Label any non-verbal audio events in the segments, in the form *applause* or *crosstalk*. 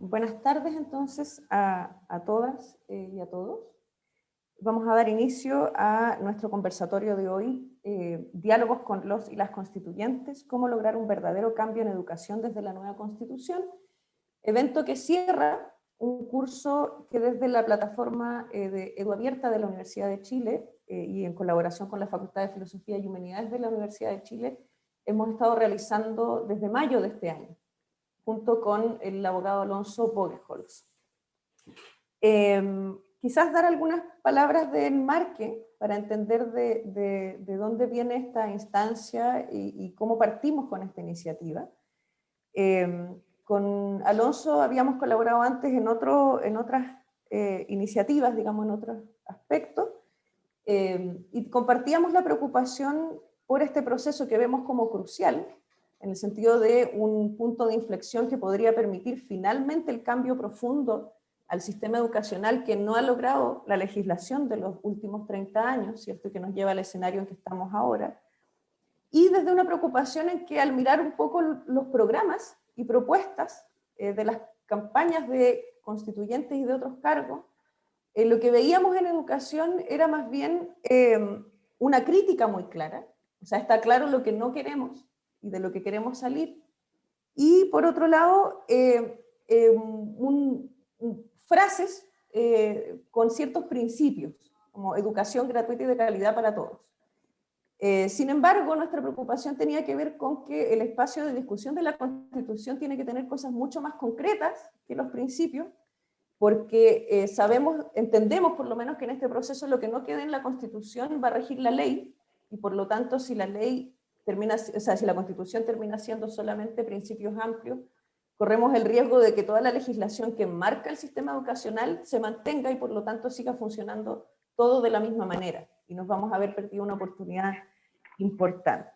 Buenas tardes entonces a, a todas eh, y a todos. Vamos a dar inicio a nuestro conversatorio de hoy, eh, Diálogos con los y las constituyentes, cómo lograr un verdadero cambio en educación desde la nueva constitución, evento que cierra un curso que desde la plataforma eh, de EduAbierta de la Universidad de Chile y en colaboración con la Facultad de Filosofía y Humanidades de la Universidad de Chile, hemos estado realizando desde mayo de este año junto con el abogado Alonso Bogeholz. Em, quizás dar algunas palabras de enmarque para entender de, de, dónde viene esta instancia y, cómo partimos con esta iniciativa. Em, con Alonso habíamos colaborado antes en, otro, en otras eh, iniciativas, digamos, en otros aspectos, em, y compartíamos la preocupación por este proceso que vemos como crucial, en el sentido de un punto de inflexión que podría permitir finalmente el cambio profundo al sistema educacional que no ha logrado la legislación de los últimos 30 años, ¿cierto? que nos lleva al escenario en que estamos ahora, y desde una preocupación en que al mirar un poco los programas y propuestas eh, de las campañas de constituyentes y de otros cargos, eh, lo que veíamos en educación era más bien eh, una crítica muy clara, o sea, está claro lo que no queremos, y de lo que queremos salir. Y por otro lado, eh, eh, frases eh, con ciertos principios, como educación gratuita y de calidad para todos. sin embargo, nuestra preocupación tenía que ver con que el espacio de discusión de la Constitución tiene que tener cosas mucho más concretas que los principios, porque sabemos, entendemos por lo menos que en este proceso lo que no quede en la Constitución va a regir la ley, y por lo tanto si la ley termina, o sea, si la Constitución termina siendo solamente principios amplios, corremos el riesgo de que toda la legislación que marca el sistema educacional se mantenga y por lo tanto siga funcionando todo de la misma manera, y nos vamos a ver perdido una oportunidad importante.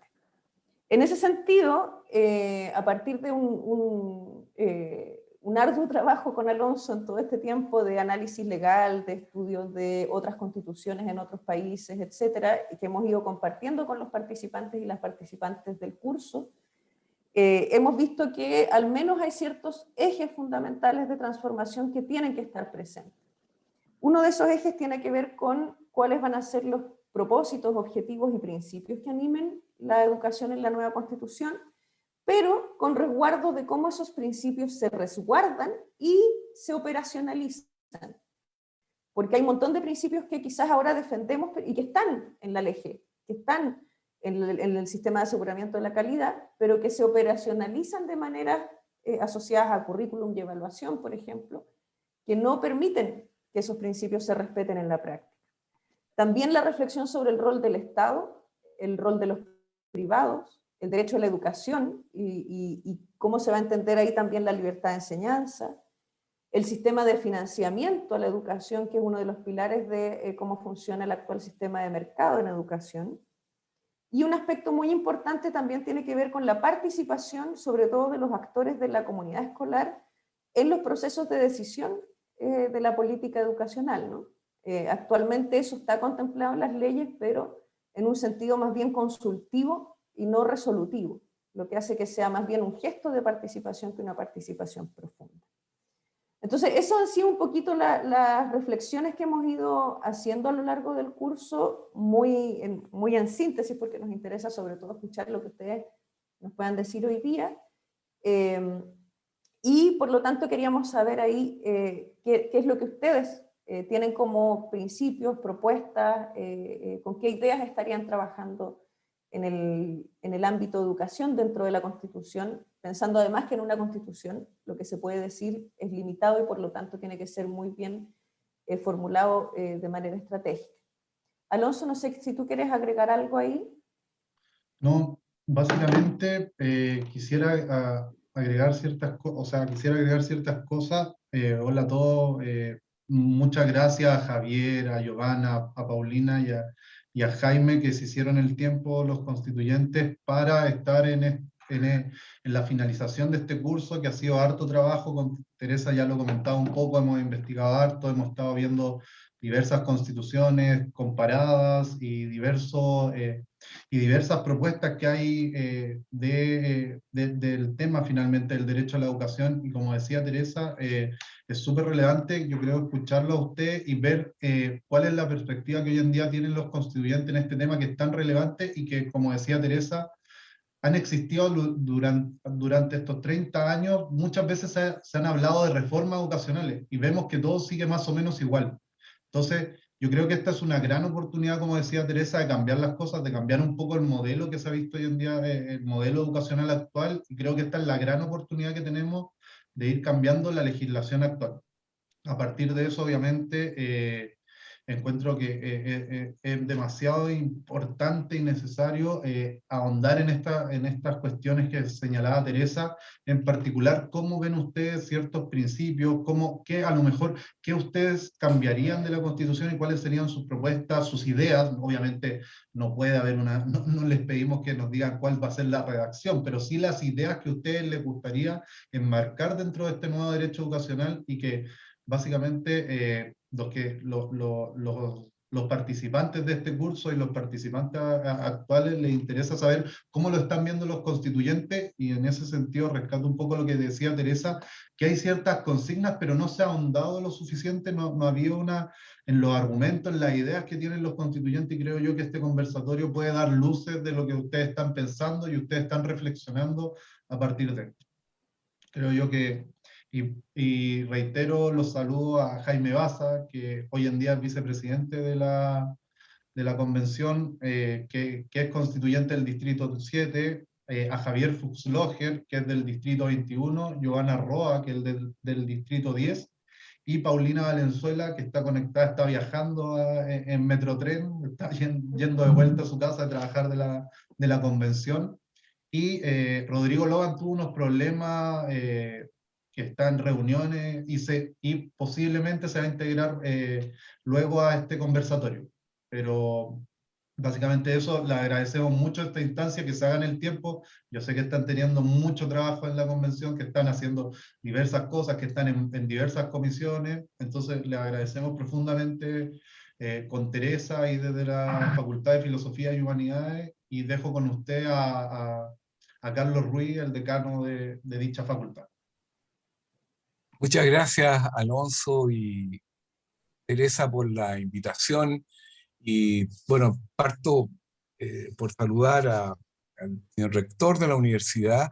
En ese sentido, eh, a partir de un, eh, un arduo trabajo con Alonso en todo este tiempo de análisis legal, de estudios de otras constituciones en otros países, etcétera, que hemos ido compartiendo con los participantes y las participantes del curso, eh, hemos visto que al menos hay ciertos ejes fundamentales de transformación que tienen que estar presentes. Uno de esos ejes tiene que ver con cuáles van a ser los propósitos, objetivos y principios que animen la educación en la nueva constitución, pero con resguardo de cómo esos principios se resguardan y se operacionalizan. Porque hay un montón de principios que quizás ahora defendemos y que están en la ley, que están en el, sistema de aseguramiento de la calidad, pero que se operacionalizan de manera eh, asociadas a currículum y evaluación, por ejemplo, que no permiten que esos principios se respeten en la práctica. También la reflexión sobre el rol del Estado, el rol de los privados, el derecho a la educación y, cómo se va a entender ahí también la libertad de enseñanza, el sistema de financiamiento a la educación, que es uno de los pilares de eh, cómo funciona el actual sistema de mercado en educación. Y un aspecto muy importante también tiene que ver con la participación, sobre todo de los actores de la comunidad escolar, en los procesos de decisión eh, de la política educacional. ¿no? Eh, actualmente eso está contemplado en las leyes, pero en un sentido más bien consultivo y no resolutivo, lo que hace que sea más bien un gesto de participación que una participación profunda. Entonces, eso han sido un poquito las reflexiones que hemos ido haciendo a lo largo del curso, muy en, muy en síntesis, porque nos interesa sobre todo escuchar lo que ustedes nos puedan decir hoy día. Eh, y por lo tanto queríamos saber ahí eh, qué, es lo que ustedes eh, tienen como principios, propuestas, con qué ideas estarían trabajando en el, en el ámbito de educación dentro de la Constitución, pensando además que en una Constitución lo que se puede decir es limitado y por lo tanto tiene que ser muy bien eh, formulado eh, de manera estratégica. Alonso, no sé si tú quieres agregar algo ahí. No, básicamente eh, quisiera agregar ciertas o sea, quisiera agregar ciertas cosas. hola a todos, muchas gracias a Javier, a Giovanna, a Paulina y a, y a Jaime que se hicieron el tiempo los constituyentes para estar en, en, en, la finalización de este curso, que ha sido harto trabajo, con Teresa ya lo comentaba un poco, hemos investigado harto, hemos estado viendo diversas constituciones comparadas y, eh, y diversas propuestas que hay eh, de, del tema finalmente del derecho a la educación. Y como decía Teresa, es súper relevante, yo creo, escucharlo a usted y ver cuál es la perspectiva que hoy en día tienen los constituyentes en este tema que es tan relevante y que, como decía Teresa, han existido durante, durante estos 30 años, muchas veces se, se, han hablado de reformas educacionales y vemos que todo sigue más o menos igual. Entonces, yo creo que esta es una gran oportunidad, como decía Teresa, de cambiar las cosas, de cambiar un poco el modelo que se ha visto hoy en día, eh, el modelo educacional actual, y creo que esta es la gran oportunidad que tenemos de ir cambiando la legislación actual. A partir de eso, obviamente, eh, encuentro que eh, eh, eh, es demasiado importante y necesario ahondar en, esta, en estas cuestiones que señalaba Teresa, en particular, cómo ven ustedes ciertos principios, cómo, qué a lo mejor, qué ustedes cambiarían de la Constitución y cuáles serían sus propuestas, sus ideas, obviamente no puede haber una, no, no les pedimos que nos digan cuál va a ser la redacción, pero sí las ideas que a ustedes les gustaría enmarcar dentro de este nuevo derecho educacional y que básicamente los, que, los, los, los, participantes de este curso y los participantes actuales les interesa saber cómo lo están viendo los constituyentes y en ese sentido rescato un poco lo que decía Teresa, que hay ciertas consignas pero no se ha ahondado lo suficiente, no, no había una en los argumentos, en las ideas que tienen los constituyentes y creo yo que este conversatorio puede dar luces de lo que ustedes están pensando y ustedes están reflexionando a partir de esto. Creo yo que y, reitero los saludos a Jaime Baza, que hoy en día es vicepresidente de la, de la convención, eh, que, que, es constituyente del distrito 7, eh, a Javier Fuchsloger, que es del distrito 21, Giovanna Roa, que es del, del distrito 10, y Paulina Valenzuela, que está conectada, está viajando en, Metrotren, está yendo de vuelta a su casa a trabajar de la, de la convención. Y eh, Rodrigo Logan tuvo unos problemas que está en reuniones y, se, y posiblemente se va a integrar eh, luego a este conversatorio. Pero básicamente eso, le agradecemos mucho esta instancia, que se hagan el tiempo. Yo sé que están teniendo mucho trabajo en la convención, que están haciendo diversas cosas, que están en, diversas comisiones. Entonces, le agradecemos profundamente eh, con Teresa y desde la Facultad de Filosofía y Humanidades. Y dejo con usted a, a, Carlos Ruiz, el decano de, de dicha facultad. Muchas gracias, Alonso y Teresa, por la invitación. Y bueno, parto eh, por saludar al señor rector de la universidad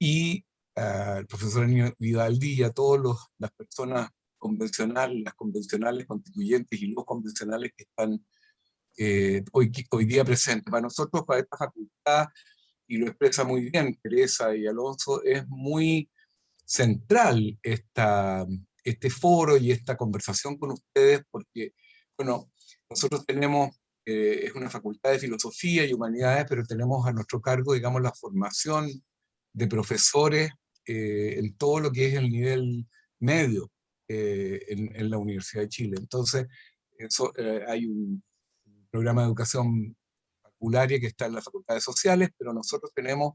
y al profesor Vidaldi y a todas las personas convencionales, las convencionales constituyentes y los convencionales que están eh, hoy, hoy día presentes. Para nosotros, para esta facultad, y lo expresa muy bien Teresa y Alonso, es muy central esta, este foro y esta conversación con ustedes, porque, bueno, nosotros tenemos, eh, es una facultad de filosofía y humanidades, pero tenemos a nuestro cargo, digamos, la formación de profesores eh, en todo lo que es el nivel medio eh, en, la Universidad de Chile. Entonces, eso, hay un programa de educación facularia que está en las facultades sociales, pero nosotros tenemos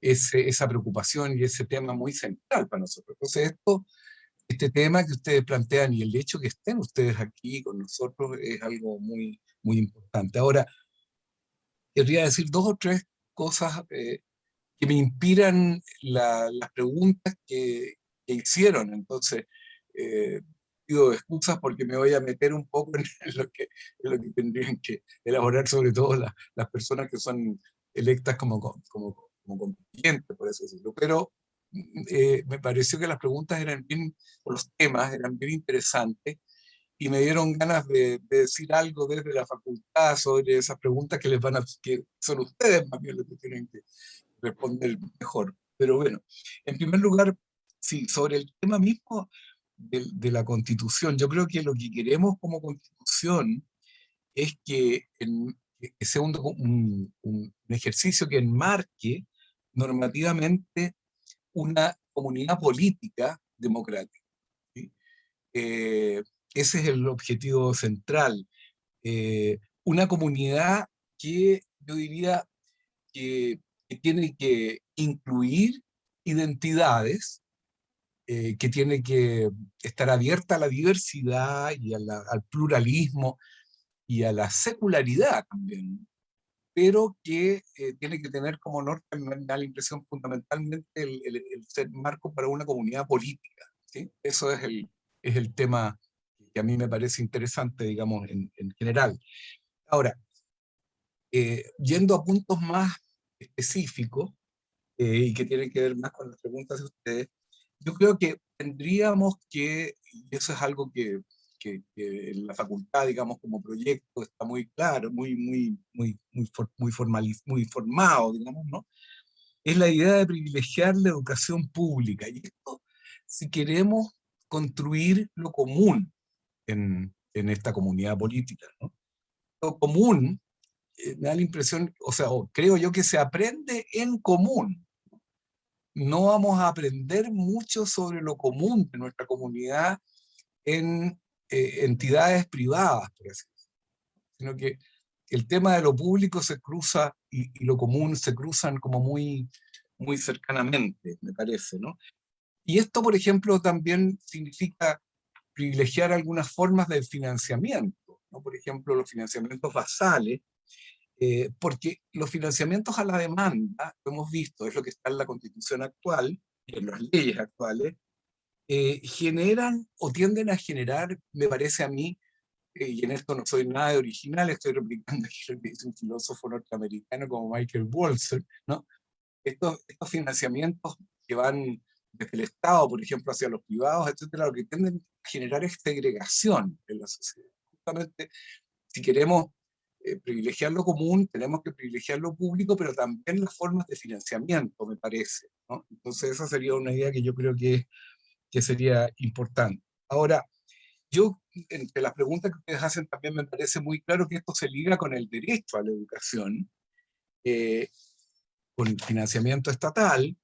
esa preocupación y ese tema muy central para nosotros. Entonces esto, este tema que ustedes plantean y el hecho que estén ustedes aquí con nosotros es algo muy, muy importante. Ahora, querría decir dos o tres cosas eh, que me inspiran las preguntas que, hicieron. Entonces, eh, pido excusas porque me voy a meter un poco en lo que, en lo que tendrían que elaborar, sobre todo las personas que son electas como, como como constituyente, por eso decirlo, pero eh, me pareció que las preguntas eran bien, o los temas eran bien interesantes, y me dieron ganas de, decir algo desde la facultad sobre esas preguntas que les van a, que son ustedes más bien los que tienen que responder mejor. Pero bueno, en primer lugar, sí, sobre el tema mismo de, de la constitución, yo creo que lo que queremos como constitución es que, en, que sea un, un, un, ejercicio que enmarque normativamente una comunidad política democrática. Eh, ese es el objetivo central. Eh, una comunidad que yo diría que, tiene que incluir identidades eh, que tiene que estar abierta a la diversidad y al pluralismo y a la secularidad también, pero que eh, tiene que tener como norte, me da la impresión, fundamentalmente el, ser marco para una comunidad política. ¿sí? Eso es el, es el tema que a mí me parece interesante, digamos, en, en general. Ahora, eh, yendo a puntos más específicos, y que tienen que ver más con las preguntas de ustedes, yo creo que tendríamos que, y eso es algo que, que, en la facultad, digamos, como proyecto está muy claro, muy, muy, muy, muy, muy, muy formado, digamos, ¿no? Es la idea de privilegiar la educación pública. Y esto, si queremos construir lo común en, en esta comunidad política, ¿no? Lo común, eh, me da la impresión, o sea, creo yo que se aprende en común, no vamos a aprender mucho sobre lo común de nuestra comunidad en eh, entidades privadas, por así sino que el tema de lo público se cruza y, lo común se cruzan como muy, muy cercanamente, me parece, ¿no? Y esto, por ejemplo, también significa privilegiar algunas formas de financiamiento, ¿no? Por ejemplo, los financiamientos basales, eh, porque los financiamientos a la demanda, lo hemos visto, es lo que está en la constitución actual, y en las leyes actuales, eh, generan o tienden a generar, me parece a mí, eh, y en esto no soy nada de original, estoy replicando aquí lo un filósofo norteamericano como Michael Walzer, ¿no? Estos, estos financiamientos que van desde el Estado, por ejemplo, hacia los privados, etcétera, lo que tienden a generar es segregación en la sociedad. Justamente, si queremos eh, privilegiar lo común, tenemos que privilegiar lo público, pero también las formas de financiamiento, me parece. Entonces esa sería una idea que yo creo que, que sería importante. Ahora, yo, entre las preguntas que ustedes hacen, también me parece muy claro que esto se liga con el derecho a la educación, eh, con el financiamiento estatal,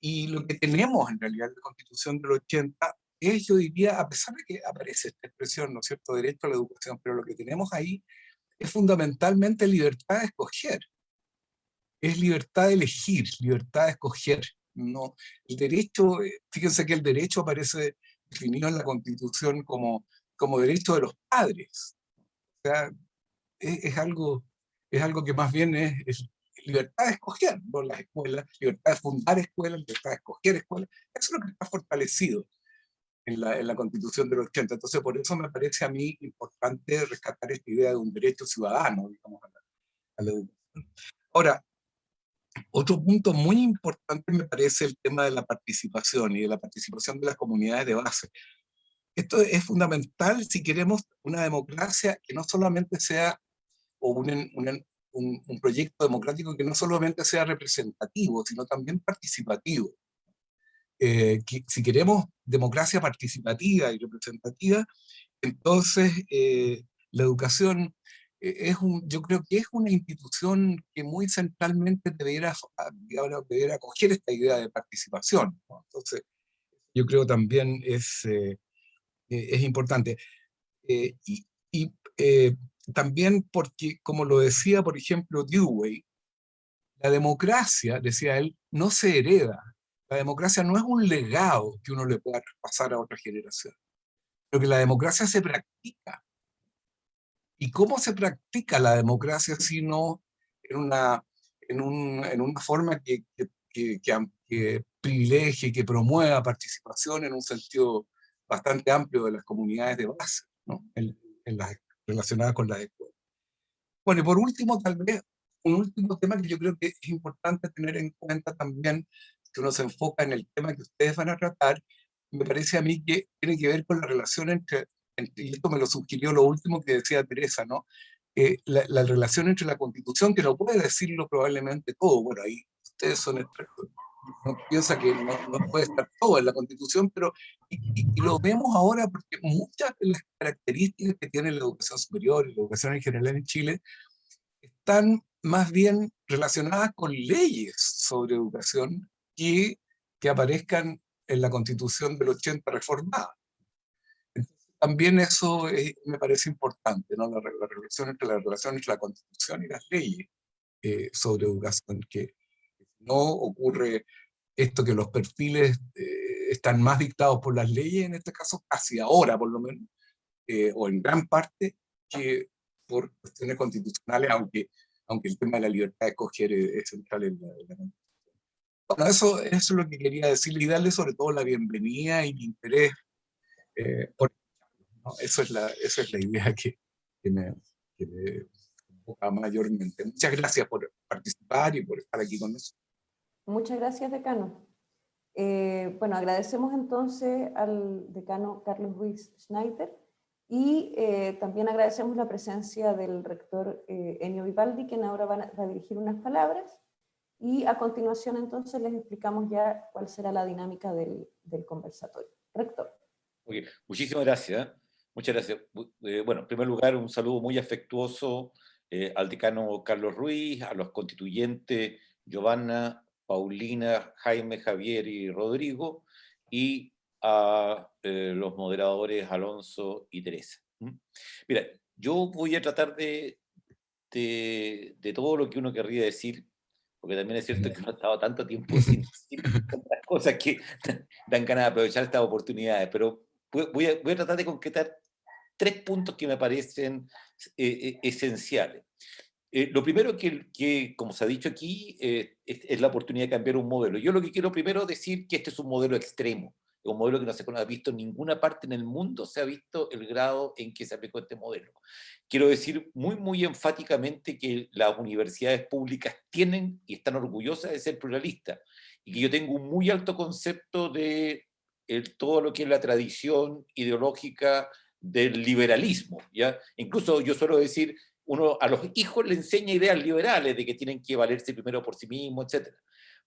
y lo que tenemos en realidad en la Constitución del 80 es, yo diría, a pesar de que aparece esta expresión, ¿no es cierto?, derecho a la educación, pero lo que tenemos ahí es fundamentalmente libertad de escoger. Es libertad de elegir, libertad de escoger. No, el derecho, eh, fíjense que el derecho aparece definido en la Constitución como, como derecho de los padres. O sea, es, algo, es algo que más bien es, libertad de escoger, ¿no? las escuelas, libertad de fundar escuelas, libertad de escoger escuelas. Eso es lo que está fortalecido en la, en la Constitución del 80. Entonces, por eso me parece a mí importante rescatar esta idea de un derecho ciudadano, digamos, a la, educación. Ahora, otro punto muy importante me parece el tema de la participación y de la participación de las comunidades de base. Esto es fundamental si queremos una democracia que no solamente sea, o un, un, un, un proyecto democrático que no solamente sea representativo, sino también participativo. Eh, si queremos democracia participativa y representativa, entonces eh, la educación es un, yo creo que es una institución que muy centralmente debería, debería acoger esta idea de participación. Entonces, yo creo también es, es importante. y, y también porque, como lo decía, por ejemplo, Dewey, la democracia, decía él, no se hereda, la democracia no es un legado que uno le pueda pasar a otra generación, pero que la democracia se practica. ¿Y cómo se practica la democracia si no en una, en un, en una forma que, que, que, privilegie, que promueva participación en un sentido bastante amplio de las comunidades de base, ¿no? en, en las, relacionadas con las escuelas? Bueno, y por último, tal vez, un último tema que yo creo que es importante tener en cuenta también que uno se enfoca en el tema que ustedes van a tratar, me parece a mí que tiene que ver con la relación entre, y esto me lo sugirió lo último que decía Teresa, ¿no? Eh, la, relación entre la Constitución, que no puede decirlo probablemente todo, bueno, ahí ustedes son expertos, no piensa que no, puede estar todo en la Constitución, pero y, lo vemos ahora porque muchas de las características que tiene la educación superior y la educación en general en Chile están más bien relacionadas con leyes sobre educación y que aparezcan en la constitución del 80 reformada. También eso me parece importante, ¿no? la, relación entre la relación entre la constitución y las leyes eh, sobre educación, que no ocurre esto que los perfiles eh, están más dictados por las leyes, en este caso casi ahora por lo menos, o en gran parte, que por cuestiones constitucionales, aunque, aunque el tema de la libertad de escoger es, central en la, Constitución. Bueno, eso, eso, es lo que quería decirle y darle sobre todo la bienvenida y mi interés por eso es la, esa es la idea que, que me, que me mayormente. Muchas gracias por participar y por estar aquí con nosotros. Muchas gracias, decano. Eh, bueno, agradecemos entonces al decano Carlos Ruiz Schneider y eh, también agradecemos la presencia del rector eh, Enio Vivaldi, quien ahora va a, dirigir unas palabras, y a continuación entonces les explicamos ya cuál será la dinámica del, del conversatorio. Rector. Okay. Muchísimas gracias. Muchas gracias. bueno, en primer lugar, un saludo muy afectuoso al decano Carlos Ruiz, a los constituyentes Giovanna, Paulina, Jaime, Javier y Rodrigo, y a eh, los moderadores Alonso y Teresa. Mira, yo voy a tratar de, de, todo lo que uno querría decir, porque también es cierto que no ha estado tanto tiempo sin, *laughs* tantas cosas que *laughs* dan ganas de aprovechar estas oportunidades, pero voy a, voy a tratar de concretar tres puntos que me parecen eh, eh, esenciales. Eh, lo primero que, que, como se ha dicho aquí, eh, es, la oportunidad de cambiar un modelo. Yo lo que quiero primero decir que este es un modelo extremo, un modelo que no se ha visto en ninguna parte en el mundo, se ha visto el grado en que se aplicó este modelo. Quiero decir muy, muy enfáticamente que las universidades públicas tienen y están orgullosas de ser pluralistas, y que yo tengo un muy alto concepto de el, todo lo que es la tradición ideológica del liberalismo. ¿ya? Incluso yo suelo decir uno a los hijos le enseña ideas liberales de que tienen que valerse primero por sí mismos, etc.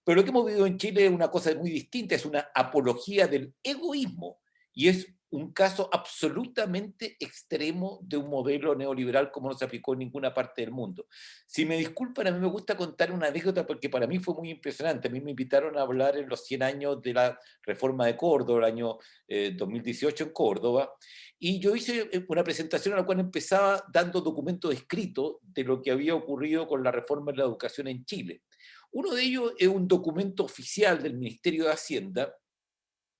Pero lo que hemos vivido en Chile es una cosa muy distinta, es una apología del egoísmo, y es un caso absolutamente extremo de un modelo neoliberal como no se aplicó en ninguna parte del mundo. Si me disculpan, a mí me gusta contar una anécdota porque para mí fue muy impresionante. A mí me invitaron a hablar en los 100 años de la reforma de Córdoba, el año 2018 eh, en Córdoba, y yo hice eh, una presentación en la cual empezaba dando documentos escritos de lo que había ocurrido con la reforma de la educación en Chile. Uno de ellos es un documento oficial del Ministerio de Hacienda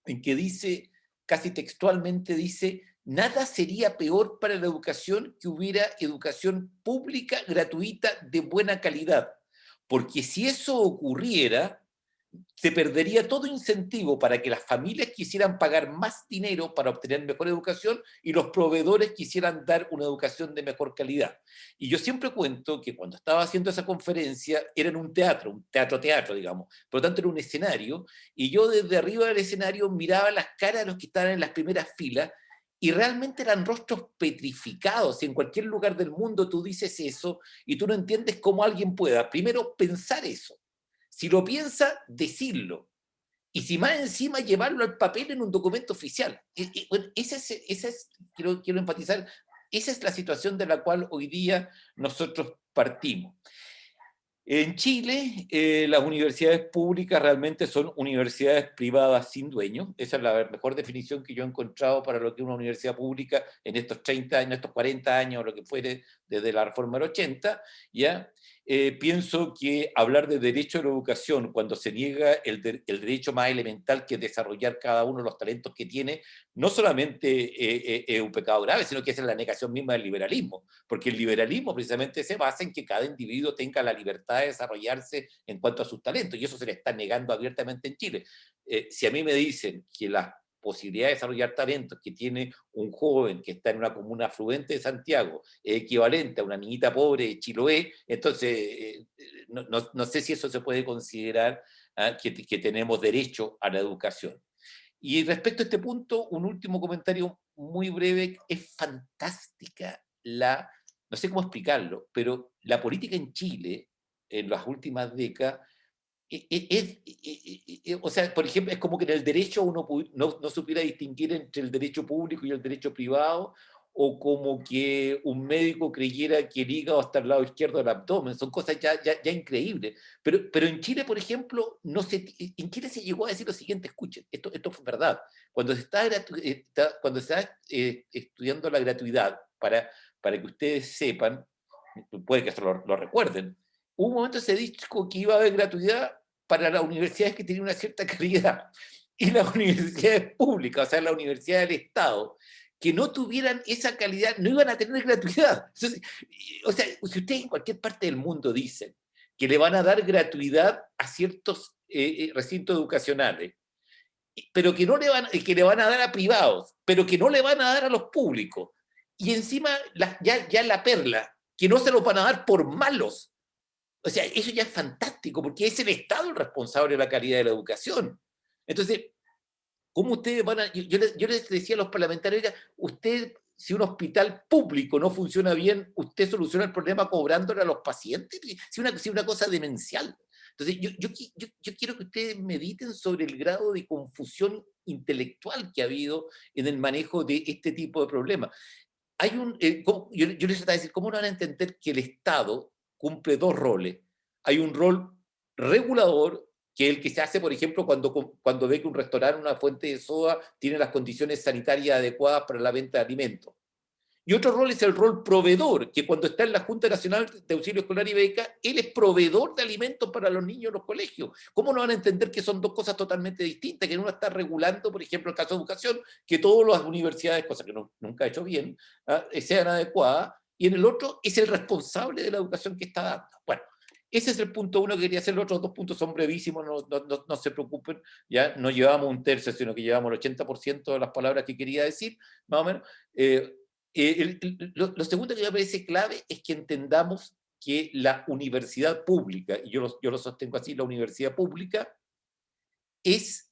en que dice casi textualmente dice, nada sería peor para la educación que hubiera educación pública, gratuita, de buena calidad. Porque si eso ocurriera, se perdería todo incentivo para que las familias quisieran pagar más dinero para obtener mejor educación y los proveedores quisieran dar una educación de mejor calidad. Y yo siempre cuento que cuando estaba haciendo esa conferencia era en un teatro, un teatro-teatro, digamos, por lo tanto era un escenario, y yo desde arriba del escenario miraba las caras de los que estaban en las primeras filas y realmente eran rostros petrificados. En cualquier lugar del mundo tú dices eso y tú no entiendes cómo alguien pueda, primero, pensar eso si lo piensa, decirlo. Y si más encima llevarlo al papel en un documento oficial. esa es, esa es quiero, quiero enfatizar, esa es la situación de la cual hoy día nosotros partimos. En Chile, eh, las universidades públicas realmente son universidades privadas sin dueño. Esa es la mejor definición que yo he encontrado para lo que es una universidad pública en estos 30 años, estos 40 años, lo que fuere desde la reforma del 80, ¿ya? Eh, pienso que hablar de derecho a la educación cuando se niega el, derecho más elemental que es desarrollar cada uno de los talentos que tiene, no solamente eh, eh, es un pecado grave, sino que es la negación misma del liberalismo, porque el liberalismo precisamente se basa en que cada individuo tenga la libertad de desarrollarse en cuanto a sus talentos, y eso se le está negando abiertamente en Chile. si a mí me dicen que las posibilidad de desarrollar talentos que tiene un joven que está en una comuna afluente de Santiago, equivalente a una niñita pobre de Chiloé, entonces eh, no, no, sé si eso se puede considerar ah, que, que tenemos derecho a la educación. Y respecto a este punto, un último comentario muy breve, es fantástica la, no sé cómo explicarlo, pero la política en Chile en las últimas décadas es, e, o sea, por ejemplo, es como que en el derecho uno no, no, supiera distinguir entre el derecho público y el derecho privado, o como que un médico creyera que el hígado está al lado izquierdo del abdomen, son cosas ya, ya, ya increíbles. Pero, pero en Chile, por ejemplo, no se, en Chile se llegó a decir lo siguiente, escuchen, esto, esto fue verdad, cuando se está cuando se está eh, estudiando la gratuidad, para, para que ustedes sepan, puede que eso lo, lo recuerden, un momento se dijo que iba a haber gratuidad para las universidades que tenían una cierta *laughs* calidad. y las universidades públicas, o sea, la universidad del Estado, que no tuvieran esa calidad, no iban a tener gratuidad. *laughs* o sea, si ustedes en cualquier parte del mundo dicen que le van a dar gratuidad a ciertos eh, eh, recintos educacionales, pero que, no le van, que le van a dar a privados, pero que no le van a dar a los públicos, y encima ya, la perla, que no se los van a dar por malos. O sea, eso ya es fantástico, porque es el Estado el responsable de la calidad de la educación. Entonces, ¿cómo ustedes van a...? Yo, les, decía a los parlamentarios, usted, si un hospital público no funciona bien, usted soluciona el problema cobrándole a los pacientes. Si una, si una cosa demencial. Entonces, yo, yo, yo, quiero que ustedes mediten sobre el grado de confusión intelectual que ha habido en el manejo de este tipo de problemas. Hay un, eh, yo, yo les trataba de decir, ¿cómo no van a entender que el Estado cumple dos roles? Hay un rol regulador que el que se hace, por ejemplo, cuando, cuando ve que un restaurante, una fuente de soda, tiene las condiciones sanitarias adecuadas para la venta de alimentos. Y otro rol es el rol proveedor, que cuando está en la Junta Nacional de Auxilio Escolar y Beca, él es proveedor de alimentos para los niños en los colegios. ¿Cómo no van a entender que son dos cosas totalmente distintas? Que uno está regulando, por ejemplo, el caso de educación, que todas las universidades, cosa que nunca ha hecho bien, ¿ah? sean adecuadas, y en el otro es el responsable de la educación que está dando. Bueno, ese es el punto uno que quería hacer, los otros dos puntos son brevísimos, no, no, no, se preocupen, ya no llevamos un tercio, sino que llevamos el 80% de las palabras que quería decir, más o menos. Eh, eh, lo, segundo que me parece clave es que entendamos que la universidad pública, y yo lo, yo lo sostengo así, la universidad pública es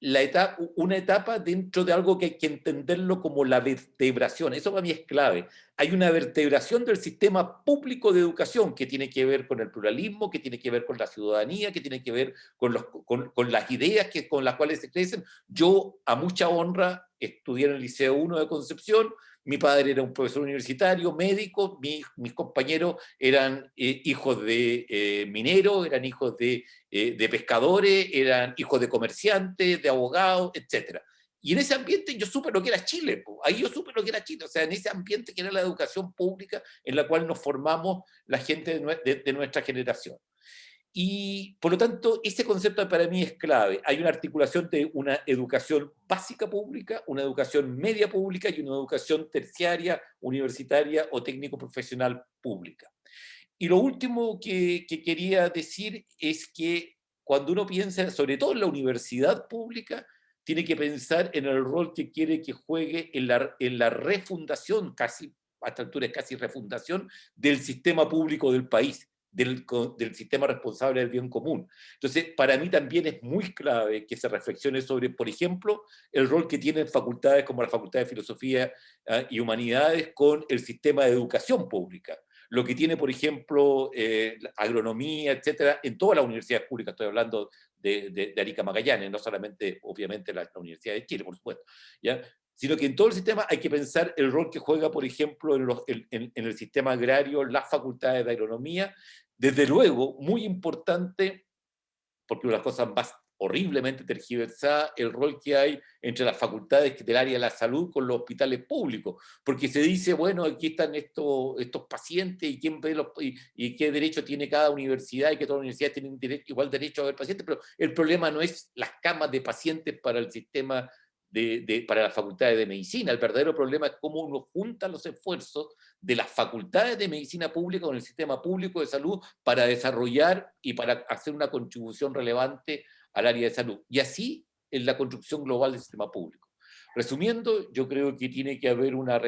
la etapa, una etapa dentro de algo que hay que entenderlo como la vertebración. Eso para mí es clave. Hay una vertebración del sistema público de educación que tiene que ver con el pluralismo, que tiene que ver con la ciudadanía, que tiene que ver con, los, con, las ideas que, con las cuales se crecen. Yo, a mucha honra, estudié en el Liceo 1 de Concepción, mi padre era un profesor universitario, médico, mis compañeros eran eh, hijos de eh, mineros, eran hijos de, eh, de, pescadores, eran hijos de comerciantes, de abogados, etc. Y en ese ambiente yo supe lo que era Chile, ahí yo supe lo que era Chile, o sea, en ese ambiente que era la educación pública en la cual nos formamos la gente de nuestra generación. Y por lo tanto, ese concepto para mí es clave. Hay una articulación de una educación básica pública, una educación media pública y una educación terciaria, universitaria o técnico-profesional pública. Y lo último que, quería decir es que cuando uno piensa, sobre todo en la universidad pública, tiene que pensar en el rol que quiere que juegue en la, en la refundación, casi, a esta altura es casi refundación, del sistema público del país del, sistema responsable del bien común. Entonces, para mí también es muy clave que se reflexione sobre, por ejemplo, el rol que tienen facultades como la Facultad de Filosofía ah, y Humanidades con el sistema de educación pública. Lo que tiene, por ejemplo, eh, agronomía, etcétera, en todas las universidades públicas, estoy hablando de, de, Arica Magallanes, no solamente, obviamente, la, Universidad de Chile, por supuesto, ¿ya? sino que en todo el sistema hay que pensar el rol que juega, por ejemplo, en, en, el sistema agrario, las facultades de agronomía, desde luego, muy importante, porque una de las cosas más horriblemente tergiversada el rol que hay entre las facultades del área de la salud con los hospitales públicos, porque se dice, bueno, aquí están estos, estos pacientes y, quién ve los, y, qué derecho tiene cada universidad y que todas las universidades tienen igual derecho a ver pacientes, pero el problema no es las camas de pacientes para el sistema de, para las facultades de medicina. El verdadero problema es cómo uno junta los esfuerzos de las facultades de medicina pública con el sistema público de salud para desarrollar y para hacer una contribución relevante al área de salud. Y así en la construcción global del sistema público. Resumiendo, yo creo que tiene que haber una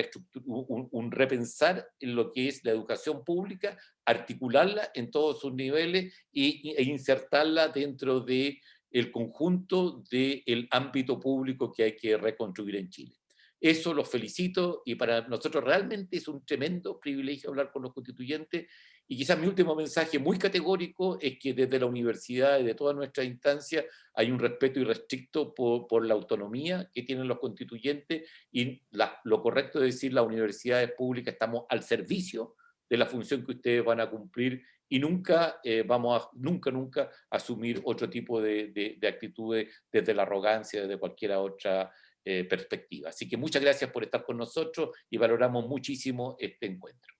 un, un, repensar en lo que es la educación pública, articularla en todos sus niveles e insertarla dentro de el conjunto del ámbito público que hay que reconstruir en Chile. Eso los felicito y para nosotros realmente es un tremendo privilegio hablar con los constituyentes y quizás mi último mensaje muy categórico es que desde la universidad y de todas nuestras instancias hay un respeto irrestricto por, por la autonomía que tienen los constituyentes y lo correcto es decir, las universidades públicas estamos al servicio de la función que ustedes van a cumplir y nunca eh, vamos a, nunca, nunca asumir otro tipo de, de, actitudes desde la arrogancia, desde cualquier otra eh, perspectiva. Así que muchas gracias por estar con nosotros y valoramos muchísimo este encuentro.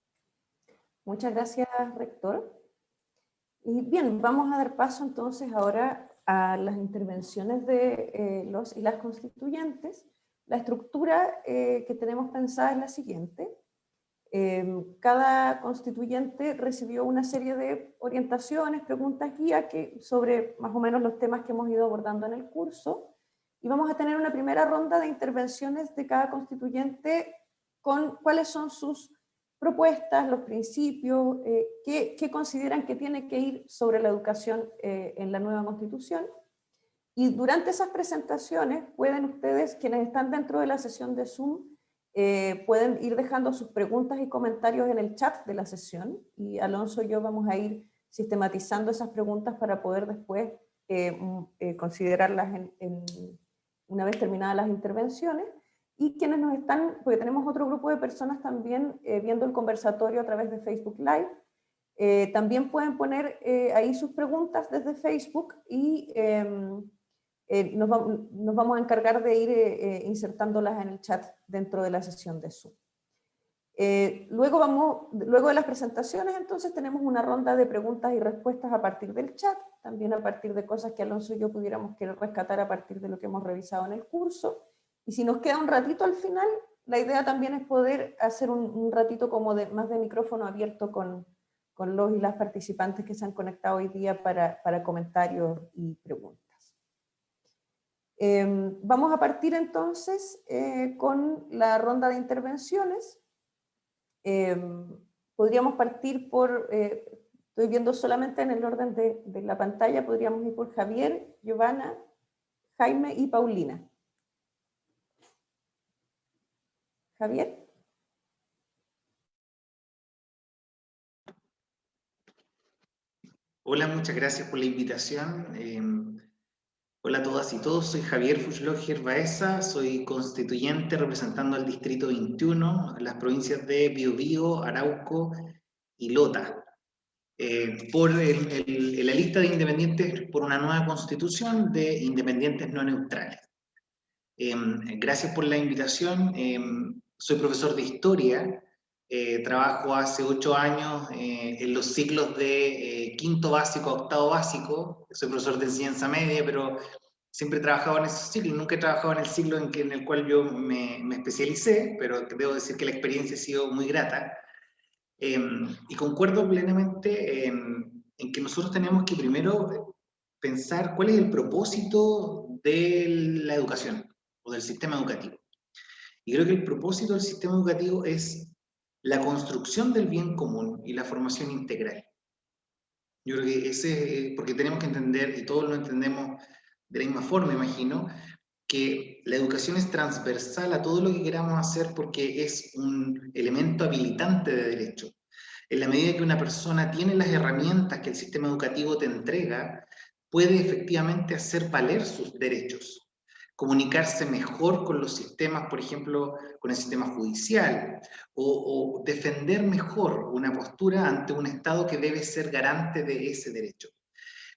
Muchas gracias, rector. Y bien, vamos a dar paso entonces ahora a las intervenciones de eh, los y las constituyentes, la estructura eh, que tenemos pensada es la siguiente. Em, cada constituyente recibió una serie de orientaciones, preguntas, guía que, sobre más o menos los temas que hemos ido abordando en el curso. Y vamos a tener una primera ronda de intervenciones de cada constituyente con cuáles son sus propuestas, los principios, eh, qué, consideran que tiene que ir sobre la educación eh, en la nueva constitución. Y durante esas presentaciones pueden ustedes, quienes están dentro de la sesión de Zoom, eh, pueden ir dejando sus preguntas y comentarios en el chat de la sesión y Alonso y yo vamos a ir sistematizando esas preguntas para poder después eh, mm, eh, considerarlas en, una vez terminadas las intervenciones. Y quienes nos están, porque tenemos otro grupo de personas también viendo el conversatorio a través de Facebook Live, también pueden poner ahí sus preguntas desde Facebook y em, eh, nos, vamos a encargar de ir eh, eh, insertándolas en el chat dentro de la sesión de Zoom. Luego, vamos, luego de las presentaciones, entonces tenemos una ronda de preguntas y respuestas a partir del chat, también a partir de cosas que Alonso y yo pudiéramos querer rescatar a partir de lo que hemos revisado en el curso. Y si nos queda un ratito al final, la idea también es poder hacer un, ratito como de, más de micrófono abierto con, los y las participantes que se han conectado hoy día para, para comentarios y preguntas. Em, vamos a partir entonces eh, con la ronda de intervenciones. Em, podríamos partir por, eh, estoy viendo solamente en el orden de, de, la pantalla, podríamos ir por Javier, Giovanna, Jaime y Paulina. Javier. Hola, muchas gracias por la invitación. Em, Hola a todas y todos, soy Javier Fuchloger Baeza, soy constituyente representando al Distrito 21, las provincias de Biobío, Arauco y Lota. Eh, por la lista de independientes por una nueva constitución de independientes no neutrales. Em, gracias por la invitación. Em, soy profesor de historia. Eh, trabajo hace ocho años eh, en los ciclos de quinto básico a octavo básico, soy profesor de enseñanza media, pero siempre he trabajado en esos ciclos, nunca he trabajado en el ciclo en, que, en el cual yo me, me especialicé, pero debo decir que la experiencia ha sido muy grata. Em, y concuerdo plenamente en, en que nosotros tenemos que primero pensar cuál es el propósito de la educación o del sistema educativo. Y creo que el propósito del sistema educativo es la construcción del bien común y la formación integral. Yo creo que ese, porque tenemos que entender, y todos lo entendemos de la misma forma, imagino, que la educación es transversal a todo lo que queramos hacer porque es un elemento habilitante de derecho. En la medida que una persona tiene las herramientas que el sistema educativo te entrega, puede efectivamente hacer valer sus derechos comunicarse mejor con los sistemas, por ejemplo, con el sistema judicial, o, defender mejor una postura ante un Estado que debe ser garante de ese derecho.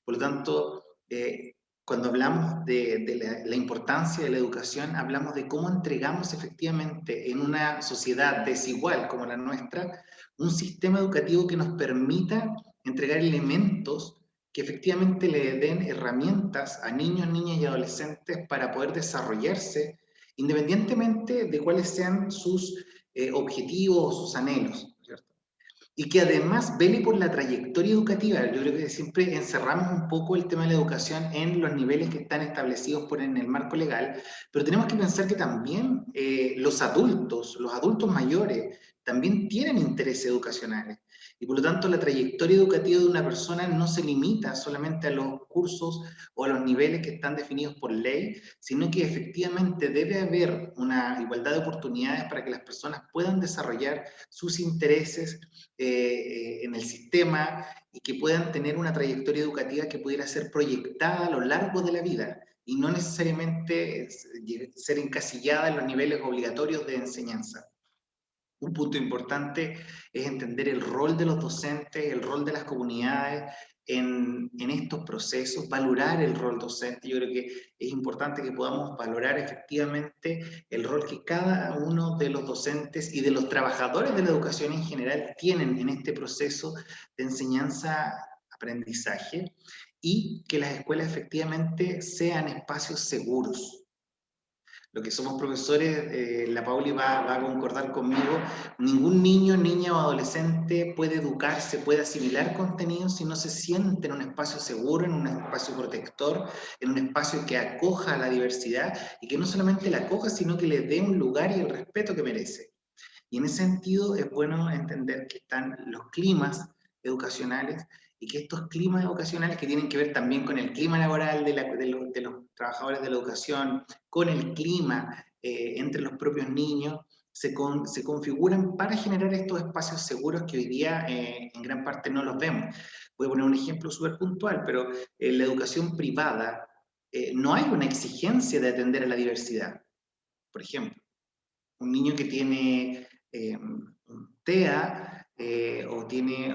Por lo tanto, eh, cuando hablamos de, la, importancia de la educación, hablamos de cómo entregamos efectivamente en una sociedad desigual como la nuestra, un sistema educativo que nos permita entregar elementos que efectivamente le den herramientas a niños, niñas y adolescentes para poder desarrollarse independientemente de cuáles sean sus eh, objetivos o sus anhelos. Y que además vele por la trayectoria educativa. Yo creo que siempre encerramos un poco el tema de la educación en los niveles que están establecidos por en el marco legal, pero tenemos que pensar que también eh, los adultos, los adultos mayores, también tienen intereses educacionales. Y por lo tanto la trayectoria educativa de una persona no se limita solamente a los cursos o a los niveles que están definidos por ley, sino que efectivamente debe haber una igualdad de oportunidades para que las personas puedan desarrollar sus intereses eh, eh, en el sistema y que puedan tener una trayectoria educativa que pudiera ser proyectada a lo largo de la vida y no necesariamente ser encasillada en los niveles obligatorios de enseñanza. Un punto importante es entender el rol de los docentes, el rol de las comunidades en, estos procesos, valorar el rol docente. Yo creo que es importante que podamos valorar efectivamente el rol que cada uno de los docentes y de los trabajadores de la educación en general tienen en este proceso de enseñanza-aprendizaje y que las escuelas efectivamente sean espacios seguros. Lo que somos profesores, eh, la Pauli va, va, a concordar conmigo, ningún niño, niña o adolescente puede educarse, puede asimilar contenido si no se siente en un espacio seguro, en un espacio protector, en un espacio que acoja a la diversidad y que no solamente la acoja, sino que le dé un lugar y el respeto que merece. Y en ese sentido es bueno entender que están los climas educacionales y que estos climas educacionales que tienen que ver también con el clima laboral de, los, trabajadores de la educación, con el clima eh, entre los propios niños, se, se, configuran para generar estos espacios seguros que hoy día eh, en gran parte no los vemos. Voy a poner un ejemplo súper puntual, pero en la educación privada eh, no hay una exigencia de atender a la diversidad. Por ejemplo, un niño que tiene TEA o tiene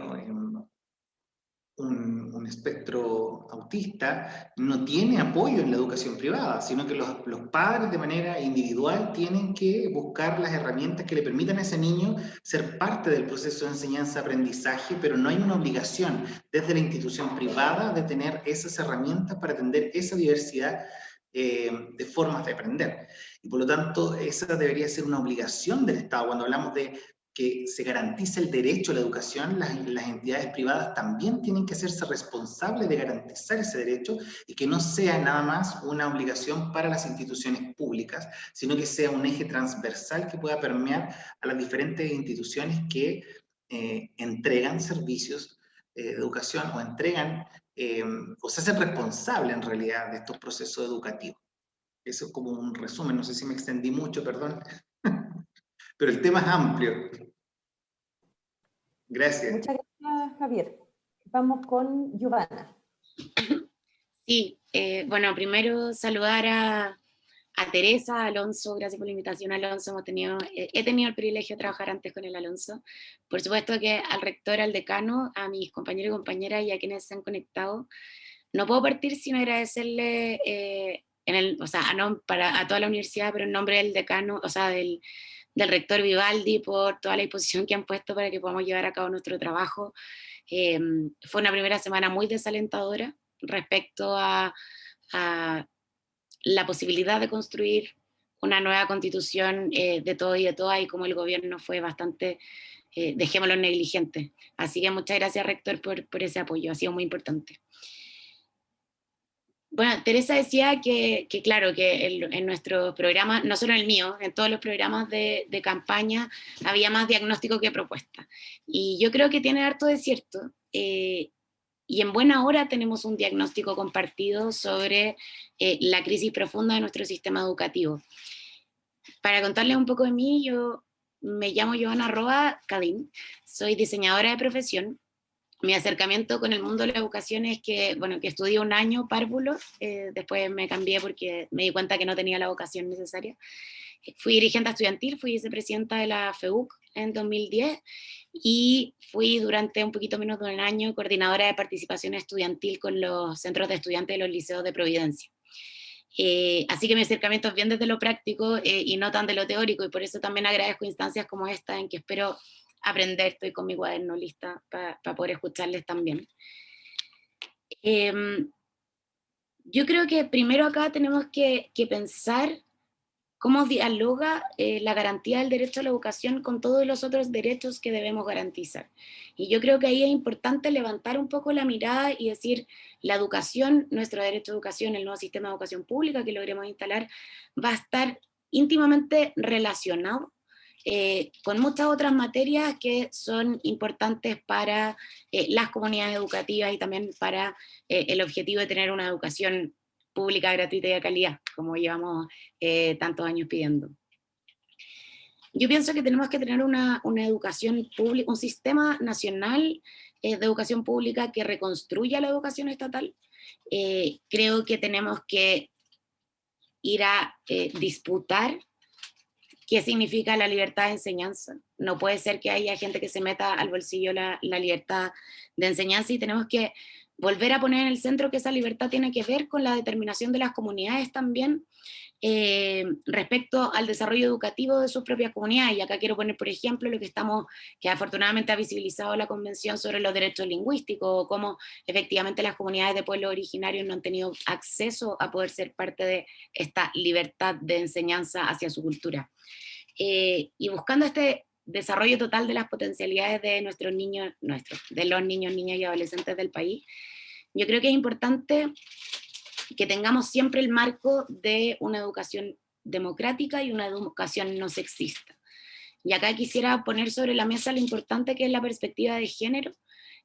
un, espectro autista no tiene apoyo en la educación privada, sino que los, padres de manera individual tienen que buscar las herramientas que le permitan a ese niño ser parte del proceso de enseñanza-aprendizaje, pero no hay una obligación desde la institución privada de tener esas herramientas para atender esa diversidad eh, de formas de aprender. Y por lo tanto, esa debería ser una obligación del Estado. Cuando hablamos de que se garantice el derecho a la educación, las, las, entidades privadas también tienen que hacerse responsables de garantizar ese derecho y que no sea nada más una obligación para las instituciones públicas, sino que sea un eje transversal que pueda permear a las diferentes instituciones que eh, entregan servicios eh, de educación o entregan eh, o se hacen responsables en realidad de estos procesos educativos. Eso es como un resumen, no sé si me extendí mucho, perdón. Pero el tema es amplio. Gracias. Muchas gracias, Javier. Vamos con Giovanna. Sí, eh, bueno, primero saludar a, Teresa, Alonso, gracias por la invitación, Alonso. Hemos tenido, eh, he tenido el privilegio de trabajar antes con el Alonso. Por supuesto que al rector, al decano, a mis compañeros y compañeras y a quienes se han conectado, no puedo partir sin agradecerle, eh, en el, o sea, a, para, a toda la universidad, pero en nombre del decano, o sea, del, del rector Vivaldi por toda la disposición que han puesto para que podamos llevar a cabo nuestro trabajo. Eh, fue una primera semana muy desalentadora respecto a, la posibilidad de construir una nueva constitución eh, de todo y de todas y como el gobierno fue bastante, eh, dejémoslo negligente. Así que muchas gracias rector por, por ese apoyo, ha sido muy importante. Bueno, Teresa decía que, claro, que en, nuestro programa, no solo el mío, en todos los programas de, campaña había más diagnóstico que propuesta. Y yo creo que tiene harto de cierto. Eh, y en buena hora tenemos un diagnóstico compartido sobre eh, la crisis profunda de nuestro sistema educativo. Para contarles un poco de mí, yo me llamo Joana Roa Cadín, soy diseñadora de profesión, mi acercamiento con el mundo de la educación es que, bueno, que estudié un año párvulo, eh, después me cambié porque me di cuenta que no tenía la vocación necesaria. Fui dirigente estudiantil, fui vicepresidenta de la FEUC en 2010 y fui durante un poquito menos de un año coordinadora de participación estudiantil con los centros de estudiantes de los liceos de Providencia. Eh, así que mi acercamiento es bien desde lo práctico eh, y no tan de lo teórico, y por eso también agradezco instancias como esta en que espero aprender, estoy con mi cuaderno lista para poder escucharles también. Em, yo creo que primero acá tenemos que, pensar cómo dialoga eh, la garantía del derecho a la educación con todos los otros derechos que debemos garantizar. Y yo creo que ahí es importante levantar un poco la mirada y decir, la educación, nuestro derecho a educación, el nuevo sistema de educación pública que logremos instalar, va a estar íntimamente relacionado eh, con muchas otras materias que son importantes para eh, las comunidades educativas y también para eh, el objetivo de tener una educación pública, gratuita y de calidad, como llevamos tantos años pidiendo. Yo pienso que tenemos que tener una, una educación pública, un sistema nacional de educación pública que reconstruya la educación estatal. creo que tenemos que ir a disputar qué significa la libertad de enseñanza. No puede ser que haya gente que se meta al bolsillo la, libertad de enseñanza y tenemos que volver a poner en el centro que esa libertad tiene que ver con la determinación de las comunidades también eh, respecto al desarrollo educativo de sus propias comunidades. Y acá quiero poner, por ejemplo, lo que estamos, que afortunadamente ha visibilizado la Convención sobre los Derechos Lingüísticos, cómo efectivamente las comunidades de pueblos originarios no han tenido acceso a poder ser parte de esta libertad de enseñanza hacia su cultura. Eh, y buscando este desarrollo total de las potencialidades de nuestros niños, nuestros, de los niños, niñas y adolescentes del país, yo creo que es importante que tengamos siempre el marco de una educación democrática y una educación no sexista. Y acá quisiera poner sobre la mesa lo importante que es la perspectiva de género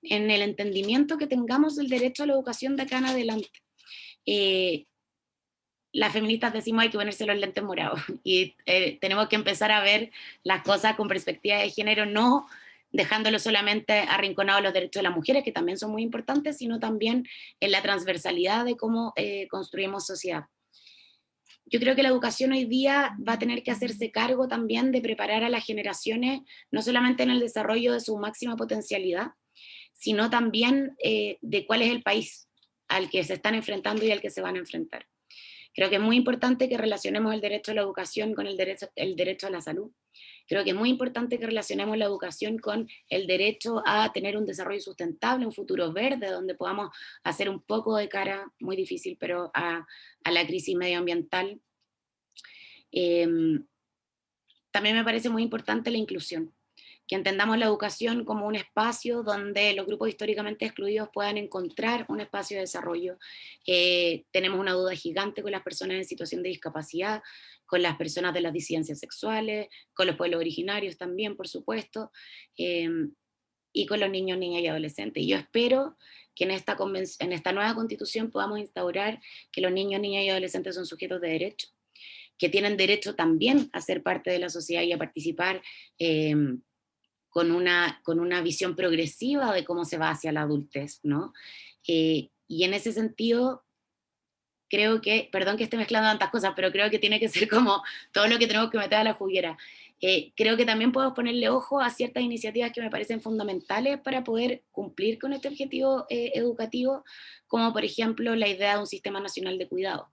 en el entendimiento que tengamos del derecho a la educación de acá en adelante. Eh, las feministas decimos hay que ponerse los lentes morados *laughs* y eh, tenemos que empezar a ver las cosas con perspectiva de género, no dejándolo solamente arrinconado los derechos de las mujeres, que también son muy importantes, sino también en la transversalidad de cómo eh, construimos sociedad. Yo creo que la educación hoy día va a tener que hacerse cargo también de preparar a las generaciones, no solamente en el desarrollo de su máxima potencialidad, sino también eh, de cuál es el país al que se están enfrentando y al que se van a enfrentar. Creo que es muy importante que relacionemos el derecho a la educación con el derecho, el derecho a la salud, Creo que es muy importante que relacionemos la educación con el derecho a tener un desarrollo sustentable, un futuro verde, donde podamos hacer un poco de cara, muy difícil, pero a, la crisis medioambiental. Em, también me parece muy importante la inclusión que entendamos la educación como un espacio donde los grupos históricamente excluidos puedan encontrar un espacio de desarrollo. Eh, tenemos una duda gigante con las personas en situación de discapacidad, con las personas de las disidencias sexuales, con los pueblos originarios también, por supuesto, eh, y con los niños, niñas y adolescentes. Y yo espero que en esta, en esta nueva constitución podamos instaurar que los niños, niñas y adolescentes son sujetos de derecho, que tienen derecho también a ser parte de la sociedad y a participar eh, con una, con una visión progresiva de cómo se va hacia la adultez, ¿no? Eh, y en ese sentido, creo que, perdón que esté mezclando tantas cosas, pero creo que tiene que ser como todo lo que tenemos que meter a la juguera. Eh, creo que también podemos ponerle ojo a ciertas iniciativas que me parecen fundamentales para poder cumplir con este objetivo eh, educativo, como por ejemplo la idea de un sistema nacional de cuidado.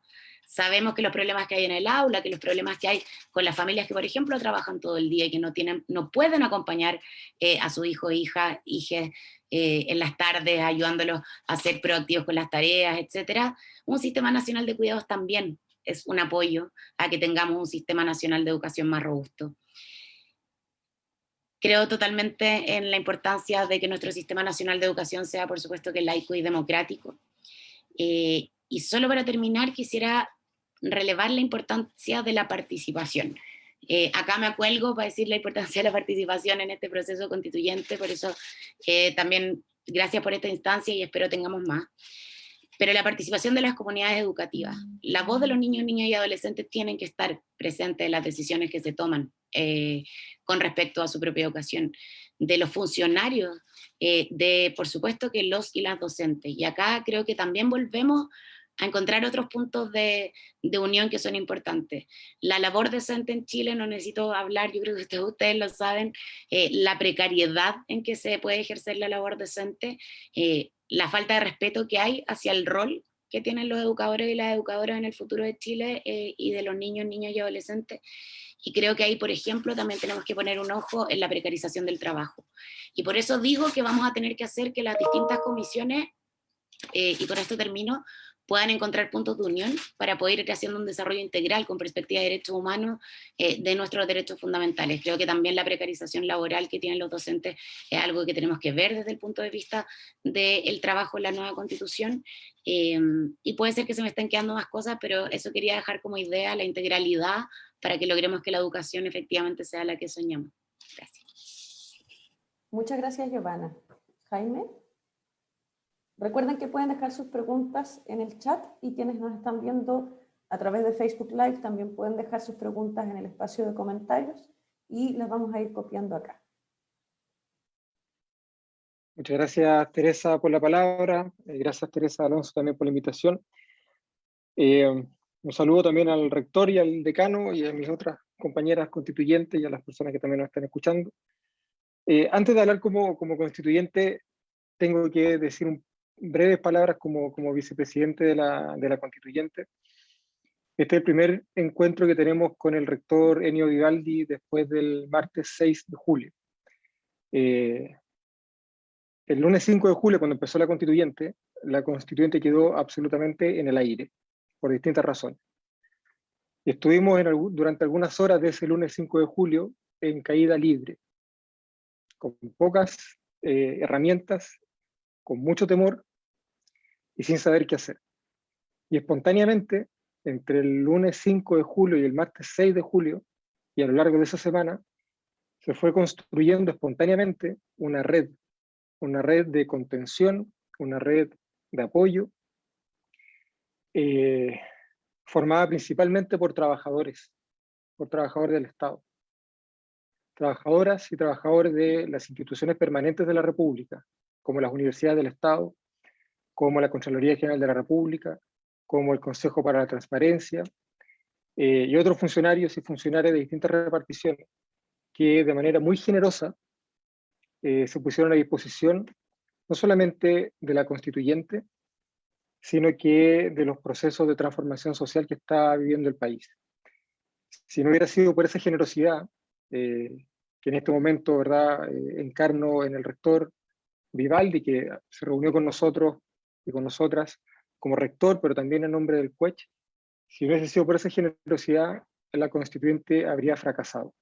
Sabemos que los problemas que hay en el aula, que los problemas que hay con las familias que, por ejemplo, trabajan todo el día y que no, tienen, no pueden acompañar eh, a su hijo, hija, hija eh, en las tardes, ayudándolos a ser proactivos con las tareas, etc. Un sistema nacional de cuidados también es un apoyo a que tengamos un sistema nacional de educación más robusto. Creo totalmente en la importancia de que nuestro sistema nacional de educación sea, por supuesto, que laico y democrático. Eh, y solo para terminar, quisiera relevar la importancia de la participación. Eh, acá me acuelgo para decir la importancia de la participación en este proceso constituyente, por eso eh, también gracias por esta instancia y espero tengamos más. Pero la participación de las comunidades educativas, la voz de los niños, niñas y adolescentes tienen que estar presentes en las decisiones que se toman eh, con respecto a su propia educación, de los funcionarios, de por supuesto que los y las docentes. Y acá creo que también volvemos a encontrar otros puntos de, unión que son importantes. La labor decente en Chile, no necesito hablar, yo creo que ustedes, lo saben, eh, la precariedad en que se puede ejercer la labor decente, eh, la falta de respeto que hay hacia el rol que tienen los educadores y las educadoras en el futuro de Chile eh, y de los niños, niños y adolescentes. Y creo que ahí, por ejemplo, también tenemos que poner un ojo en la precarización del trabajo. Y por eso digo que vamos a tener que hacer que las distintas comisiones, y con esto termino, puedan encontrar puntos de unión para poder ir haciendo un desarrollo integral con perspectiva de derechos humanos eh, de nuestros derechos fundamentales. Creo que también la precarización laboral que tienen los docentes es algo que tenemos que ver desde el punto de vista del trabajo en la nueva constitución, em, y puede ser que se me estén quedando más cosas, pero eso quería dejar como idea la integralidad para que logremos que la educación efectivamente sea la que soñamos. Gracias. Muchas gracias, Giovanna. Jaime. Recuerden que pueden dejar sus preguntas en el chat y quienes nos están viendo a través de Facebook Live también pueden dejar sus preguntas en el espacio de comentarios y las vamos a ir copiando acá. Muchas gracias Teresa por la palabra, eh, gracias Teresa Alonso también por la invitación. Eh, un saludo también al rector y al decano y a mis otras compañeras constituyentes y a las personas que también nos están escuchando. Eh, antes de hablar como, como constituyente, tengo que decir un breves palabras como, como vicepresidente de la, de la constituyente. Este es el primer encuentro que tenemos con el rector Enio Vivaldi después del martes 6 de julio. Eh, el lunes 5 de julio, cuando empezó la constituyente, la constituyente quedó absolutamente en el aire, por distintas razones. Estuvimos durante algunas horas de ese lunes 5 de julio en caída libre, con pocas eh, herramientas, con mucho temor y sin saber qué hacer. Y espontáneamente, entre el lunes 5 de julio y el martes 6 de julio, y a lo largo de esa semana, se fue construyendo espontáneamente una red, una red de contención, una red de apoyo, eh, formada principalmente por trabajadores, por trabajadores del Estado. Trabajadoras y trabajadores de las instituciones permanentes de la República, como las universidades del Estado, como la Contraloría General de la República, como el Consejo para la Transparencia, eh, y otros funcionarios y funcionarias de distintas reparticiones, que de manera muy generosa eh, se pusieron a disposición no solamente de la constituyente, sino que de los procesos de transformación social que está viviendo el país. Si no hubiera sido por esa generosidad, eh, que en este momento ¿verdad? Eh, encarno en el rector Vivaldi, que se reunió con nosotros con nosotras como rector, pero también en nombre del CUECH, si hubiese sido por esa generosidad, la constituyente habría fracasado.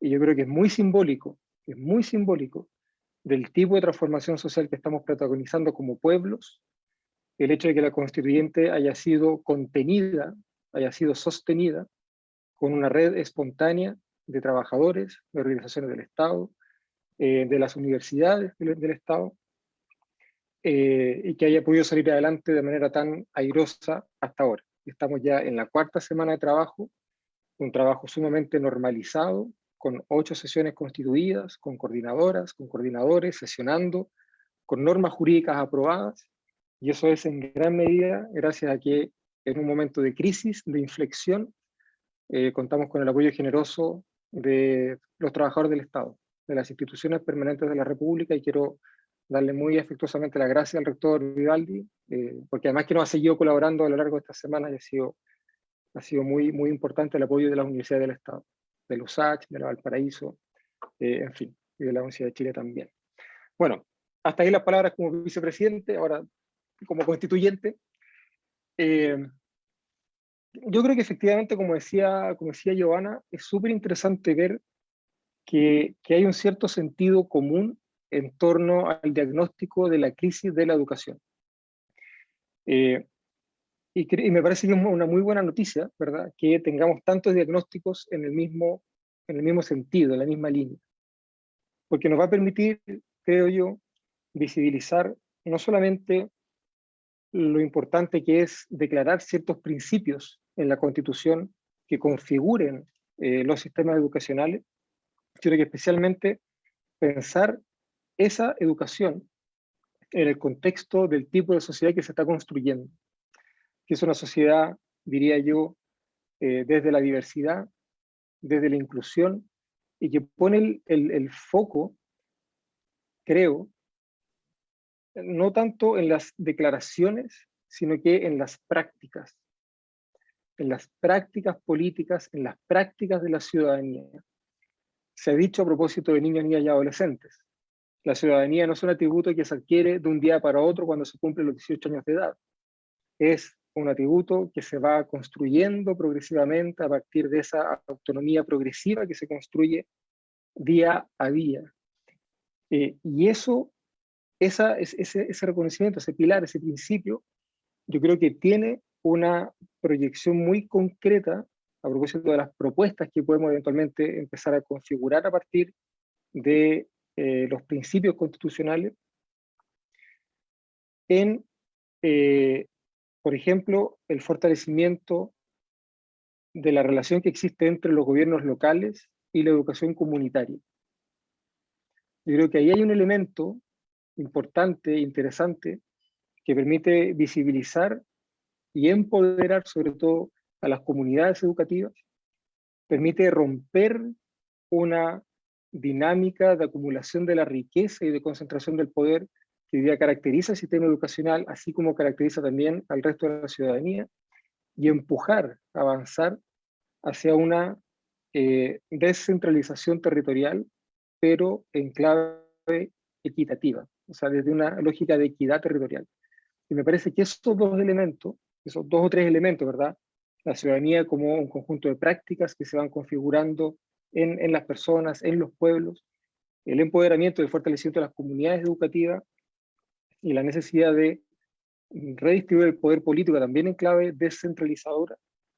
Y yo creo que es muy simbólico, es muy simbólico del tipo de transformación social que estamos protagonizando como pueblos, el hecho de que la constituyente haya sido contenida, haya sido sostenida con una red espontánea de trabajadores, de organizaciones del Estado, eh, de las universidades del, Estado, eh, y que haya podido salir adelante de manera tan airosa hasta ahora. Estamos ya en la cuarta semana de trabajo, un trabajo sumamente normalizado, con ocho sesiones constituidas, con coordinadoras, con coordinadores, sesionando, con normas jurídicas aprobadas, y eso es en gran medida gracias a que en un momento de crisis, de inflexión, eh, contamos con el apoyo generoso de los trabajadores del Estado, de las instituciones permanentes de la República, y quiero darle muy afectuosamente la gracia al rector Vivaldi, eh, porque además que nos ha seguido colaborando a lo largo de estas semanas y ha sido, ha sido muy, muy importante el apoyo de las universidades del Estado, de los USACH, de la Valparaíso, eh, en fin, y de la Universidad de Chile también. Bueno, hasta ahí las palabras como vicepresidente, ahora como constituyente. Eh, yo creo que efectivamente, como decía, como decía Giovanna, es súper interesante ver que, que, hay un cierto sentido común en torno al diagnóstico de la crisis de la educación. Eh, y, y, me parece que es una muy buena noticia, ¿verdad? Que tengamos tantos diagnósticos en el mismo, en el mismo sentido, en la misma línea. Porque nos va a permitir, creo yo, visibilizar no solamente lo importante que es declarar ciertos principios en la Constitución que configuren eh, los sistemas educacionales, sino que especialmente pensar esa educación en el contexto del tipo de sociedad que se está construyendo, que es una sociedad, diría yo, eh, desde la diversidad, desde la inclusión, y que pone el, el foco, creo, no tanto en las declaraciones, sino que en las prácticas, en las prácticas políticas, en las prácticas de la ciudadanía. Se ha dicho a propósito de niños, niñas y adolescentes, la ciudadanía no es un atributo que se adquiere de un día para otro cuando se cumplen los 18 años de edad. Es un atributo que se va construyendo progresivamente a partir de esa autonomía progresiva que se construye día a día. Eh, y eso esa, ese, ese reconocimiento, ese pilar, ese principio, yo creo que tiene una proyección muy concreta a propósito de las propuestas que podemos eventualmente empezar a configurar a partir de eh, los principios constitucionales en, eh, por ejemplo, el fortalecimiento de la relación que existe entre los gobiernos locales y la educación comunitaria. Yo creo que ahí hay un elemento importante, interesante, que permite visibilizar y empoderar sobre todo a las comunidades educativas, permite romper una dinámica de acumulación de la riqueza y de concentración del poder que hoy caracteriza el sistema educacional, así como caracteriza también al resto de la ciudadanía, y empujar, avanzar hacia una eh, descentralización territorial, pero en clave equitativa, o sea, desde una lógica de equidad territorial. Y me parece que estos dos elementos, esos dos o tres elementos, ¿verdad? La ciudadanía como un conjunto de prácticas que se van configurando en, las personas, en los pueblos, el empoderamiento y el fortalecimiento de las comunidades educativas y la necesidad de redistribuir el poder político también en clave descentralizadora,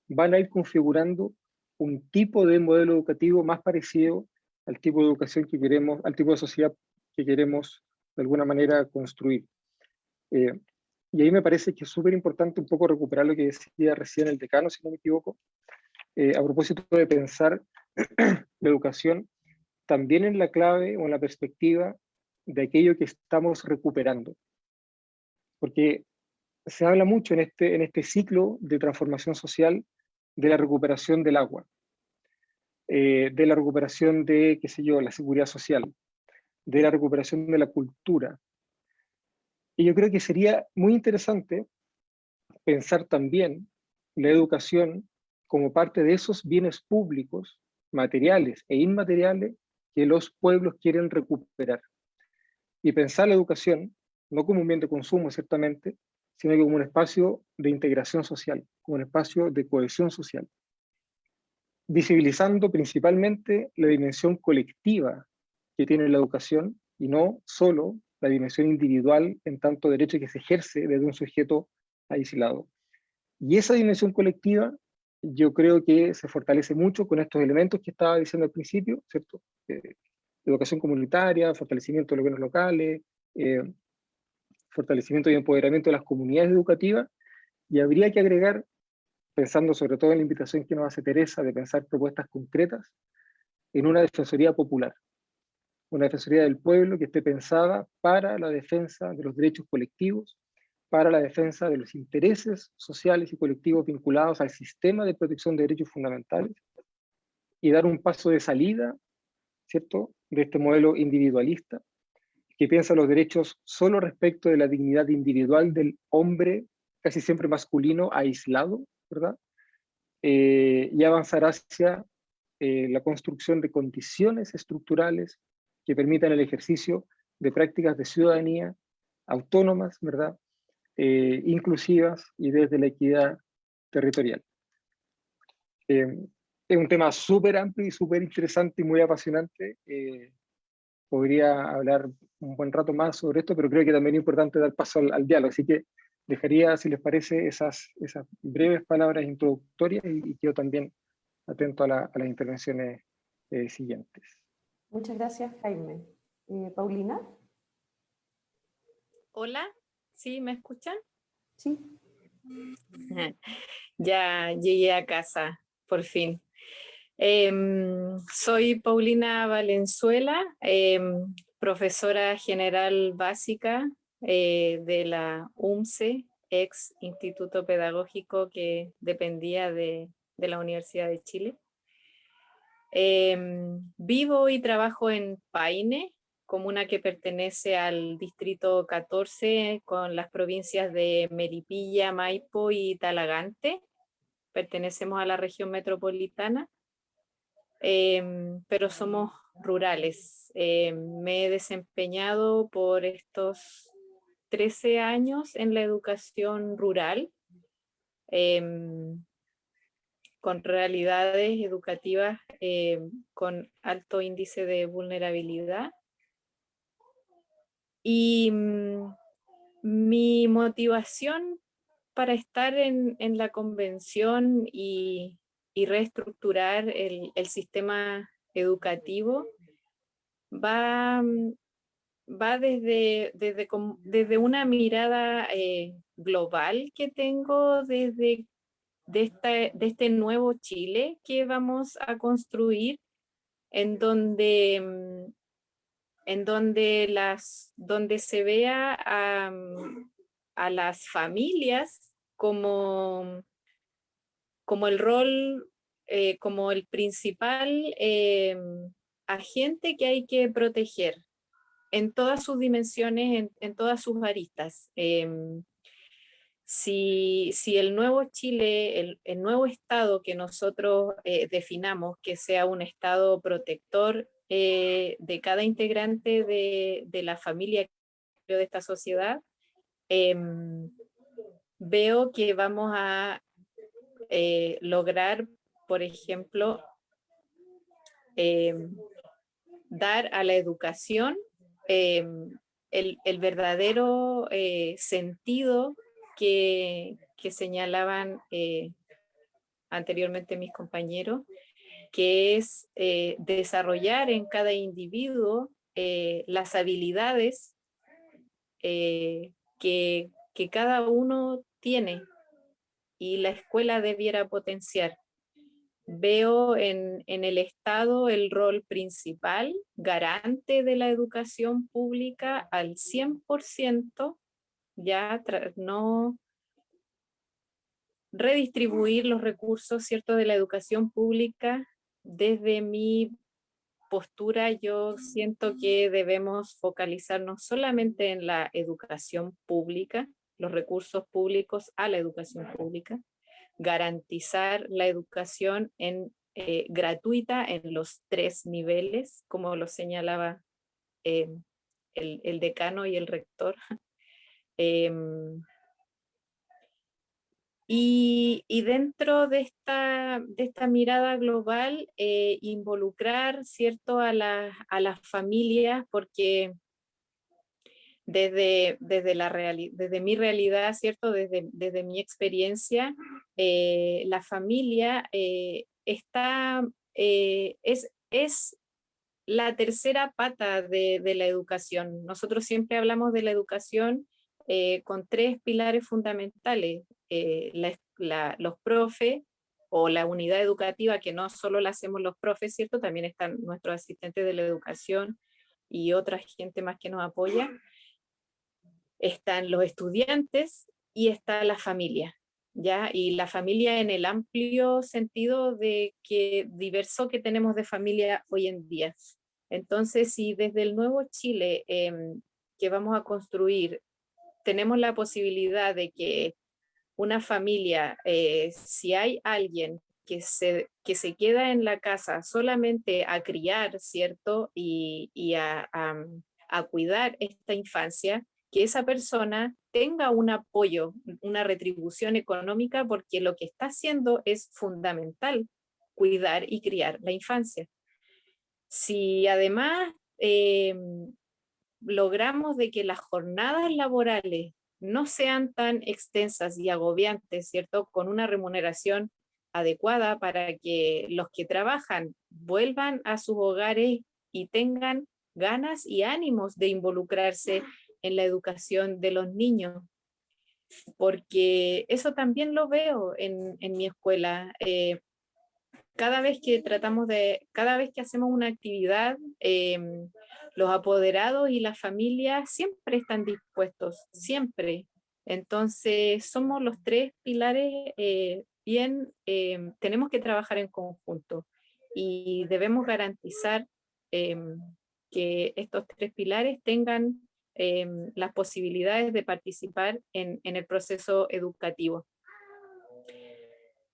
van a ir configurando un tipo de modelo educativo más parecido al tipo de educación que queremos, al tipo de sociedad que queremos de alguna manera construir. Eh, y ahí me parece que es súper importante un poco recuperar lo que decía recién el decano, si no me equivoco, eh, a propósito de pensar *clears throat* la educación también en la clave o en la perspectiva de aquello que estamos recuperando. Porque se habla mucho en este, en este ciclo de transformación social de la recuperación del agua, eh, de la recuperación de, qué sé yo, la seguridad social, de la recuperación de la cultura. Y yo creo que sería muy interesante pensar también la educación como parte de esos bienes públicos, materiales e inmateriales, que los pueblos quieren recuperar. Y pensar la educación no como un bien de consumo, ciertamente, sino como un espacio de integración social, como un espacio de cohesión social, visibilizando principalmente la dimensión colectiva que tiene la educación y no solo la dimensión individual en tanto derecho que se ejerce desde un sujeto aislado. Y esa dimensión colectiva yo creo que se fortalece mucho con estos elementos que estaba diciendo al principio, ¿cierto? Eh, educación comunitaria, fortalecimiento de los bienes locales, eh, fortalecimiento y empoderamiento de las comunidades educativas, y habría que agregar, pensando sobre todo en la invitación que nos hace Teresa de pensar propuestas concretas, en una defensoría popular, una defensoría del pueblo que esté pensada para la defensa de los derechos colectivos, para la defensa de los intereses sociales y colectivos vinculados al sistema de protección de derechos fundamentales, y dar un paso de salida, ¿cierto?, de este modelo individualista, que piensa los derechos solo respecto de la dignidad individual del hombre, casi siempre masculino, aislado, ¿verdad? Eh, y avanzar hacia eh, la construcción de condiciones estructurales que permitan el ejercicio de prácticas de ciudadanía autónomas, ¿verdad? Eh, inclusivas y desde la equidad territorial. es un tema súper amplio y súper interesante y muy apasionante podría hablar un buen rato más sobre esto, pero creo que también es importante dar paso al, diálogo. Así que dejaría, si les parece, esas, esas breves palabras introductorias y, quedo también atento a, las intervenciones eh, siguientes. Muchas gracias, Jaime. Eh, Paulina. Hola, ¿sí me escuchan? Sí. *laughs* Ya llegué a casa, por fin. Em, soy Paulina Valenzuela, em, profesora general básica eh, de la UMCE, ex Instituto Pedagógico que dependía de, la Universidad de Chile. Em, vivo y trabajo en Paine, comuna que pertenece al distrito 14 con las provincias de Meripilla, Maipo y Talagante. Pertenecemos a la región metropolitana. Em, pero somos rurales. Em, me he desempeñado por estos 13 años en la educación rural, em, con realidades educativas con alto índice de vulnerabilidad. Y mm, mi motivación para estar en, en la convención y y reestructurar el, sistema educativo va, mm, va desde, desde, desde una mirada eh, global que tengo desde de, de este nuevo Chile que vamos a construir, en donde, mm, en donde, las, donde se vea a, mm, a las familias como como el rol, eh, como el principal eh, agente que hay que proteger en todas sus dimensiones, en, todas sus aristas. Em, si, el nuevo Chile, el, nuevo Estado que nosotros eh, definamos, que sea un Estado protector eh, de cada integrante de, la familia de esta sociedad, em, veo que vamos a eh, lograr, por ejemplo, em, dar a la educación em, el, verdadero eh, sentido que, señalaban eh, anteriormente mis compañeros, que es desarrollar en cada individuo las habilidades que, cada uno tiene y la escuela debiera potenciar. Veo en, el Estado el rol principal, garante de la educación pública al 100%, ya no redistribuir los recursos ¿cierto? de la educación pública. Desde mi postura yo siento que debemos focalizarnos solamente en la educación pública, los recursos públicos a la educación pública, garantizar la educación en, eh, gratuita en los tres niveles, como lo señalaba em, el, decano y el rector. *laughs* Em, y, dentro de esta, de esta mirada global, eh, involucrar ¿cierto? A, a las familias, porque desde, desde, la desde mi realidad, ¿cierto? Desde, desde mi experiencia, eh, la familia eh, está, es, es la tercera pata de, de, la educación. Nosotros siempre hablamos de la educación con tres pilares fundamentales. La, los profes o la unidad educativa, que no solo la hacemos los profes, ¿cierto? También están nuestros asistentes de la educación y otra gente más que nos apoya están los estudiantes y está la familia, ¿ya? Y la familia en el amplio sentido de que diverso que tenemos de familia hoy en día. Entonces, si desde el nuevo Chile em, que vamos a construir tenemos la posibilidad de que una familia, eh, si hay alguien que se, que se queda en la casa solamente a criar, ¿cierto? Y, a, a, cuidar esta infancia, que esa persona tenga un apoyo, una retribución económica, porque lo que está haciendo es fundamental, cuidar y criar la infancia. Si además em, logramos de que las jornadas laborales no sean tan extensas y agobiantes, ¿cierto? Con una remuneración adecuada para que los que trabajan vuelvan a sus hogares y tengan ganas y ánimos de involucrarse en la educación de los niños, porque eso también lo veo en, mi escuela. Eh, cada vez que tratamos de, cada vez que hacemos una actividad, em, los apoderados y las familias siempre están dispuestos, siempre. Entonces, somos los tres pilares eh, bien, em, tenemos que trabajar en conjunto y debemos garantizar em, que estos tres pilares tengan Em, las posibilidades de participar en, el proceso educativo.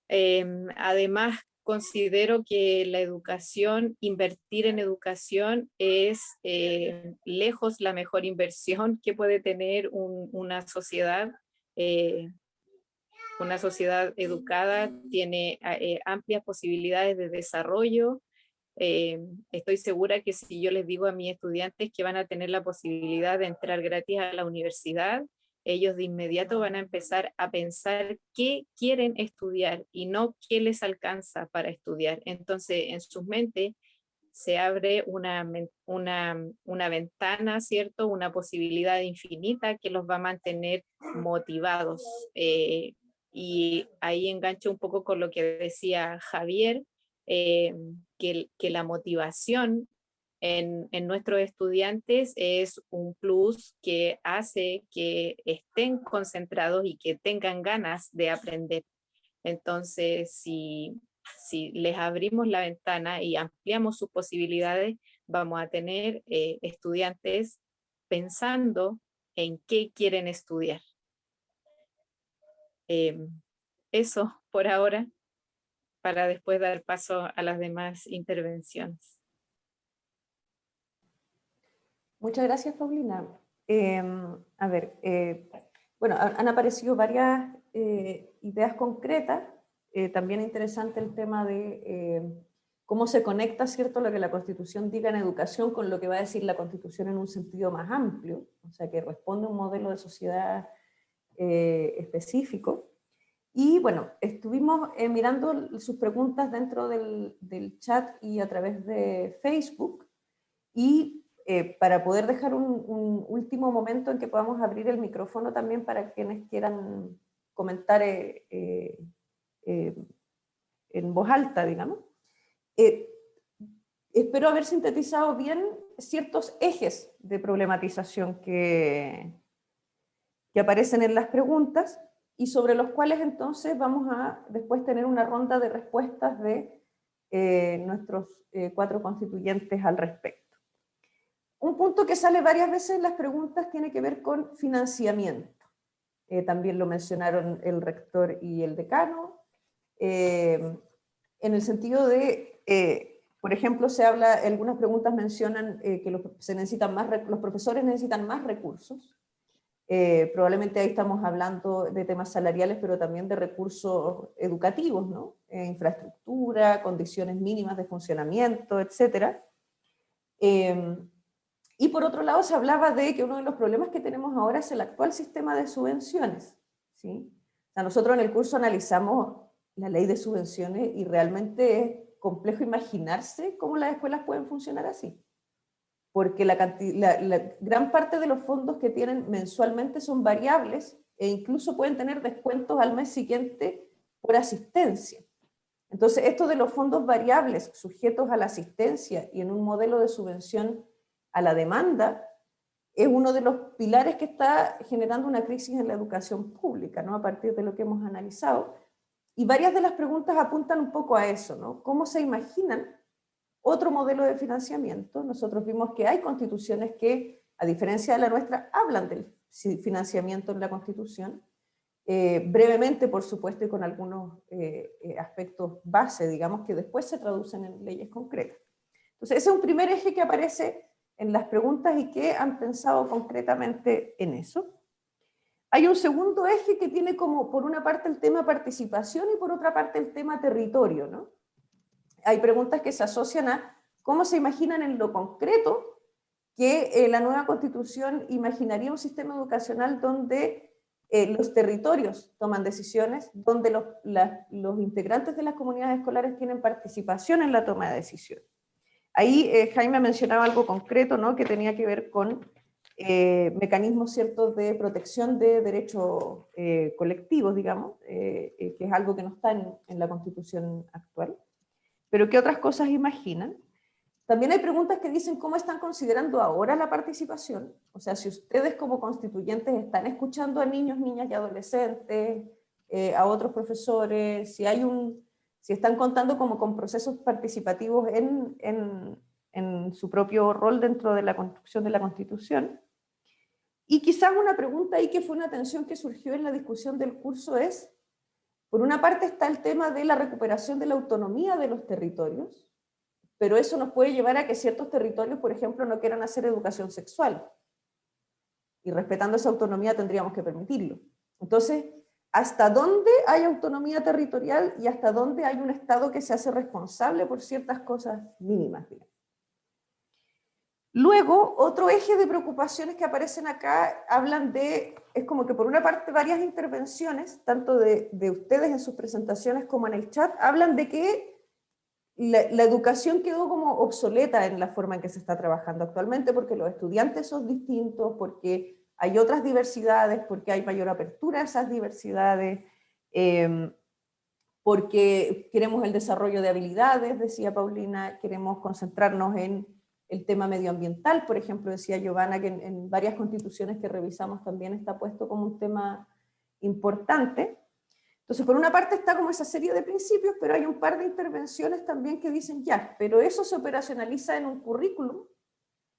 Em, además, considero que la educación, invertir en educación es eh, lejos la mejor inversión que puede tener una sociedad. Eh, una sociedad educada tiene eh, amplias posibilidades de desarrollo, estoy segura que si yo les digo a mis estudiantes que van a tener la posibilidad de entrar gratis a la universidad, ellos de inmediato van a empezar a pensar qué quieren estudiar y no qué les alcanza para estudiar. Entonces, en sus mentes se abre una, una, una ventana, ¿cierto? Una posibilidad infinita que los va a mantener motivados. Eh, y ahí engancho un poco con lo que decía Javier, eh, que, la motivación en, nuestros estudiantes es un plus que hace que estén concentrados y que tengan ganas de aprender. Entonces, si, si les abrimos la ventana y ampliamos sus posibilidades, vamos a tener eh, estudiantes pensando en qué quieren estudiar. Em, eso por ahora, para después dar paso a las demás intervenciones. Muchas gracias, Paulina. Em, a ver, eh, bueno, han aparecido varias eh, ideas concretas. Eh, también interesante el tema de cómo se conecta, ¿cierto?, lo que la Constitución diga en educación con lo que va a decir la Constitución en un sentido más amplio, o sea, que responde a un modelo de sociedad específico. Y bueno, estuvimos mirando sus preguntas dentro del, del, chat y a través de Facebook, y eh, para poder dejar un, último momento en que podamos abrir el micrófono también para quienes quieran comentar eh, eh, en voz alta, digamos. espero haber sintetizado bien ciertos ejes de problematización que, que aparecen en las preguntas y sobre los cuales entonces vamos a después tener una ronda de respuestas de nuestros cuatro constituyentes al respecto. Un punto que sale varias veces en las preguntas tiene que ver con financiamiento. Eh, también lo mencionaron el rector y el decano, eh, en el sentido de, eh, por ejemplo, se habla, algunas preguntas mencionan que los, se necesitan más, los profesores necesitan más recursos, probablemente ahí estamos hablando de temas salariales, pero también de recursos educativos, ¿no? infraestructura, condiciones mínimas de funcionamiento, etc. Y por otro lado se hablaba de que uno de los problemas que tenemos ahora es el actual sistema de subvenciones. ¿sí? O nosotros en el curso analizamos la ley de subvenciones y realmente es complejo imaginarse cómo las escuelas pueden funcionar así. Porque la, la gran parte de los fondos que tienen mensualmente son variables e incluso pueden tener descuentos al mes siguiente por asistencia. Entonces, esto de los fondos variables sujetos a la asistencia y en un modelo de subvención a la demanda, es uno de los pilares que está generando una crisis en la educación pública, ¿no? a partir de lo que hemos analizado. Y varias de las preguntas apuntan un poco a eso, ¿no? ¿Cómo se imaginan otro modelo de financiamiento? Nosotros vimos que hay constituciones que, a diferencia de la nuestra, hablan del financiamiento en la constitución, eh, brevemente, por supuesto, y con algunos eh, eh, aspectos base, digamos, que después se traducen en leyes concretas. Entonces, ese es un primer eje que aparece en las preguntas y qué han pensado concretamente en eso. Hay un segundo eje que tiene como, por una parte, el tema participación y por otra parte el tema territorio. ¿no? Hay preguntas que se asocian a cómo se imaginan en lo concreto que eh, la nueva constitución imaginaría un sistema educacional donde eh, los territorios toman decisiones, donde los, los integrantes de las comunidades escolares tienen participación en la toma de decisiones. Ahí eh, Jaime mencionaba algo concreto, ¿no? que tenía que ver con eh, mecanismos ciertos de protección de derechos eh, colectivos, digamos, que es algo que no está en, en, la constitución actual. Pero ¿qué otras cosas imaginan? También hay preguntas que dicen cómo están considerando ahora la participación. O sea, si ustedes como constituyentes están escuchando a niños, niñas y adolescentes, a otros profesores, si hay un si están contando como con procesos participativos en, en, su propio rol dentro de la construcción de la Constitución. Y quizás una pregunta ahí que fue una tensión que surgió en la discusión del curso es, por una parte está el tema de la recuperación de la autonomía de los territorios, pero eso nos puede llevar a que ciertos territorios, por ejemplo, no quieran hacer educación sexual. Y respetando esa autonomía tendríamos que permitirlo. Entonces, hasta dónde hay autonomía territorial y hasta dónde hay un Estado que se hace responsable por ciertas cosas mínimas. Luego, otro eje de preocupaciones que aparecen acá, hablan de, es como que por una parte varias intervenciones, tanto de, ustedes en sus presentaciones como en el chat, hablan de que la, la, educación quedó como obsoleta en la forma en que se está trabajando actualmente, porque los estudiantes son distintos, porque hay otras diversidades, porque hay mayor apertura a esas diversidades, em, porque queremos el desarrollo de habilidades, decía Paulina, queremos concentrarnos en el tema medioambiental, por ejemplo, decía Giovanna que en, varias constituciones que revisamos también está puesto como un tema importante. Entonces, por una parte está como esa serie de principios, pero hay un par de intervenciones también que dicen ya, pero eso se operacionaliza en un currículum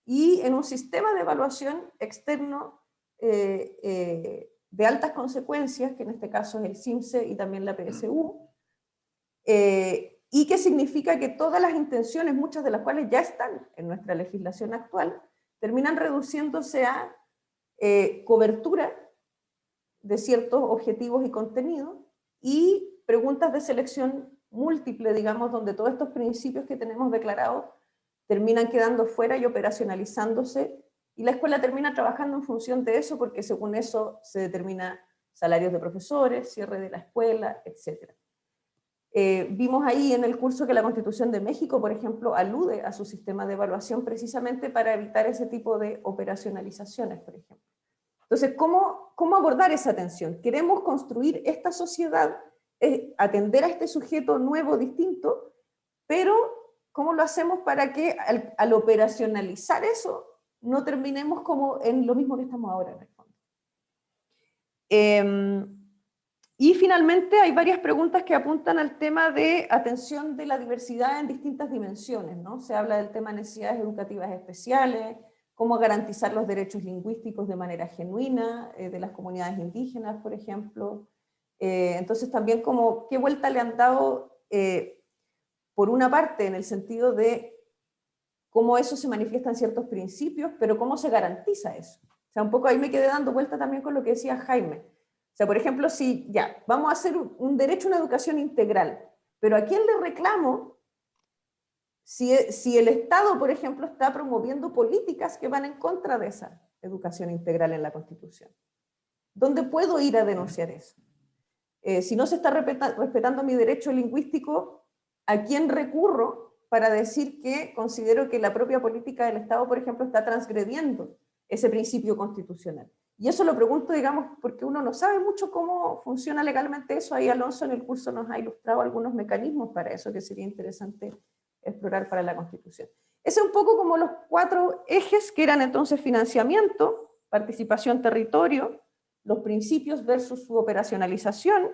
y en un sistema de evaluación externo eh, eh, de altas consecuencias, que en este caso es el CIMSE y también la PSU, eh, y que significa que todas las intenciones, muchas de las cuales ya están en nuestra legislación actual, terminan reduciéndose a cobertura de ciertos objetivos y contenidos, y preguntas de selección múltiple, digamos, donde todos estos principios que tenemos declarados terminan quedando fuera y operacionalizándose, y la escuela termina trabajando en función de eso, porque según eso se determina salarios de profesores, cierre de la escuela, etc. Eh, vimos ahí en el curso que la Constitución de México, por ejemplo, alude a su sistema de evaluación precisamente para evitar ese tipo de operacionalizaciones, por ejemplo. Entonces, ¿cómo, cómo abordar esa tensión? Queremos construir esta sociedad, eh, atender a este sujeto nuevo, distinto, pero ¿cómo lo hacemos para que al, operacionalizar eso no terminemos como en lo mismo que estamos ahora en el fondo? Em, y finalmente hay varias preguntas que apuntan al tema de atención de la diversidad en distintas dimensiones, ¿no? Se habla del tema de necesidades educativas especiales, cómo garantizar los derechos lingüísticos de manera genuina eh, de las comunidades indígenas, por ejemplo. Eh, entonces también como qué vuelta le han dado, eh, por una parte, en el sentido de cómo eso se manifiesta en ciertos principios, pero cómo se garantiza eso. O sea, un poco ahí me quedé dando vuelta también con lo que decía Jaime. O sea, por ejemplo, si ya, vamos a hacer un derecho a una educación integral, pero ¿a quién le reclamo si, el Estado, por ejemplo, está promoviendo políticas que van en contra de esa educación integral en la Constitución. ¿Dónde puedo ir a denunciar eso? Eh, si no se está respetando mi derecho lingüístico, ¿a quién recurro para decir que considero que la propia política del Estado, por ejemplo, está transgrediendo ese principio constitucional? Y eso lo pregunto, digamos, porque uno no sabe mucho cómo funciona legalmente eso. Ahí Alonso en el curso nos ha ilustrado algunos mecanismos para eso que sería interesante explorar para la Constitución. Ese es un poco como los cuatro ejes que eran entonces financiamiento, participación territorio, los principios versus su operacionalización,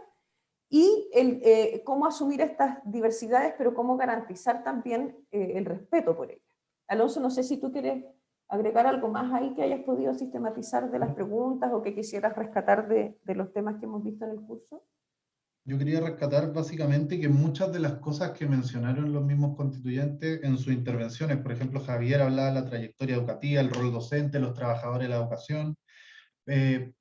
y eh, cómo asumir estas diversidades, pero cómo garantizar también eh, el respeto por ellas. Alonso, no sé si tú quieres agregar algo más ahí que hayas podido sistematizar de las preguntas o que quisieras rescatar de, de los temas que hemos visto en el curso yo quería rescatar básicamente que muchas de las cosas que mencionaron los mismos constituyentes en sus intervenciones, por ejemplo, Javier hablaba de la trayectoria educativa, el rol docente, los trabajadores de la educación, eh,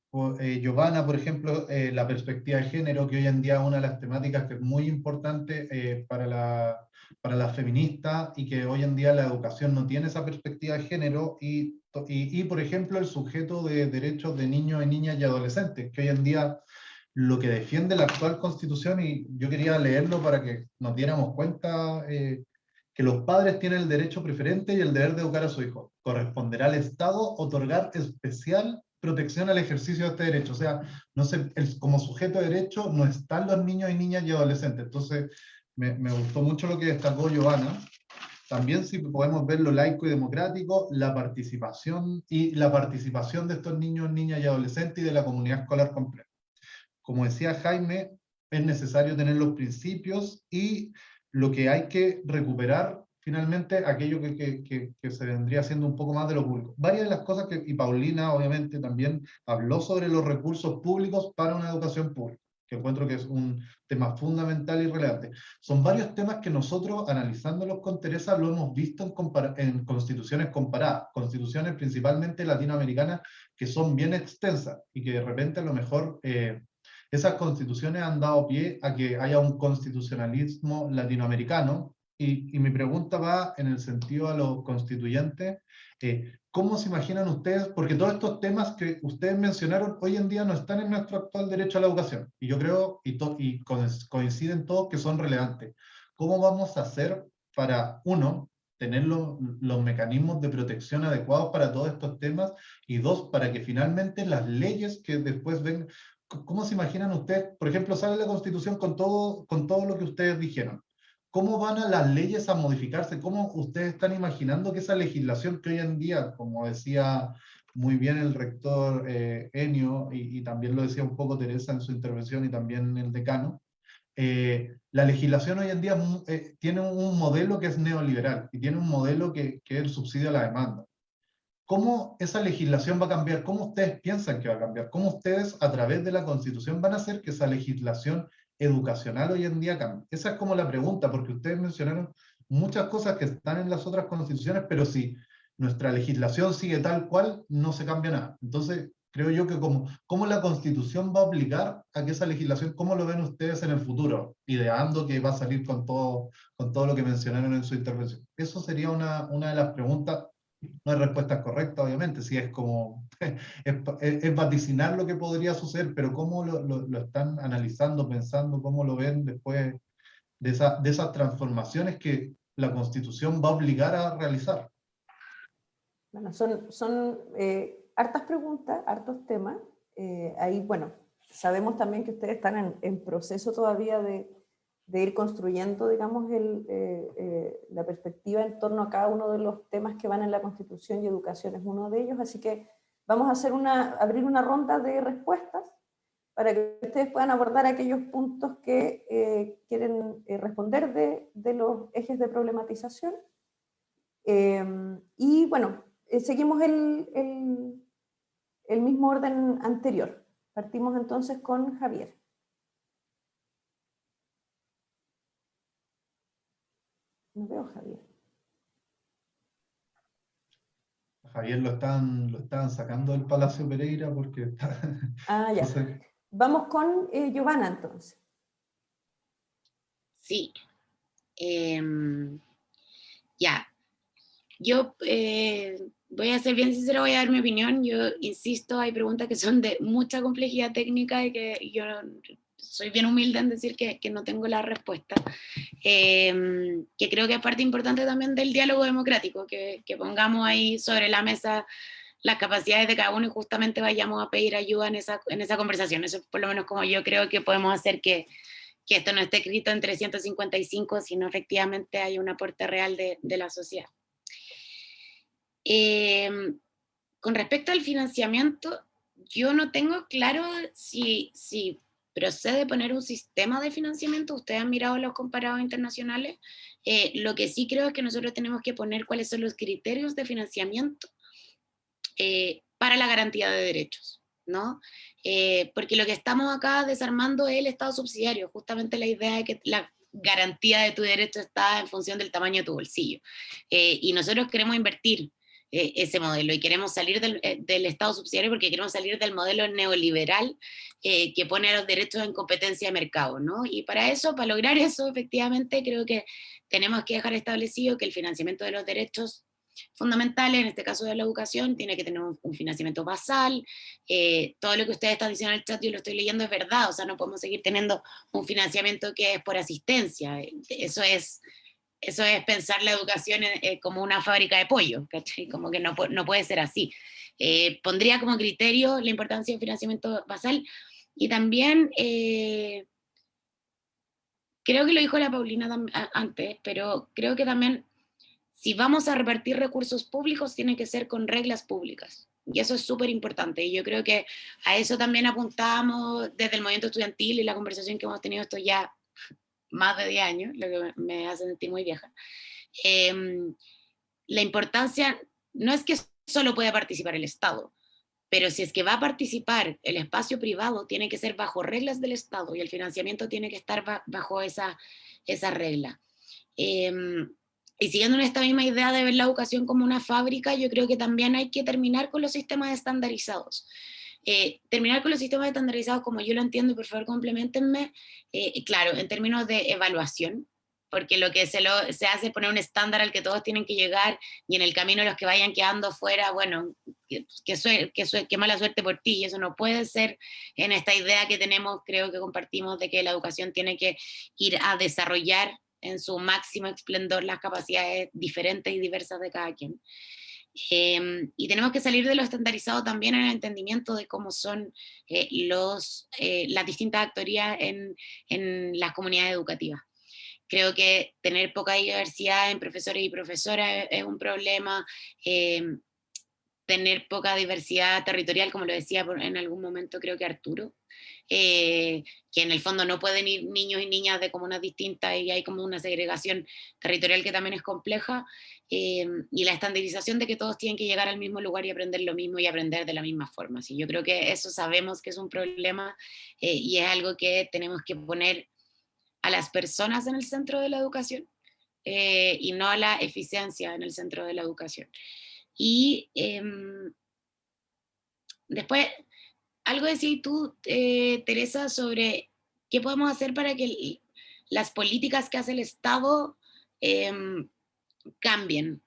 eh, Giovanna, por ejemplo, eh, la perspectiva de género, que hoy en día es una de las temáticas que es muy importante para, la, para las feministas y que hoy en día la educación no tiene esa perspectiva de género y, y, y por ejemplo, el sujeto de derechos de niños y niñas y adolescentes, que hoy en día lo que defiende la actual constitución, y yo quería leerlo para que nos diéramos cuenta eh, que los padres tienen el derecho preferente y el deber de educar a su hijo. Corresponderá al Estado otorgar especial protección al ejercicio de este derecho. O sea, no se, como sujeto de derecho no están los niños y niñas y adolescentes. Entonces, me, gustó mucho lo que destacó Giovanna. También si podemos ver lo laico y democrático, la participación y la participación de estos niños, niñas y adolescentes y de la comunidad escolar completa como decía Jaime, es necesario tener los principios y lo que hay que recuperar finalmente aquello que, se vendría siendo un poco más de lo público. Varias de las cosas que, y Paulina obviamente también habló sobre los recursos públicos para una educación pública, que encuentro que es un tema fundamental y relevante. Son varios temas que nosotros, analizándolos con Teresa, lo hemos visto en, en constituciones comparadas, constituciones principalmente latinoamericanas, que son bien extensas y que de repente a lo mejor eh, esas constituciones han dado pie a que haya un constitucionalismo latinoamericano, y, mi pregunta va en el sentido a los constituyentes, eh, ¿cómo se imaginan ustedes? Porque todos estos temas que ustedes mencionaron hoy en día no están en nuestro actual derecho a la educación, y yo creo, y, y coinciden todos que son relevantes. ¿Cómo vamos a hacer para, uno, tener los, los, mecanismos de protección adecuados para todos estos temas, y dos, para que finalmente las leyes que después ven, ¿Cómo se imaginan ustedes? Por ejemplo, sale la Constitución con todo, con todo lo que ustedes dijeron. ¿Cómo van a las leyes a modificarse? ¿Cómo ustedes están imaginando que esa legislación que hoy en día, como decía muy bien el rector eh, Enio, y, también lo decía un poco Teresa en su intervención y también el decano, eh, la legislación hoy en día eh, tiene un modelo que es neoliberal y tiene un modelo que, que es el subsidio a la demanda. ¿cómo esa legislación va a cambiar? ¿Cómo ustedes piensan que va a cambiar? ¿Cómo ustedes a través de la Constitución van a hacer que esa legislación educacional hoy en día cambie? Esa es como la pregunta, porque ustedes mencionaron muchas cosas que están en las otras constituciones, pero si nuestra legislación sigue tal cual, no se cambia nada. Entonces, creo yo que como, cómo la Constitución va a obligar a que esa legislación, ¿cómo lo ven ustedes en el futuro? Ideando que va a salir con todo, con todo lo que mencionaron en su intervención. Eso sería una, una de las preguntas. No hay respuesta correcta, obviamente, si es como, *laughs* es, vaticinar lo que podría suceder, pero cómo lo, lo, están analizando, pensando, cómo lo ven después de, esa, de esas transformaciones que la Constitución va a obligar a realizar. Bueno, son, son eh, hartas preguntas, hartos temas. Eh, ahí, bueno, sabemos también que ustedes están en, en proceso todavía de, de, ir construyendo, digamos, el, eh, la perspectiva en torno a cada uno de los temas que van en la Constitución y educación es uno de ellos, así que vamos a hacer una, abrir una ronda de respuestas para que ustedes puedan abordar aquellos puntos que eh, quieren eh, responder de, de, los ejes de problematización. Eh, y bueno, seguimos el, el, el mismo orden anterior. Partimos entonces con Javier. No veo a Javier. Lo están, lo están sacando del Palacio Pereira porque está... Ah, *laughs* ya. Vamos con eh, Giovanna entonces. Sí. Eh, ya. Yo eh, voy a ser bien sincera, voy a dar mi opinión. Yo insisto, hay preguntas que son de mucha complejidad técnica y que yo soy bien humilde en decir que, que no tengo la respuesta. Eh, que creo que es parte importante también del diálogo democrático, que, que, pongamos ahí sobre la mesa las capacidades de cada uno y justamente vayamos a pedir ayuda en esa, en esa conversación. Eso es por lo menos como yo creo que podemos hacer que, que esto no esté escrito en 355, sino efectivamente hay un aporte real de, de la sociedad. Eh, con respecto al financiamiento, yo no tengo claro si, si procede poner un sistema de financiamiento. Ustedes han mirado los comparados internacionales. Eh, lo que sí creo es que nosotros tenemos que poner cuáles son los criterios de financiamiento eh, para la garantía de derechos. ¿no? Eh, porque lo que estamos acá desarmando es el Estado subsidiario, justamente la idea de que la garantía de tu derecho está en función del tamaño de tu bolsillo. Eh, y nosotros queremos invertir eh, ese modelo. Y queremos salir del, eh, del, Estado subsidiario porque queremos salir del modelo neoliberal eh, que pone a los derechos en competencia de mercado, ¿no? Y para eso, para lograr *laughs* eso, efectivamente, creo que tenemos que dejar establecido que el financiamiento de los derechos fundamentales, en este caso de la educación, tiene que tener un, financiamiento basal, eh, todo lo que ustedes están diciendo en el chat, yo lo estoy leyendo, es verdad, o sea, no podemos seguir teniendo un financiamiento que es por asistencia, eso es eso es pensar la educación eh, como una fábrica de pollo, ¿cachai? Como que no, no puede ser así. Eh, pondría como criterio la importancia del financiamiento basal y también, eh, creo que lo dijo la Paulina antes, pero creo que también si vamos a repartir recursos públicos tiene que ser con reglas públicas. Y eso es súper importante. Y yo creo que a eso también apuntamos desde el movimiento estudiantil y la conversación que hemos tenido esto ya más de 10 años, lo que me hace sentir muy vieja, eh, la importancia no es que solo pueda participar el Estado, pero si es que va a participar el espacio privado, tiene que ser bajo reglas del Estado y el financiamiento tiene que estar bajo esa, esa regla. Eh, y siguiendo en esta misma idea de ver la educación como una fábrica, yo creo que también hay que terminar con los sistemas estandarizados. Eh, terminar con los sistemas estandarizados como yo lo entiendo, por favor complementenme, eh, claro, en términos de evaluación, porque lo que se, lo, se hace es poner un estándar al que todos tienen que llegar y en el camino los que vayan quedando fuera, bueno, que, que, que, mala suerte por ti, y eso no puede ser en esta idea que tenemos, creo que compartimos, de que la educación tiene que ir a desarrollar en su máximo esplendor las capacidades diferentes y diversas de cada quien. Eh, y tenemos que salir de lo estandarizado también en el entendimiento de cómo son eh, los, eh, las distintas actorías en, en, las comunidades educativas. Creo que tener poca diversidad en profesores y profesoras es, un problema, tener poca diversidad territorial, como lo decía en algún momento creo que Arturo, eh, que en el fondo no pueden ir niños y niñas de comunas distintas y hay como una segregación territorial que también es compleja, eh, y la estandarización de que todos tienen que llegar al mismo lugar y aprender lo mismo y aprender de la misma forma. ¿sí? Yo creo que eso sabemos que es un problema y es algo que tenemos que poner a las personas en el centro de la educación y no a la eficiencia en el centro de la educación. Y em, después, algo decís tú, eh, Teresa, sobre qué podemos hacer para que las políticas que hace el Estado em, cambien.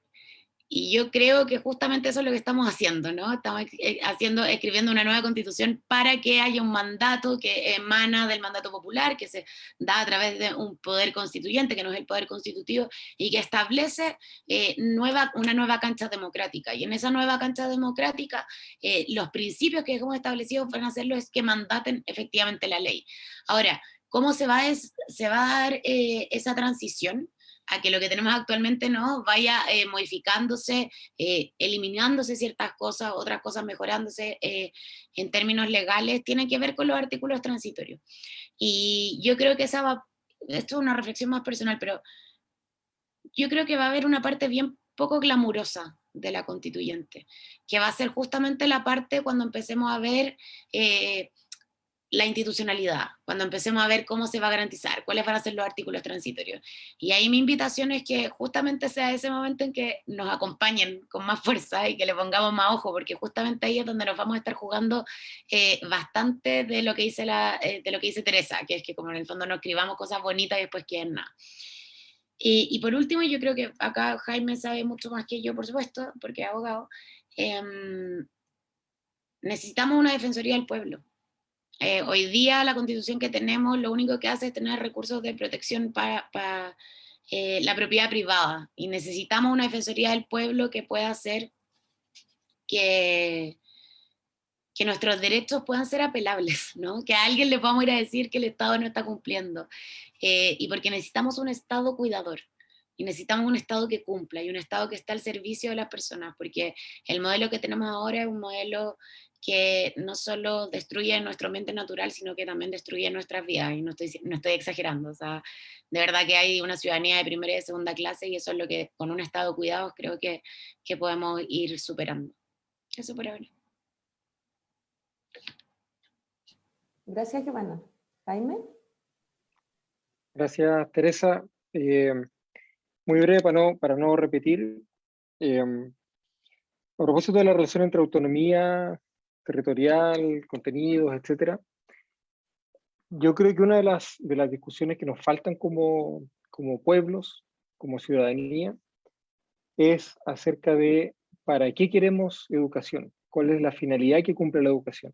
Y yo creo que justamente eso es lo que estamos haciendo, ¿no? Estamos eh, haciendo, escribiendo una nueva constitución para que haya un mandato que emana del mandato popular, que se da a través de un poder constituyente, que no es el poder constitutivo, y que establece eh, nueva, una nueva cancha democrática. Y en esa nueva cancha democrática, eh, los principios que hemos establecido van a hacerlo es que mandaten efectivamente la ley. Ahora, ¿cómo se va, es, se va a dar esa transición? A que lo que tenemos actualmente no vaya eh, modificándose, eh, eliminándose ciertas cosas, otras cosas mejorándose eh, en términos legales, tiene que ver con los artículos transitorios. Y yo creo que esa va, esto es una reflexión más personal, pero yo creo que va a haber una parte bien poco glamurosa de la constituyente, que va a ser justamente la parte cuando empecemos a ver la institucionalidad, cuando empecemos a ver cómo se va a garantizar, cuáles van a ser los artículos transitorios. Y ahí mi invitación es que justamente sea ese momento en que nos acompañen con más fuerza y que le pongamos más ojo, porque justamente ahí es donde nos vamos a estar jugando eh, bastante de lo, que dice la, eh, de lo que dice Teresa, que es que como en el fondo no escribamos cosas bonitas y después quieren nada. Y, por último, yo creo que acá Jaime sabe mucho más que yo, por supuesto, porque es abogado, em, necesitamos una defensoría del pueblo eh, hoy día la constitución que tenemos lo único que hace es tener recursos de protección para, eh, la propiedad privada. Y necesitamos una defensoría del pueblo que pueda hacer que, nuestros derechos puedan ser apelables, ¿no? que a alguien le podamos ir a decir que el Estado no está cumpliendo. Eh, y porque necesitamos un Estado cuidador y necesitamos un Estado que cumpla y un Estado que esté al servicio de las personas, porque el modelo que tenemos ahora es un modelo que no solo destruye nuestro ambiente natural, sino que también destruye nuestras vidas, y no estoy, no estoy exagerando, o sea, de verdad que hay una ciudadanía de primera y de segunda clase, y eso es lo que con un estado de cuidados creo que, que podemos ir superando. Eso por ahora. Gracias, Giovanna. Jaime. Gracias, Teresa. Eh, muy breve para no, para no repetir. Eh, a propósito de la relación entre autonomía territorial, contenidos, etcétera. Yo creo que una de las, de las discusiones que nos faltan como, como pueblos, como ciudadanía, es acerca de para qué queremos educación, cuál es la finalidad que cumple la educación.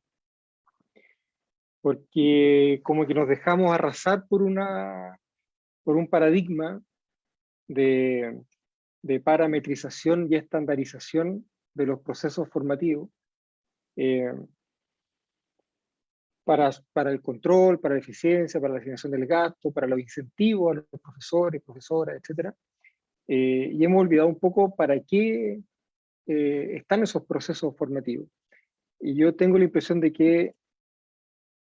Porque como que nos dejamos arrasar por, una, por un paradigma de, de parametrización y estandarización de los procesos formativos, eh, para, para el control, para la eficiencia, para la asignación del gasto, para los incentivos a los profesores, profesoras, etc. Eh, y hemos olvidado un poco para qué eh, están esos procesos formativos. Y yo tengo la impresión de que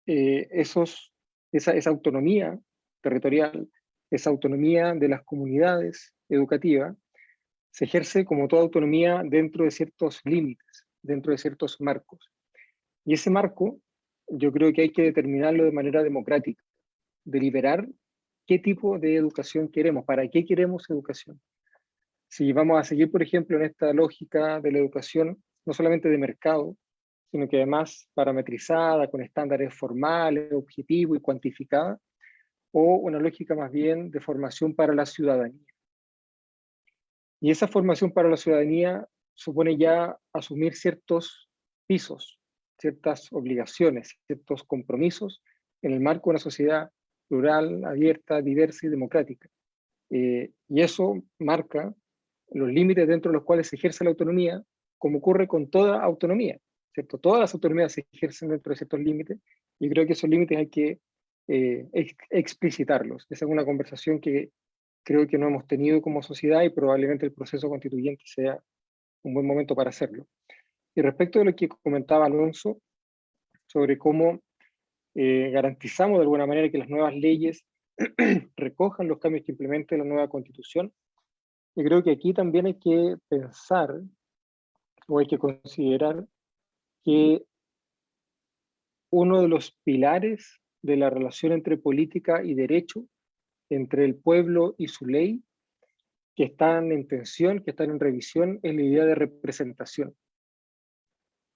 esos, esa, esa autonomía territorial, esa autonomía de las comunidades educativas, se ejerce como toda autonomía dentro de ciertos límites dentro de ciertos marcos. Y ese marco yo creo que hay que determinarlo de manera democrática, deliberar qué tipo de educación queremos, para qué queremos educación. Si vamos a seguir, por ejemplo, en esta lógica de la educación, no solamente de mercado, sino que además parametrizada, con estándares formales, objetivos y cuantificada, o una lógica más bien de formación para la ciudadanía. Y esa formación para la ciudadanía supone ya asumir ciertos pisos, ciertas obligaciones, ciertos compromisos en el marco de una sociedad plural, abierta, diversa y democrática. Eh, y eso marca los límites dentro de los cuales se ejerce la autonomía, como ocurre con toda autonomía. ¿cierto? Todas las autonomías se ejercen dentro de ciertos límites, y creo que esos límites hay que eh, explicitarlos. Esa es una conversación que creo que no hemos tenido como sociedad y probablemente el proceso constituyente sea un buen momento para hacerlo. Y respecto de lo que comentaba Alonso, sobre cómo eh, garantizamos de alguna manera que las nuevas leyes *clears throat* recojan los cambios que implemente la nueva constitución. Y creo que aquí también hay que pensar o hay que considerar que uno de los pilares de la relación entre política y derecho, entre el pueblo y su ley, que están en tensión, que están en revisión, es la idea de representación.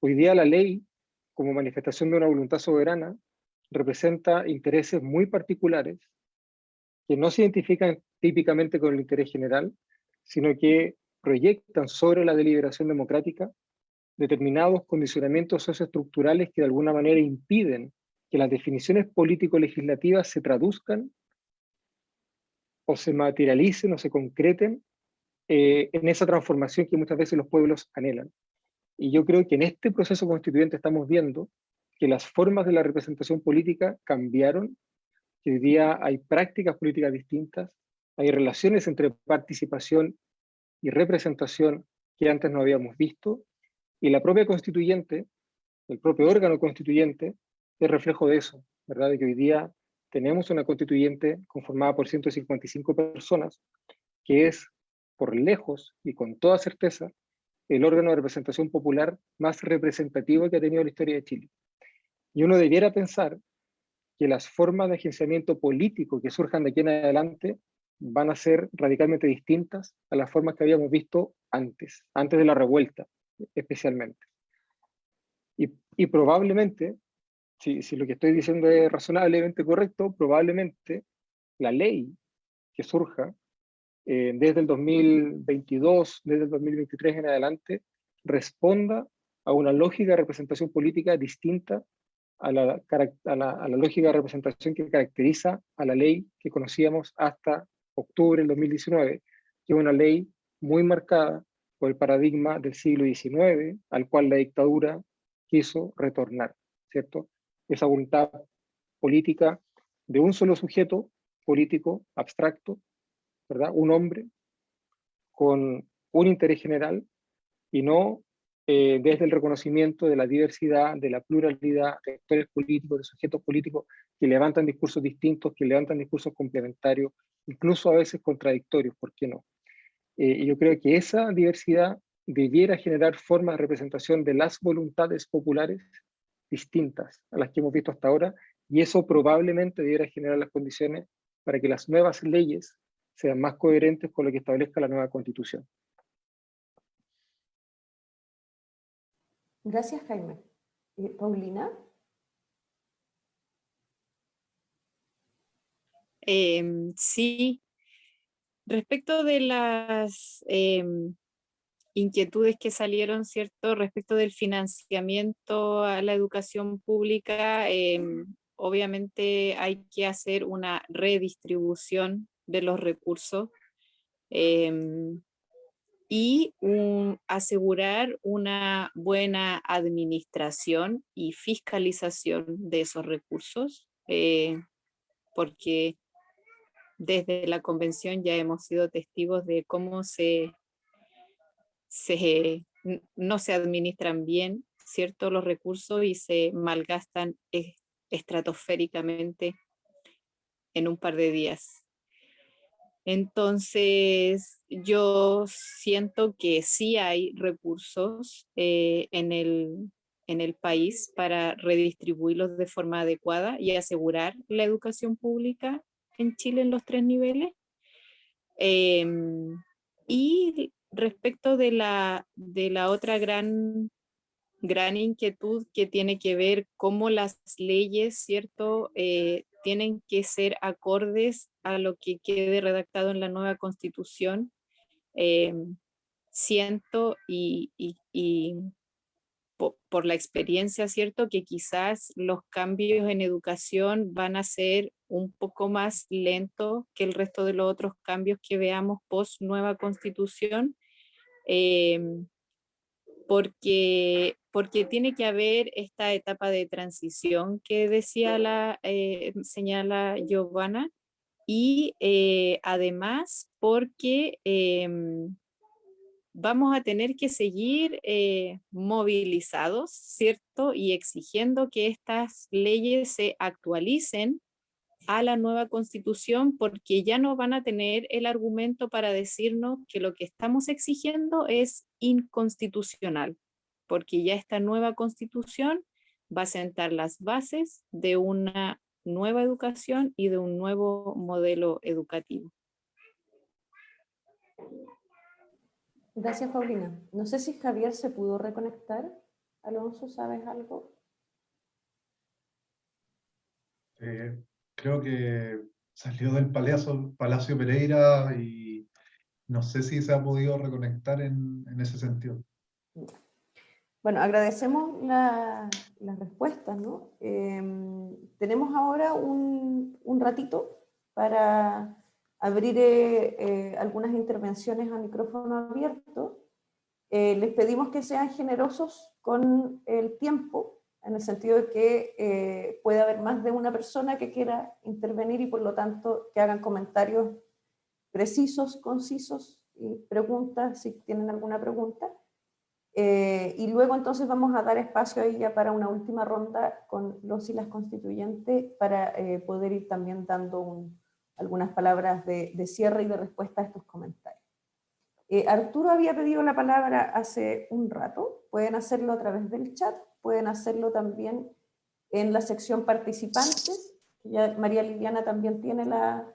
Hoy día la ley, como manifestación de una voluntad soberana, representa intereses muy particulares que no se identifican típicamente con el interés general, sino que proyectan sobre la deliberación democrática determinados condicionamientos socioestructurales que de alguna manera impiden que las definiciones político-legislativas se traduzcan o se materialicen o se concreten eh, en esa transformación que muchas veces los pueblos anhelan. Y yo creo que en este proceso constituyente estamos viendo que las formas de la representación política cambiaron, que hoy día hay prácticas políticas distintas, hay relaciones entre participación y representación que antes no habíamos visto, y la propia constituyente, el propio órgano constituyente, es reflejo de eso, ¿verdad? De que hoy día tenemos una constituyente conformada por 155 personas, que es, por lejos y con toda certeza, el órgano de representación popular más representativo que ha tenido la historia de Chile. Y uno debiera pensar que las formas de agenciamiento político que surjan de aquí en adelante van a ser radicalmente distintas a las formas que habíamos visto antes, antes de la revuelta especialmente. Y, y probablemente, si, lo que estoy diciendo es razonablemente correcto, probablemente la ley que surja eh, desde el 2022, desde el 2023 en adelante, responda a una lógica de representación política distinta a la, a, la, a la, lógica de representación que caracteriza a la ley que conocíamos hasta octubre del 2019, que es una ley muy marcada por el paradigma del siglo XIX, al cual la dictadura quiso retornar, ¿cierto? Esa voluntad política de un solo sujeto político abstracto ¿verdad? Un hombre con un interés general y no eh, desde el reconocimiento de la diversidad, de la pluralidad de actores políticos, de sujetos políticos que levantan discursos distintos, que levantan discursos complementarios, incluso a veces contradictorios, ¿por qué no? Eh, y yo creo que esa diversidad debiera generar formas de representación de las voluntades populares distintas a las que hemos visto hasta ahora, y eso probablemente debiera generar las condiciones para que las nuevas leyes sean más coherentes con lo que establezca la nueva constitución. Gracias, Jaime. Eh, Paulina. Eh, sí, respecto de las eh, inquietudes que salieron, ¿cierto? Respecto del financiamiento a la educación pública, em, obviamente hay que hacer una redistribución de los recursos em, y asegurar una buena administración y fiscalización de esos recursos, eh, porque desde la convención ya hemos sido testigos de cómo se, no se administran bien ciertos los recursos y se malgastan estratosféricamente en un par de días. Entonces, yo siento que sí hay recursos eh, en, el, en el país para redistribuirlos de forma adecuada y asegurar la educación pública en Chile en los tres niveles. Em, y respecto de la, de la otra gran, gran inquietud que tiene que ver cómo las leyes, ¿cierto?, eh, tienen que ser acordes a lo que quede redactado en la nueva constitución. Eh, siento y, por, la experiencia, ¿cierto? Que quizás los cambios en educación van a ser un poco más lentos que el resto de los otros cambios que veamos post nueva constitución. Eh, porque, porque tiene que haber esta etapa de transición que decía la, eh, señala Giovanna, y eh, además porque em, vamos a tener que seguir eh, movilizados, ¿cierto? Y exigiendo que estas leyes se actualicen a la nueva constitución porque ya no van a tener el argumento para decirnos que lo que estamos exigiendo es inconstitucional, porque ya esta nueva constitución va a sentar las bases de una nueva educación y de un nuevo modelo educativo. Gracias, Paulina. No sé si Javier se pudo reconectar. Alonso, ¿sabes algo? Eh, creo que salió del Palacio, Palacio Pereira y no sé si se ha podido reconectar en, ese sentido. Bueno, agradecemos las respuestas. ¿no? Em, tenemos ahora un, ratito para abrir eh, algunas intervenciones a micrófono abierto. Eh, les pedimos que sean generosos con el tiempo, en el sentido de que eh, puede haber más de una persona que quiera intervenir y por lo tanto que hagan comentarios precisos, concisos y preguntas si tienen alguna pregunta. y luego entonces vamos a dar espacio ahí ya para una última ronda con los y las constituyentes para poder ir también dando un, algunas palabras de, cierre y de respuesta a estos comentarios. Eh, Arturo había pedido la palabra hace un rato, pueden hacerlo a través del chat, pueden hacerlo también en la sección participantes, ya María Liliana también tiene la,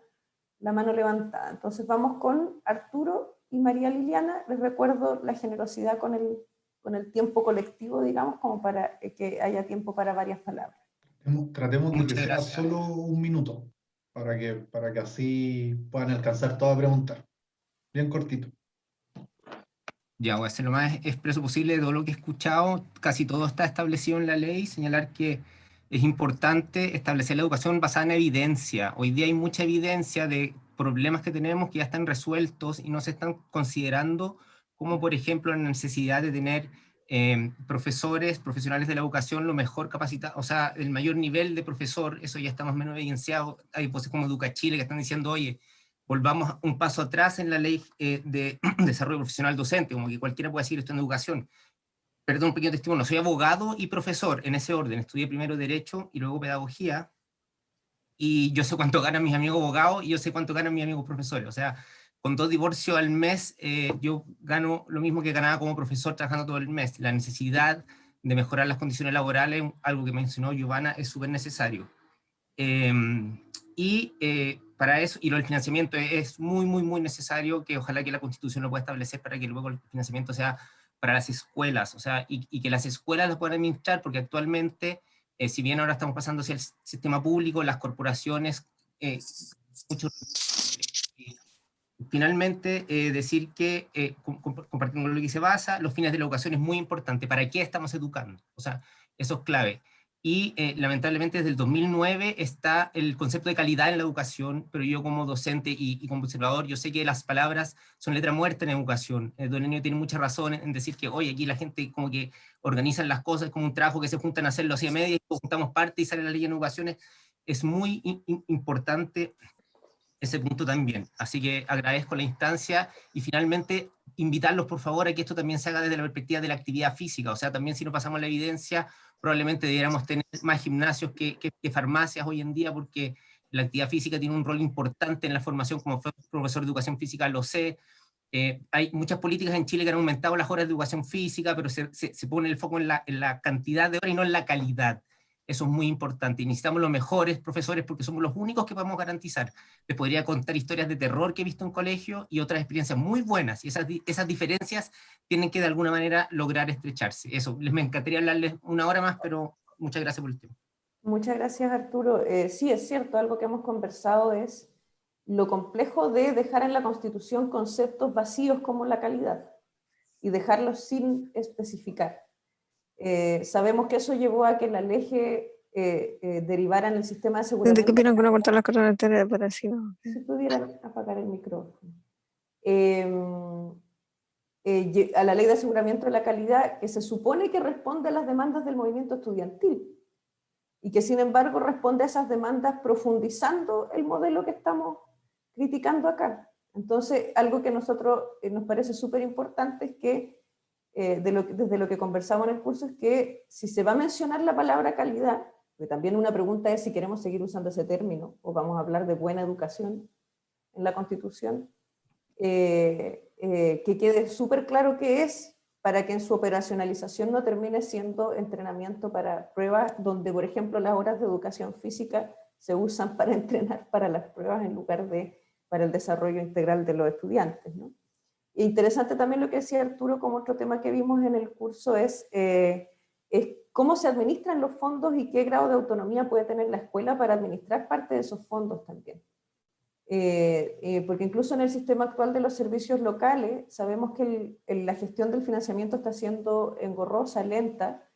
la mano levantada. Entonces vamos con Arturo y María Liliana, les recuerdo la generosidad con el, con el tiempo colectivo, digamos, como para que haya tiempo para varias palabras. Tratemos de que sea solo un minuto para que, para que así puedan alcanzar todo a preguntar. Bien cortito. Ya, voy a hacer lo más expreso posible de todo lo que he escuchado. Casi todo está establecido en la ley. Señalar que es importante establecer la educación basada en evidencia. Hoy día hay mucha evidencia de problemas que tenemos que ya están resueltos y no se están considerando, como por ejemplo la necesidad de tener Em, profesores, profesionales de la educación, lo mejor capacitado, o sea, el mayor nivel de profesor, eso ya está más o menos evidenciado. Hay voces como Educa Chile que están diciendo, oye, volvamos un paso atrás en la ley eh, de *clears throat* desarrollo profesional docente, como que cualquiera puede decir esto en educación. Perdón, un pequeño testimonio, soy abogado y profesor en ese orden, estudié primero Derecho y luego Pedagogía, y yo sé cuánto *laughs* ganan mis amigos abogados y yo sé cuánto ganan mis amigos profesores, o sea, con dos divorcios al mes, eh, yo gano lo mismo que ganaba como profesor trabajando todo el mes. La necesidad de mejorar las condiciones laborales, algo que mencionó Giovanna, es súper necesario. Em, y eh, para eso, y del financiamiento es muy, muy, muy necesario, que ojalá que la Constitución lo pueda establecer para que luego el financiamiento sea para las escuelas, o sea, y, que las escuelas lo puedan administrar, porque actualmente, eh, si bien ahora estamos pasando hacia el sistema público, las corporaciones, muchos Finalmente, eh, decir que, eh, compartiendo lo que se basa, los fines de la educación es muy importante. ¿Para qué estamos educando? O sea, eso es clave. Y eh, lamentablemente desde el 2009 está el concepto de calidad en la educación, pero yo como docente y, como observador, yo sé que las palabras son letra muerta en educación. Don Enio tiene mucha razón en decir que, oye, aquí la gente como que organizan las cosas como un trabajo que se juntan a hacerlo así a media y juntamos parte y sale la ley en educación. Es muy importante ese punto también. Así que agradezco la instancia y finalmente invitarlos por favor a que esto también se haga desde la perspectiva de la actividad física, o sea, también si no pasamos la evidencia, probablemente debiéramos tener más gimnasios que, farmacias hoy en día, porque la actividad física tiene un rol importante en la formación, como profesor de educación física lo sé, eh, hay muchas políticas en Chile que han aumentado las horas de educación física, pero se, se, pone el foco en la, en la, cantidad de horas y no en la calidad. Eso es muy importante. Y necesitamos los mejores profesores porque somos los únicos que podemos garantizar. Les podría contar historias de terror que he visto en colegio y otras experiencias muy buenas. Y esas, esas diferencias tienen que de alguna manera lograr estrecharse. Eso, les me encantaría hablarles una hora más, pero muchas gracias por el tiempo. Muchas gracias Arturo. Eh, sí, es cierto, algo que hemos conversado es lo complejo de dejar en la Constitución conceptos vacíos como la calidad y dejarlos sin especificar. Eh, sabemos que eso llevó a que la ley eh, eh, derivara en el sistema de seguridad. ¿De qué opinan que no cortar las cosas de parecido? Si pudieran apagar el micrófono. Em, a la ley de aseguramiento de la calidad que se supone que responde a las demandas del movimiento estudiantil y que sin embargo responde a esas demandas profundizando el modelo que estamos criticando acá. Entonces, algo que a nosotros eh, nos parece súper importante es que, eh, de lo, desde lo que conversamos en el curso, es que si se va a mencionar la palabra calidad, que también una pregunta es si queremos seguir usando ese término, o vamos a hablar de buena educación en la Constitución, eh, que quede súper claro qué es, para que en su operacionalización no termine siendo entrenamiento para pruebas, donde por ejemplo las horas de educación física se usan *laughs* para entrenar para las pruebas en lugar de para el desarrollo integral de los estudiantes. ¿no? Interesante también lo que decía Arturo como otro tema que vimos en el curso es, eh, es cómo se administran los fondos y qué grado de autonomía puede tener la escuela para administrar parte de esos fondos también. Eh, eh, porque incluso en el sistema actual de los servicios locales sabemos que la gestión del financiamiento está siendo engorrosa, lenta,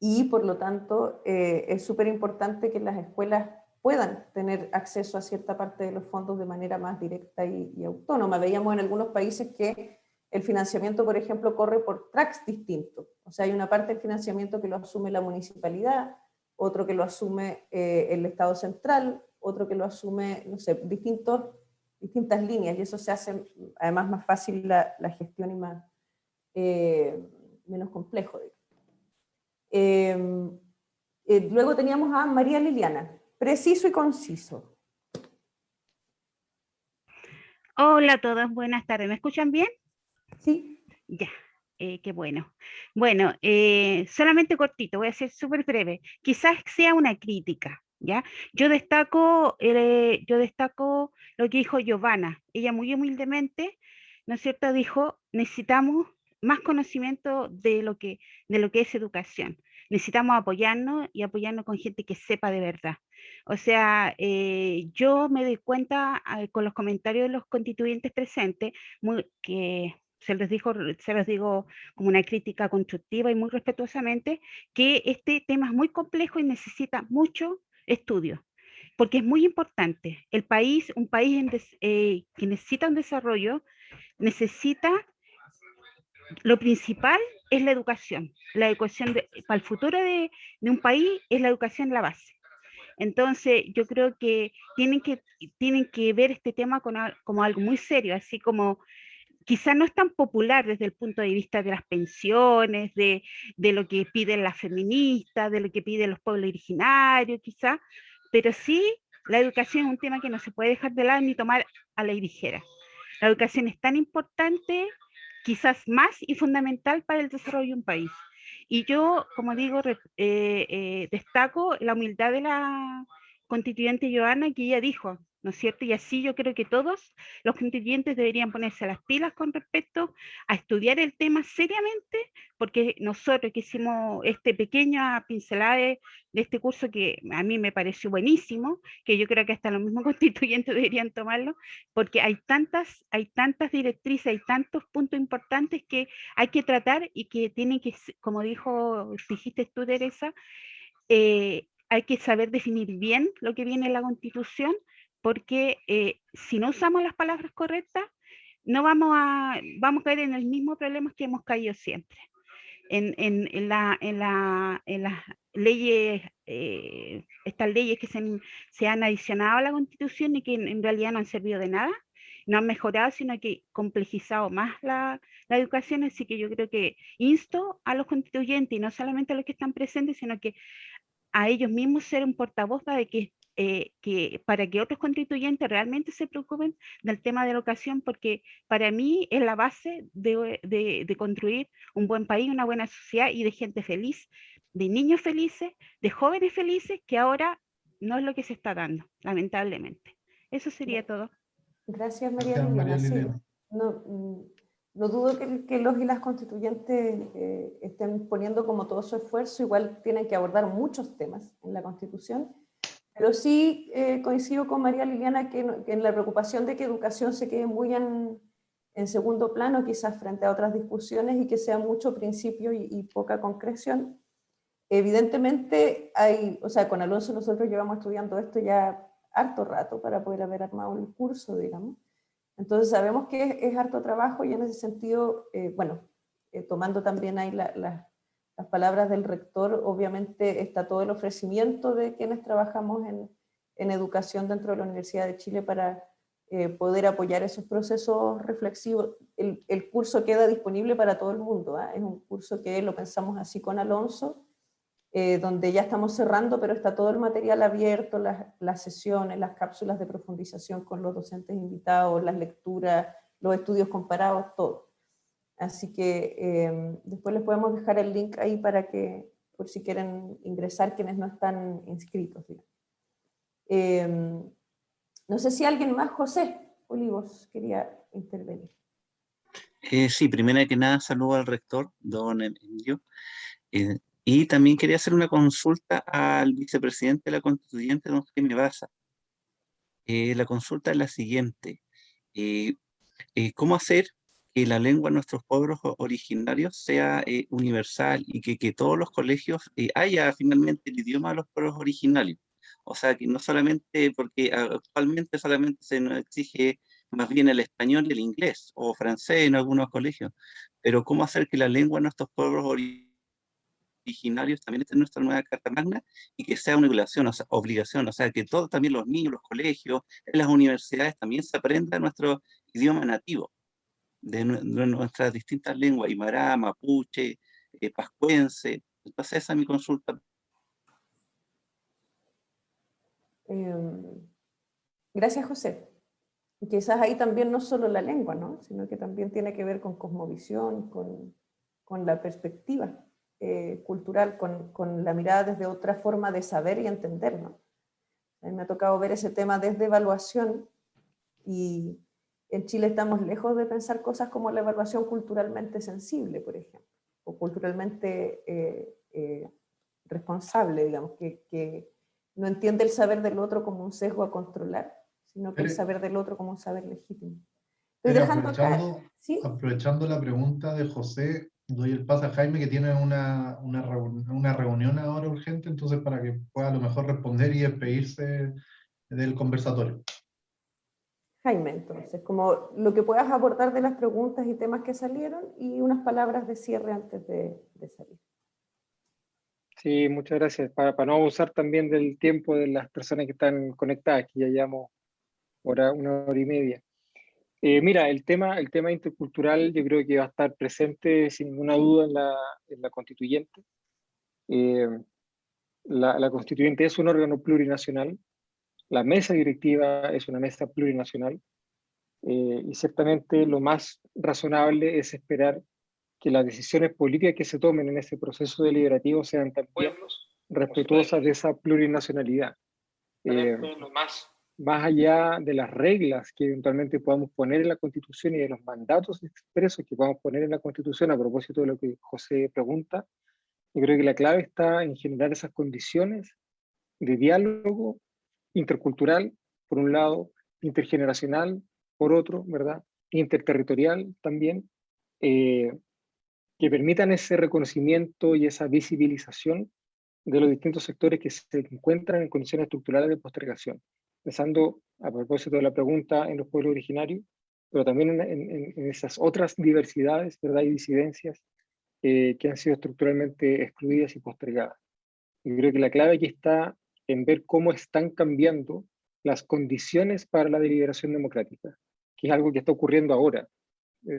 y por lo tanto es súper importante que las escuelas puedan tener acceso a cierta parte de los fondos de manera más directa y, autónoma. Veíamos en algunos países que el financiamiento, por ejemplo, corre por tracks distintos. O sea, hay una parte del financiamiento que lo asume la municipalidad, otro que lo asume eh, el Estado central, otro que lo asume, no sé, distintos, distintas líneas, y eso se hace además más fácil la, gestión y más, eh, menos complejo. Eh, luego teníamos a María Liliana. Preciso y conciso. Hola a todos, buenas tardes. ¿Me escuchan bien? Sí. Ya, eh, qué bueno. Bueno, eh, solamente cortito, voy a ser súper breve. Quizás sea una crítica, ¿ya? Yo destaco, eh, yo destaco lo que dijo Giovanna. Ella muy humildemente, ¿no es cierto?, dijo, necesitamos más conocimiento de lo que, de lo que es educación necesitamos apoyarnos y apoyarnos con gente que sepa de verdad. O sea, eh, yo me doy cuenta eh, con los comentarios de los constituyentes presentes, que se los, dijo, se los digo como una crítica constructiva y muy respetuosamente, que este tema es muy complejo y necesita mucho estudio, porque es muy importante. El país, un país eh, que necesita un desarrollo, necesita lo principal es la educación. La educación para el futuro de, un país es la educación la base. Entonces, yo creo que tienen que, tienen que ver este tema como algo muy serio, así como quizá no es tan popular desde el punto de vista de las pensiones, de, de lo que piden las feministas, de lo que piden los pueblos originarios, quizá, pero sí la educación es un tema que no se puede dejar de lado ni tomar a la ligera. La educación es tan importante quizás más y fundamental para el desarrollo de un país. Y yo, como digo, eh, eh, destaco la humildad de la constituyente Joana, que ella dijo, ¿no es cierto? Y así yo creo que todos los constituyentes deberían ponerse las pilas con respecto a estudiar el tema seriamente, porque nosotros que hicimos este pequeña pincelada de, este curso que a mí me pareció buenísimo, que yo creo que hasta los mismos *laughs* constituyentes deberían tomarlo, porque hay tantas, hay tantas directrices, hay tantos puntos importantes que hay que tratar y que tienen que, como dijo, dijiste tú, Teresa, eh, hay que saber definir bien lo que viene en la Constitución, porque eh, si no usamos las palabras correctas, no vamos a, vamos a caer en el mismo problema que hemos caído siempre. En, en, en, la, en, la, las leyes, eh, estas leyes que se, se, han adicionado a la Constitución y que en, realidad no han servido de nada, no han mejorado, sino que complejizado más la, la, educación, así que yo creo que insto a los constituyentes, y no solamente a los que están presentes, sino que a ellos mismos ser un portavoz para que eh, que para que otros constituyentes realmente se preocupen del tema de la educación, porque para mí es la base de, de, construir un buen país, una buena sociedad y de gente feliz, de niños felices, de jóvenes felices, que ahora no es lo que se está dando, lamentablemente. Eso sería todo. Gracias, María Liliana. no, mm, no, dudo que, que, los y las constituyentes eh, estén poniendo como todo su esfuerzo, igual tienen que abordar muchos temas en la Constitución, pero sí eh, coincido con María Liliana que, en la preocupación de que educación se quede muy en, segundo plano, quizás frente a otras discusiones, y que sea mucho principio y, poca concreción. Evidentemente, hay, o sea, con Alonso nosotros llevamos estudiando esto ya harto rato para poder haber armado el curso, digamos. Entonces sabemos que es, harto trabajo y en ese sentido, eh, bueno, eh, tomando también ahí la, las palabras del rector, obviamente está todo el ofrecimiento de quienes trabajamos en, en educación dentro de la Universidad de Chile para, eh, poder apoyar esos procesos reflexivos. El, el, curso queda disponible para todo el mundo, ¿ah? es un curso que lo pensamos así con Alonso, eh, donde ya estamos cerrando, pero está todo el material abierto, las, las, sesiones, las cápsulas de profundización con los docentes invitados, las lecturas, los estudios comparados, todo. Así que eh, después les podemos dejar el link ahí para que, por si quieren ingresar quienes no están inscritos. Eh, no sé si alguien más, José Olivos, quería intervenir. Eh, sí, primero que nada saludo al rector, don Emilio, eh, y también quería hacer una consulta al vicepresidente de la constituyente, don Jaime Baza. Eh, la consulta es la siguiente. ¿Cómo hacer que la lengua de nuestros pueblos originarios sea universal y que, que, todos los colegios haya finalmente el idioma de los pueblos originarios? O sea, que no solamente, porque actualmente solamente se nos exige más bien el español y el inglés, o francés en algunos colegios, pero cómo hacer que la lengua de nuestros pueblos originarios también esté en nuestra nueva Carta Magna y que sea una obligación, o sea, obligación, o sea, que todos también los niños, los colegios, las universidades también se aprenda nuestro idioma nativo, de, de nuestras distintas lenguas, Aymara, Mapuche, eh, Pascuense, entonces esa es mi consulta Eh, gracias, José. Quizás ahí también no solo la lengua, ¿no? sino que también tiene que ver con cosmovisión, con, con la perspectiva eh, cultural, con, con, la mirada desde otra forma de saber y entender. ¿no? A mí me ha tocado ver ese tema desde evaluación y en Chile estamos lejos de pensar cosas como la evaluación culturalmente sensible, por ejemplo, o culturalmente eh, eh, responsable, digamos, que, que no entiende el saber del otro como un sesgo a controlar, sino que el saber del otro como un saber legítimo. Estoy dejando aprovechando, ¿Sí? aprovechando la pregunta de José, doy el paso a Jaime que tiene una, una, una, reunión ahora urgente, entonces para que pueda a lo mejor responder y despedirse del conversatorio. Jaime, entonces, como lo que puedas abordar de las preguntas y temas que salieron y unas palabras de cierre antes de, de salir. Sí, muchas gracias. Para, para, no abusar también del tiempo de las personas que están conectadas, que ya llevamos hora, una hora y media. Eh, mira, el tema, el tema intercultural yo creo que va a estar presente sin ninguna duda en la, en la constituyente. Eh, la, la, constituyente es un órgano plurinacional, la mesa directiva es una mesa plurinacional, eh, y ciertamente lo más razonable es esperar que las decisiones políticas que se tomen en ese proceso deliberativo sean también respetuosas de esa plurinacionalidad. Eh, más, más allá de las reglas que eventualmente podamos poner en la Constitución y de los mandatos expresos que podamos poner en la Constitución, a propósito de lo que José pregunta, yo creo que la clave está en generar esas condiciones de diálogo intercultural, por un lado, intergeneracional, por otro, ¿verdad? Interterritorial también, eh, que permitan ese reconocimiento y esa visibilización de los distintos sectores que se encuentran en condiciones estructurales de postergación. Pensando, a propósito de la pregunta, en los pueblos originarios, pero también en, esas otras diversidades ¿verdad? y disidencias eh, que han sido estructuralmente excluidas y postergadas. Y creo que la clave aquí está en ver cómo están cambiando las condiciones para la deliberación democrática, que es algo que está ocurriendo ahora.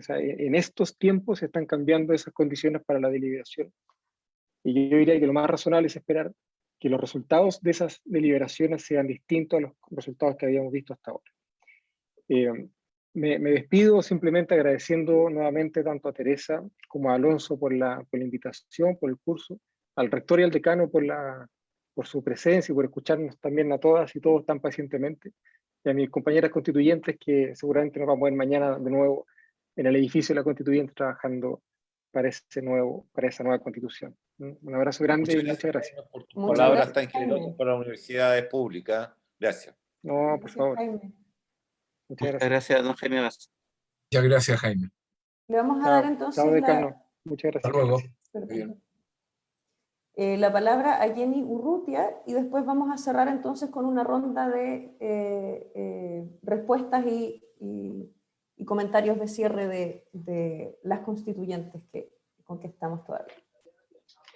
Sea, en estos tiempos se están cambiando esas condiciones para la deliberación. Y yo diría que lo más razonable es esperar que los resultados de esas deliberaciones sean distintos a los resultados que habíamos visto hasta ahora. Eh, me, despido simplemente agradeciendo nuevamente tanto a Teresa como a Alonso por la invitación, por el curso, al rector y al decano por, la, por su presencia y por escucharnos también a todas y todos tan pacientemente, y a mis compañeras constituyentes que seguramente nos vamos a ver mañana de nuevo en el edificio de la Constituyente trabajando para, ese nuevo, para esa nueva constitución. Un abrazo grande muchas y muchas gracias. Por tus muchas palabras gracias, tan generosas para las universidades públicas. Gracias. No, por favor. Muchas, muchas gracias. don Jaime Vaz. Muchas gracias, Jaime. Le vamos a chao, dar entonces chao, la... Muchas gracias. Hasta luego. Eh, la palabra a Jenny Urrutia y después vamos a cerrar entonces con una ronda de eh, eh, respuestas y, comentarios de cierre de, las constituyentes que, con que estamos todavía.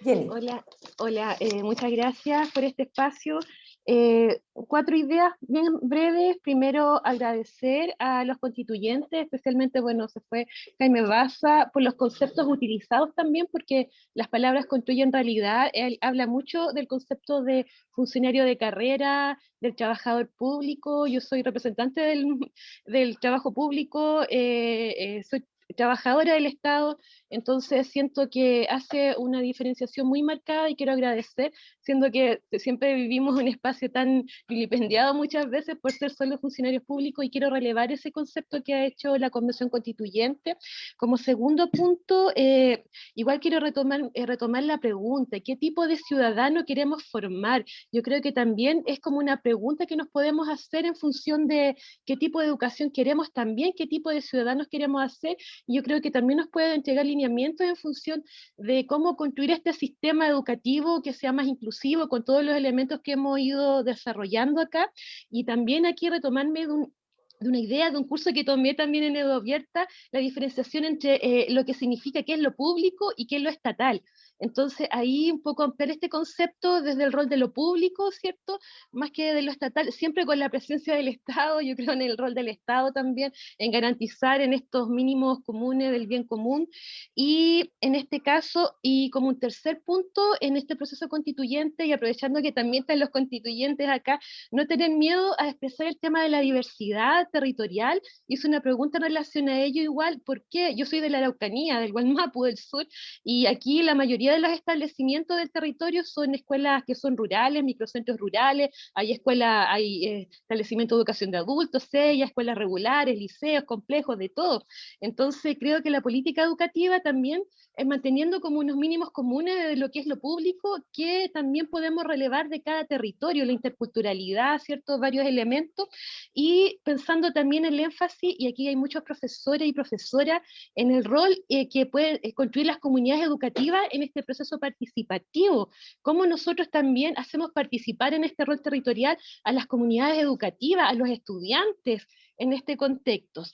Jenny. Hola, hola muchas gracias por este espacio. Eh, cuatro ideas bien breves. Primero, agradecer a los constituyentes, especialmente, bueno, se fue Jaime Baza, por los conceptos utilizados también, porque las palabras construyen realidad. Él habla mucho del concepto de funcionario de carrera, del trabajador público. Yo soy representante del, del trabajo público, eh, eh, soy trabajadora del Estado, entonces siento que hace una diferenciación muy marcada y quiero agradecer, siendo que siempre vivimos un espacio tan vilipendiado muchas veces por ser solo funcionarios públicos y quiero relevar ese concepto que ha hecho la Convención Constituyente. Como segundo punto, eh, igual quiero retomar, eh, retomar la pregunta, ¿qué tipo de ciudadano queremos formar? Yo creo que también es como una pregunta que nos podemos hacer en función de qué tipo de educación queremos también, qué tipo de ciudadanos queremos hacer yo creo que también nos puede entregar en función de cómo construir este sistema educativo que sea más inclusivo con todos los elementos que hemos ido desarrollando acá, y también aquí retomarme de una idea, de un curso que tomé también en Edo Abierta, la diferenciación entre eh, lo que significa qué es lo público y qué es lo estatal. Entonces ahí un poco ampliar este concepto desde el rol de lo público, ¿cierto? Más que de lo estatal, siempre con la presencia del Estado, yo creo en el rol del Estado también, en garantizar en estos mínimos comunes del bien común. Y en este caso, y como un tercer punto, en este proceso constituyente, y aprovechando que también están los constituyentes acá, no tener miedo a expresar el tema de la diversidad territorial. Hice una pregunta en relación a ello igual, ¿por qué? Yo soy de la Araucanía, del Gualmapu del sur, y aquí la mayoría de los establecimientos del territorio son escuelas que son rurales, microcentros rurales, hay escuelas, hay eh, establecimientos de educación de adultos, sellas, escuelas regulares, liceos, complejos, de todo. Entonces creo que la política educativa también es manteniendo como unos mínimos comunes de lo que es lo público, que también podemos relevar de cada territorio, la interculturalidad, ciertos varios elementos, y pensando también el énfasis, y aquí hay muchos profesores y profesoras, en el rol eh, que pueden eh, construir las comunidades educativas en este proceso participativo, cómo nosotros también hacemos participar en este rol territorial a las comunidades educativas, a los estudiantes en este contexto.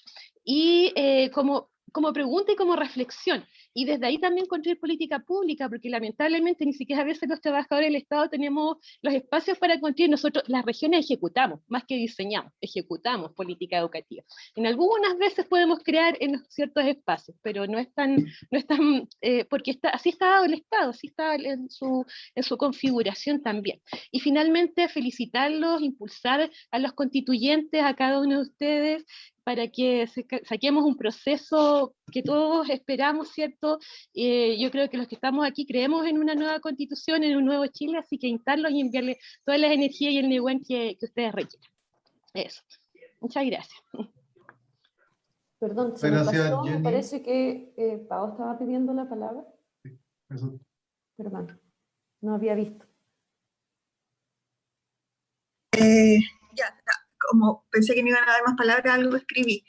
Y eh, como, como pregunta y como reflexión, y desde ahí también construir política pública, porque lamentablemente ni siquiera a veces los trabajadores del Estado tenemos los espacios para construir, nosotros las regiones ejecutamos, más que diseñamos, ejecutamos política educativa. En algunas veces podemos crear en ciertos espacios, pero no es tan, no es tan eh, porque así está dado el Estado, así está en su, en su configuración también. Y finalmente felicitarlos, impulsar a los constituyentes, a cada uno de ustedes, para que saquemos un proceso que todos esperamos, ¿cierto? Eh, yo creo que los que estamos aquí creemos en una nueva constitución, en un nuevo Chile, así que instarlos y enviarles todas las energías y el neguen que, que ustedes requieran. Eso. Muchas gracias. Perdón, se gracias, me, pasó, Jenny. parece que eh, Pau estaba pidiendo la palabra. Eso. Perdón, no había visto. Eh, ya, ya, como pensé que no iban a dar más palabras, algo escribí.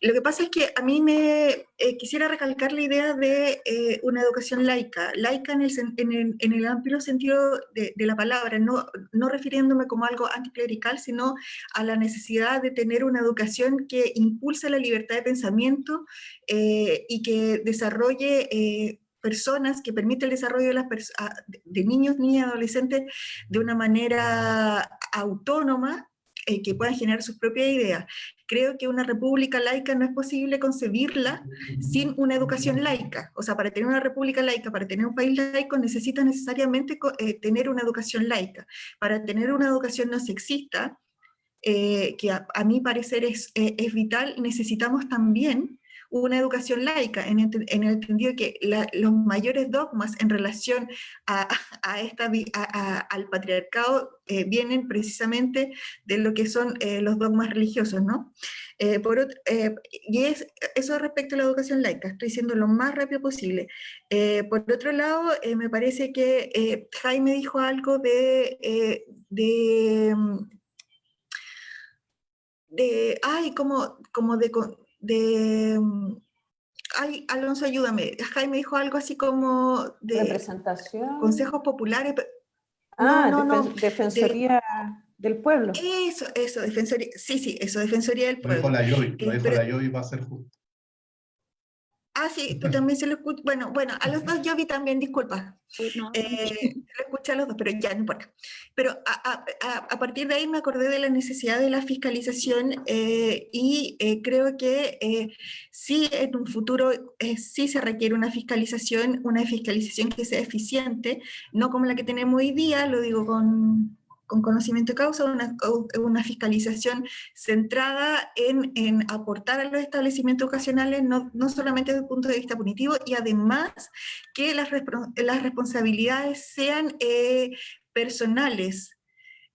Lo que pasa es que a mí me eh, quisiera recalcar la idea de eh, una educación laica, laica en el, en el, en el amplio sentido de, de la palabra, no, no refiriéndome como algo anticlerical, sino a la necesidad de tener una educación que impulse la libertad de pensamiento eh, y que desarrolle eh, personas, que permite el desarrollo de, las de niños, niñas, adolescentes de una manera autónoma, eh, que puedan generar sus propias ideas. Creo que una república laica no es posible concebirla sin una educación laica. O sea, para tener una república laica, para tener un país laico, necesita necesariamente eh, tener una educación laica. Para tener una educación no sexista, eh, que a, a mi parecer es, eh, es vital, necesitamos también una educación laica, en, ente- en el entendido que la- los mayores dogmas en relación a, *laughs* a esta, a- al patriarcado eh, vienen precisamente de lo que son eh, los dogmas religiosos, ¿no? Eh, por ot- eh, y es, eso respecto a la educación laica, estoy diciendo lo más rápido posible. Eh, por otro lado, eh, me parece que Jaime dijo algo de, de, mm, de, ay, como, como de, de, mm, ay, Alonso, ayúdame, Jaime dijo algo así como de Representación. consejos populares, Ah, no, no, defen- no, de- Defensoría del Pueblo. eso, eso, defensoría, sí, sí, eso, defensoría del Lo dijo pueblo. la Yoy, lo Eh, dijo pero- la Yoy, va a ser justo. Ah, sí, tú también se lo escuchas. Bueno, bueno, a los dos yo vi también, disculpa. Eh, lo escuché a los dos, pero ya no importa. Pero a, a, a, partir de ahí me acordé de la necesidad de la fiscalización eh, y eh, creo que eh, sí en un futuro eh, sí se requiere una fiscalización, una fiscalización que sea eficiente, no como la que tenemos hoy día, lo digo con, con conocimiento de causa, una, una fiscalización centrada en, en, aportar a los establecimientos ocasionales, no, no, solamente desde el punto de vista punitivo, y además que las, las responsabilidades sean eh, personales,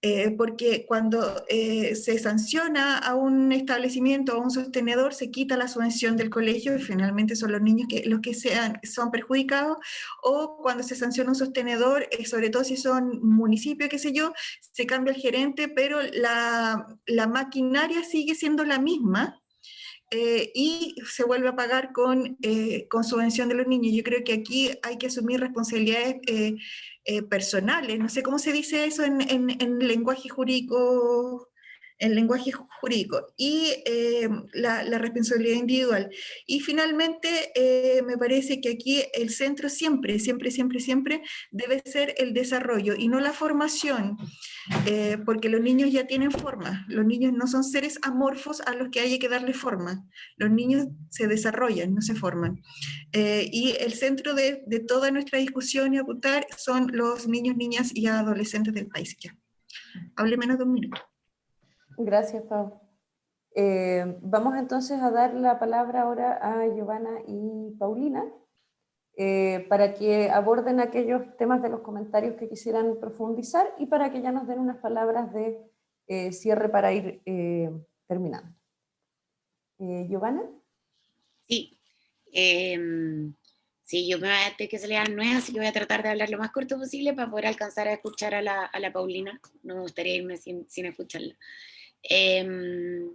eh, porque cuando eh, se sanciona a un establecimiento, a un sostenedor, se quita la subvención del colegio y finalmente son los niños que, los que sean, son perjudicados, o cuando se sanciona un sostenedor, eh, sobre todo si son municipios, qué sé yo, se cambia el gerente, pero la, la maquinaria sigue siendo la misma, eh, y se vuelve a pagar con, eh, con subvención de los niños. Yo creo que aquí hay que asumir responsabilidades eh, eh personales. No sé cómo se dice eso en, en, en lenguaje jurídico el lenguaje jurídico y eh, la, responsabilidad individual. Y finalmente, eh, me parece que aquí el centro siempre, siempre, siempre, siempre debe ser el desarrollo y no la formación, eh, porque los niños ya tienen forma, los niños no son seres amorfos a los que hay que darle forma, los niños se desarrollan, no se forman. Y el centro de, de, toda nuestra discusión y apuntar son los niños, niñas y adolescentes del país. Ya. Hable menos de un minuto. Gracias, Pau. Eh, vamos entonces a dar la palabra ahora a Giovanna y Paulina eh, para que aborden aquellos temas de los comentarios que quisieran profundizar y para que ya nos den unas palabras de eh, cierre para ir terminando. Giovanna. Sí. Em, sí, yo me voy a tener que salir a las 9, así que voy a tratar de hablar lo más corto posible para poder alcanzar a escuchar a la, a la Paulina. No me gustaría irme sin, sin escucharla. Eh,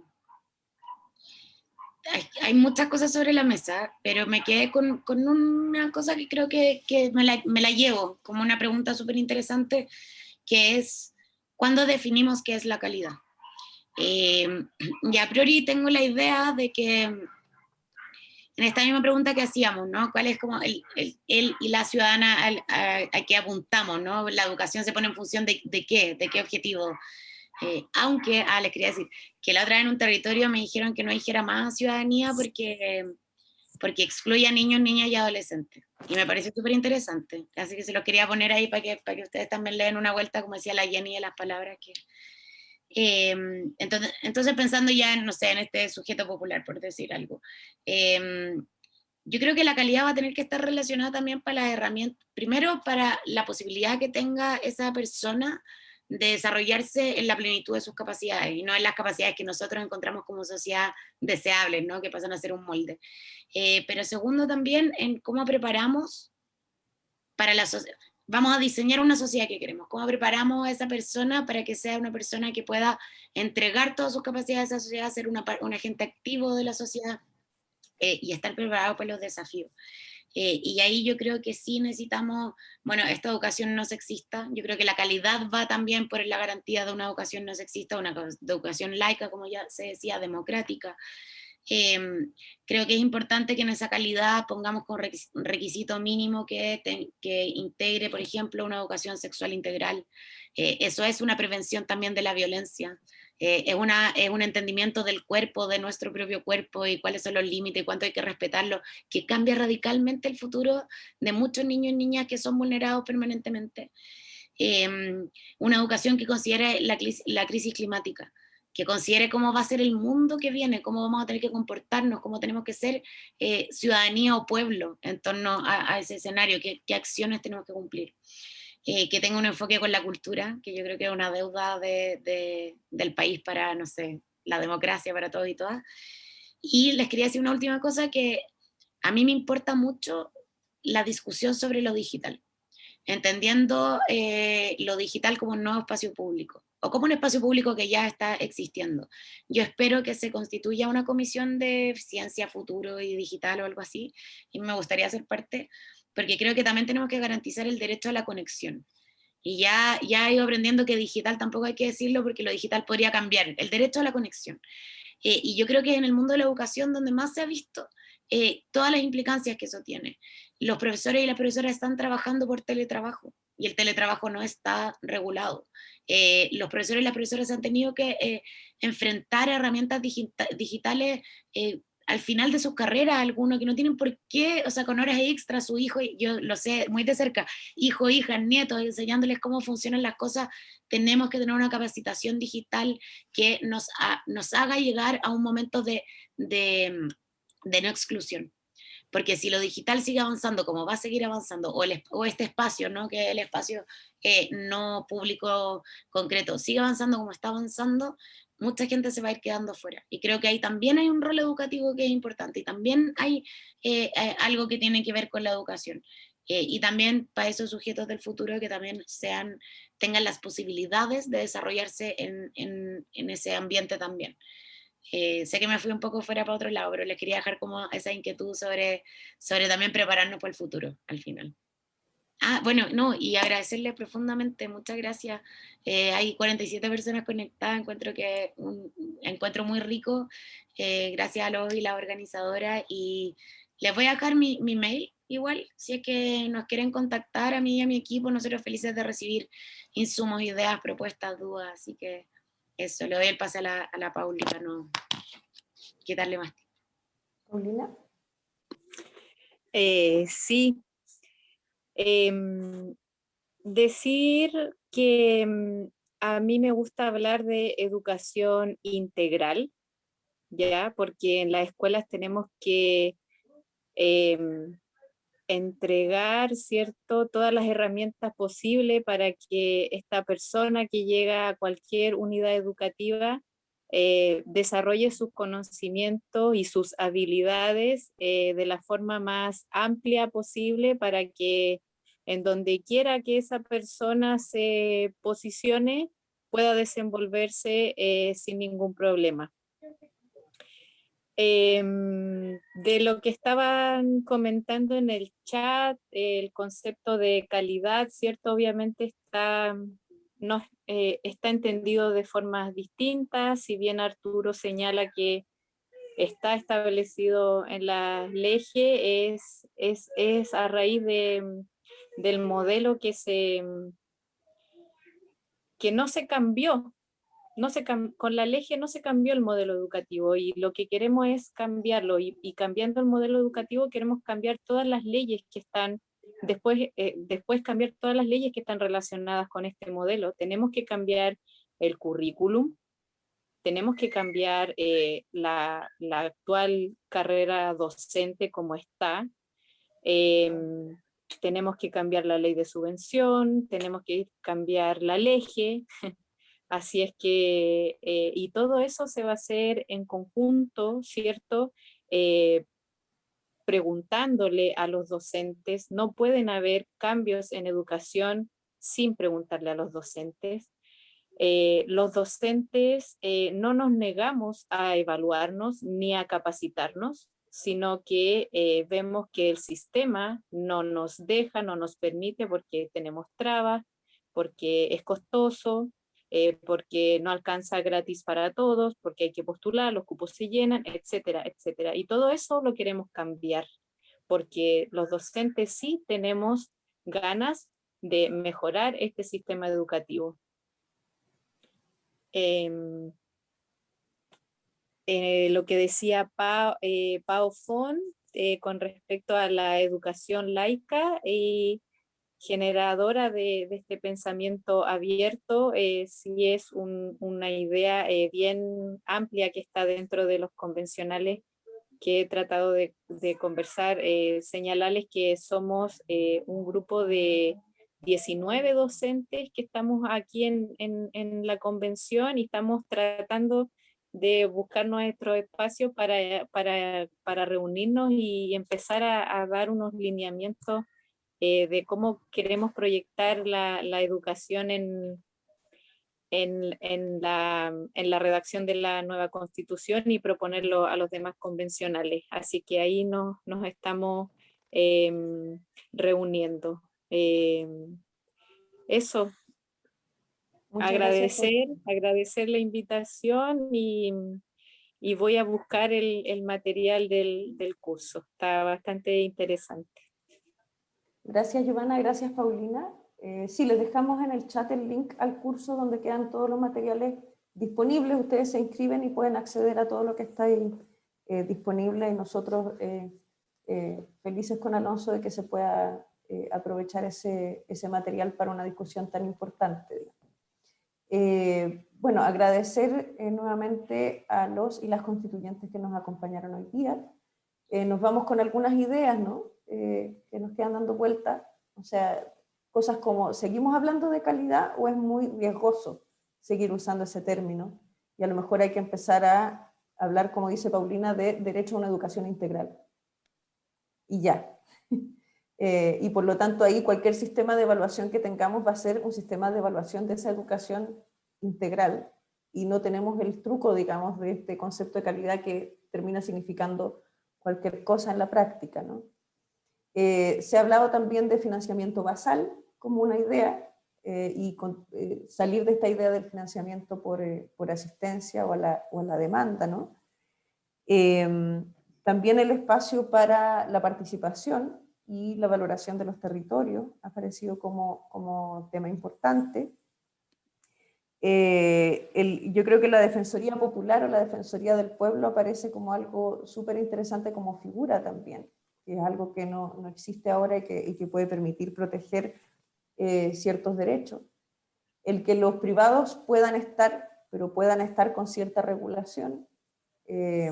hay, hay, muchas cosas sobre la mesa, pero me quedé con, con una cosa que creo que, que me, la, me, la, llevo, como una pregunta súper interesante, que es, ¿cuándo definimos qué es la calidad? Eh, y a priori tengo la idea de que en esta misma pregunta que hacíamos, ¿no? ¿Cuál es como el, el, el y la ciudadana a, a, a, apuntamos, ¿no? La educación se pone en función de, de qué, de qué objetivo. Eh, aunque, ah, les quería decir, que la otra vez en un territorio me dijeron que no dijera más ciudadanía porque, porque excluye a niños, niñas y adolescentes. Y me pareció súper interesante. Así que se lo quería poner ahí para que, para que ustedes también le den una vuelta, como decía la Jenny, de las palabras que... Eh, entonces, entonces, pensando ya no sé, en este sujeto popular, por decir algo, eh, yo creo que la calidad va a tener que estar relacionada también para las herramientas, primero para la posibilidad que tenga esa persona de desarrollarse en la plenitud de sus capacidades y no en las capacidades que nosotros encontramos como sociedad deseables, ¿no? que pasan a ser un molde. Eh, pero segundo también en cómo preparamos para la sociedad. Vamos a diseñar una sociedad que queremos, cómo preparamos a esa persona para que sea una persona que pueda entregar todas sus capacidades a esa sociedad, ser una, un agente activo de la sociedad eh, y estar preparado para los desafíos. Eh, y ahí yo creo que sí necesitamos, bueno, esta educación no sexista, yo creo que la calidad va también por la garantía de una educación no sexista, una educación laica, como ya se decía, democrática. Eh, creo que es importante que en esa calidad pongamos con requisito mínimo que, te, que integre, por ejemplo, una educación sexual integral. Eh, eso es una prevención también de la violencia eh, es, una, un entendimiento del cuerpo, de nuestro propio cuerpo y cuáles son los límites y cuánto hay que respetarlo, que cambia radicalmente el futuro de muchos niños y niñas que son vulnerados permanentemente. Eh, una educación que considere la, crisis climática, que considere cómo va a ser el mundo que viene, cómo vamos a tener que comportarnos, cómo tenemos que ser eh, ciudadanía o pueblo en torno a, ese escenario, qué, acciones tenemos que cumplir eh, que tenga un enfoque con la cultura, que yo creo que es una deuda de, de, del país para, no sé, la democracia para todos y todas. Y les quería decir una última cosa que a mí me importa mucho la discusión sobre lo digital, entendiendo eh, lo digital como un nuevo espacio público o como un espacio público que ya está existiendo. Yo espero que se constituya una comisión de ciencia, futuro y digital o algo así, y me gustaría ser parte, porque creo que también tenemos que garantizar el derecho a la conexión. Y ya, ya he ido aprendiendo que digital tampoco hay que decirlo porque lo digital podría cambiar, el derecho a la conexión. Eh, y yo creo que en el mundo de la educación donde más se ha visto eh, todas las implicancias que eso tiene. Los profesores y las profesoras están trabajando por teletrabajo y el teletrabajo no está regulado. Eh, los profesores y las profesoras han tenido que eh, enfrentar herramientas digitales al final de sus carreras, algunos que no tienen por qué, o sea, con horas extra, su hijo, yo lo sé muy de cerca, hijo, hija, nietos, enseñándoles cómo funcionan las cosas, tenemos que tener una capacitación digital que nos, haga llegar a un momento de, de, de, no exclusión. Porque si lo digital sigue avanzando como va a seguir avanzando, o, este espacio, ¿no? que el espacio eh, no público concreto, sigue avanzando como está avanzando, mucha gente se va a ir quedando fuera. Y creo que ahí también hay un rol educativo que es importante y también hay eh, eh, algo que tiene que ver con la educación. Eh, y también para esos sujetos del futuro que también sean, tengan las posibilidades de desarrollarse en, en, ese ambiente también. sé que me fui un poco fuera para otro lado, pero les quería dejar como esa inquietud sobre, sobre también prepararnos para el futuro al final. Ah, bueno, no, y agradecerle profundamente, muchas gracias. Eh, hay 47 personas conectadas, encuentro que un encuentro muy rico, eh, gracias a los y la organizadora, y les voy a dejar mi, mi, mail igual, si es que nos quieren contactar a mí y a mi equipo, nosotros felices de recibir insumos, ideas, propuestas, dudas, así que eso, le doy el pase a la, a la no quitarle más tiempo. Paulina. Eh, sí, Em, decir que mm, a mí me gusta hablar de educación integral, ¿ya? Porque en las escuelas tenemos que em, entregar, ¿cierto?, todas las herramientas posibles para que esta persona que llega a cualquier unidad educativa eh, desarrolle sus conocimientos y sus habilidades eh, de la forma más amplia posible para que en donde quiera que esa persona se posicione pueda desenvolverse eh, sin ningún problema. Em, de lo que estaban comentando en el chat, el concepto de calidad, ¿cierto? Obviamente está no, eh, está entendido de formas distintas, si bien Arturo señala que está establecido en la ley, es, es, es a raíz de, del modelo que, se, que no se cambió, no se con la ley no se cambió el modelo educativo y lo que queremos es cambiarlo y, y cambiando el modelo educativo queremos cambiar todas las leyes que están después, eh, después cambiar todas las leyes que están relacionadas con este modelo. Tenemos que cambiar el currículum, tenemos que cambiar eh, la, la, actual carrera docente como está, em, tenemos que cambiar la ley de subvención, tenemos que cambiar la ley, *laughs* así es que, eh, y todo eso se va a hacer en conjunto, ¿cierto? Preguntándole a los docentes, no pueden haber cambios en educación sin preguntarle a los docentes. Eh, los docentes eh, no nos negamos a evaluarnos ni a capacitarnos, sino que eh, vemos que el sistema no nos deja, no nos permite porque tenemos trabas, porque es costoso, eh, porque no alcanza gratis para todos, porque hay que postular, los cupos se llenan, etcétera, etcétera. Y todo eso lo queremos cambiar, porque los docentes sí tenemos ganas de mejorar este sistema educativo. Em, eh, lo que decía Pau, eh, Pau Fon con respecto a la educación laica y generadora de, este pensamiento abierto, eh, sí es una idea eh, bien amplia que está dentro de los convencionales que he tratado de, conversar, eh, señalarles que somos eh, un grupo de 19 docentes que estamos aquí en, la convención y estamos tratando de buscar nuestro espacio para, reunirnos y empezar a dar unos lineamientos eh, de cómo queremos proyectar la, educación en, en, la, redacción de la nueva constitución y proponerlo a los demás convencionales. Así que ahí nos, estamos em, reuniendo. Em, eso, agradecer, agradecer la invitación y, y voy a buscar el, el material del, del, curso. Está bastante interesante. Gracias, Giovanna. Gracias, Paulina. Eh, sí, les dejamos en el chat el link al curso donde quedan todos los materiales disponibles. Ustedes se inscriben y pueden acceder a todo lo que está ahí eh, disponible y nosotros eh, eh, felices con Alonso de que se pueda aprovechar ese, ese, material para una discusión tan importante. Bueno, agradecer nuevamente a los y las constituyentes que nos acompañaron hoy día. nos vamos con algunas ideas ¿no? Que nos quedan dando vuelta, o sea, cosas como, ¿seguimos hablando de calidad o es muy riesgoso seguir usando ese término? Y a lo mejor hay que empezar a hablar, como dice Paulina, de derecho a una educación integral y ya. *laughs* Eh, y por lo tanto ahí cualquier sistema de evaluación que tengamos va a ser un sistema de evaluación de esa educación integral y no tenemos el truco, digamos, de este concepto de calidad que termina significando cualquier cosa en la práctica. ¿no? Eh, se ha hablado también de financiamiento basal como una idea eh, y con, eh, salir de esta idea del financiamiento por, asistencia o a, la, demanda. ¿no? Em, también el espacio para la participación y la valoración de los territorios ha aparecido como, como tema importante. Yo creo que la Defensoría Popular o la Defensoría del Pueblo aparece como algo súper interesante como figura también, que es algo que no, no existe ahora y que, y que, puede permitir proteger eh, ciertos derechos. El que los privados puedan estar, pero puedan estar con cierta regulación, eh,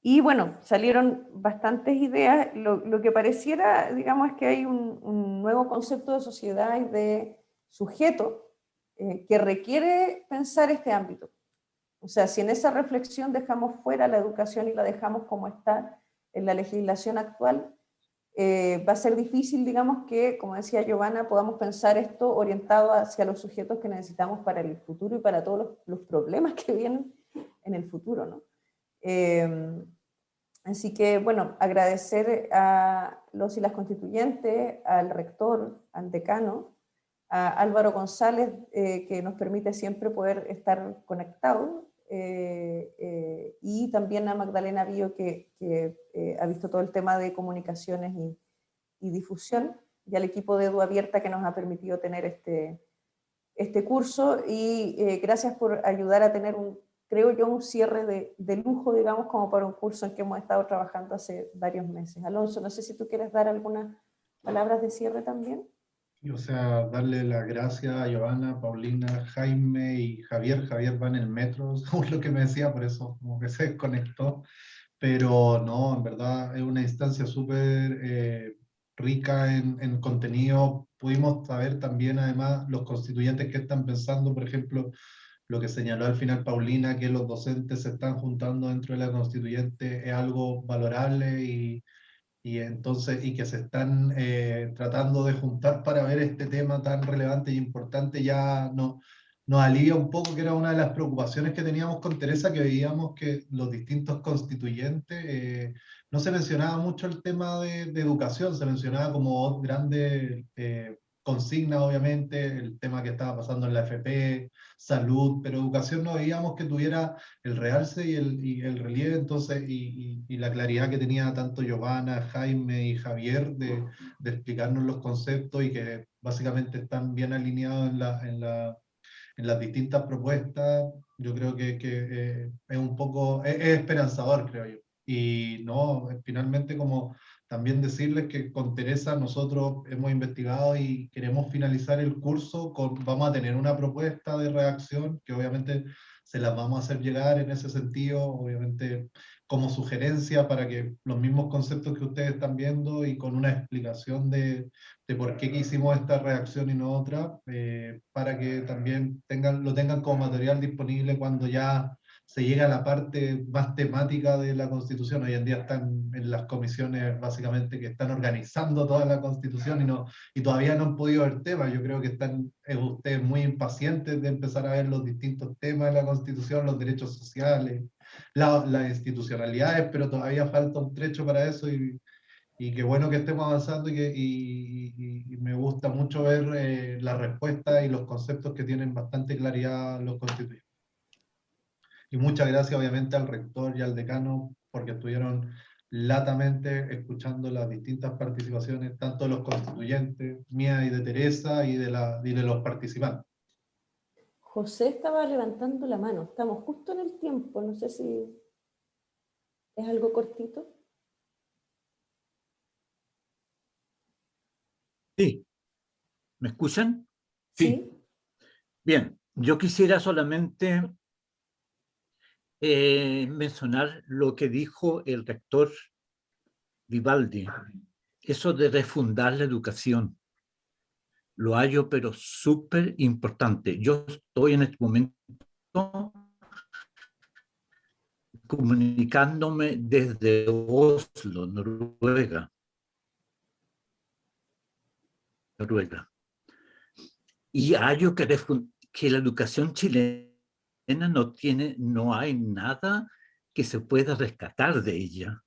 y bueno, salieron bastantes ideas. Lo, lo, que pareciera, digamos, es que hay un, un, nuevo concepto de sociedad y de sujeto eh, que requiere pensar este ámbito. O sea, si en esa reflexión dejamos fuera la educación y la dejamos como está en la legislación actual, eh, va a ser difícil, digamos, que, como decía Giovanna, podamos pensar esto orientado hacia los sujetos que necesitamos para el futuro y para todos los, los problemas que vienen en el futuro, ¿no? Eh, así que, bueno, agradecer a los y las constituyentes, al rector, al decano, a Álvaro González, eh, que nos permite siempre poder estar conectados, eh, eh, y también a Magdalena Bío, que, que ha visto todo el tema de comunicaciones y, y, difusión, y al equipo de Edu Abierta que nos ha permitido tener este, este curso, y gracias por ayudar a tener un creo yo, un cierre de, de, lujo, digamos, como para un curso en que hemos estado trabajando hace varios meses. Alonso, no sé si tú quieres dar algunas palabras de cierre también. O sea, darle las gracias a Giovanna, Paulina, Jaime y Javier. Javier va en el metro, *laughs* según lo que me decía, por eso como que se desconectó. Pero no, en verdad es una instancia súper eh, rica en, en contenido. Pudimos saber también, además, los constituyentes que están pensando, por ejemplo, lo que señaló al final Paulina, que los docentes se están juntando dentro de la constituyente, es algo valorable y, y entonces, y que se están eh, tratando de juntar para ver este tema tan relevante y importante, ya no, nos alivia un poco, que era una de las preocupaciones que teníamos con Teresa, que veíamos que los distintos constituyentes, eh, no se mencionaba mucho el tema de, educación, se mencionaba como grande eh, consigna, obviamente, el tema que estaba pasando en la FP, salud, pero educación no veíamos que tuviera el realce y el, y el relieve, entonces, y, y, y, la claridad que tenía tanto Giovanna, Jaime y Javier de, de, explicarnos los conceptos y que básicamente están bien alineados en, la, en, la, en las distintas propuestas, yo creo que, que eh, es un poco, es, es esperanzador, creo yo. Y no, finalmente como también decirles que con Teresa nosotros hemos investigado y queremos finalizar el curso, con, vamos a tener una propuesta de reacción que obviamente se las vamos a hacer llegar en ese sentido, obviamente como sugerencia para que los mismos conceptos que ustedes están viendo y con una explicación de, de por qué hicimos esta reacción y no otra, eh, para que también tengan, lo tengan como material disponible cuando ya se llega a la parte más temática de la Constitución. Hoy en día están en las comisiones básicamente que están organizando toda la Constitución y, no, y todavía no han podido ver temas. Yo creo que están eh, ustedes muy impacientes de empezar a ver los distintos temas de la Constitución, los derechos sociales, la, las institucionalidades, pero todavía falta un trecho para eso y, y qué bueno que estemos avanzando y, que, y, y me gusta mucho ver eh, la respuesta y los conceptos que tienen bastante claridad los constituyentes. Y muchas gracias obviamente al rector y al decano porque estuvieron latamente escuchando las distintas participaciones, tanto de los constituyentes, mía y de Teresa, y de, la, y de los participantes. José estaba levantando la mano, estamos justo en el tiempo, no sé si es algo cortito. Sí. ¿Me escuchan? Sí. Bien, yo quisiera solamente eh, mencionar lo que dijo el rector Vivaldi, eso de refundar la educación. Lo hallo, pero súper importante. Yo estoy en este momento comunicándome desde Oslo, Noruega. Noruega. Y hallo que, que la educación chilena no tiene, no hay nada que se pueda rescatar de ella.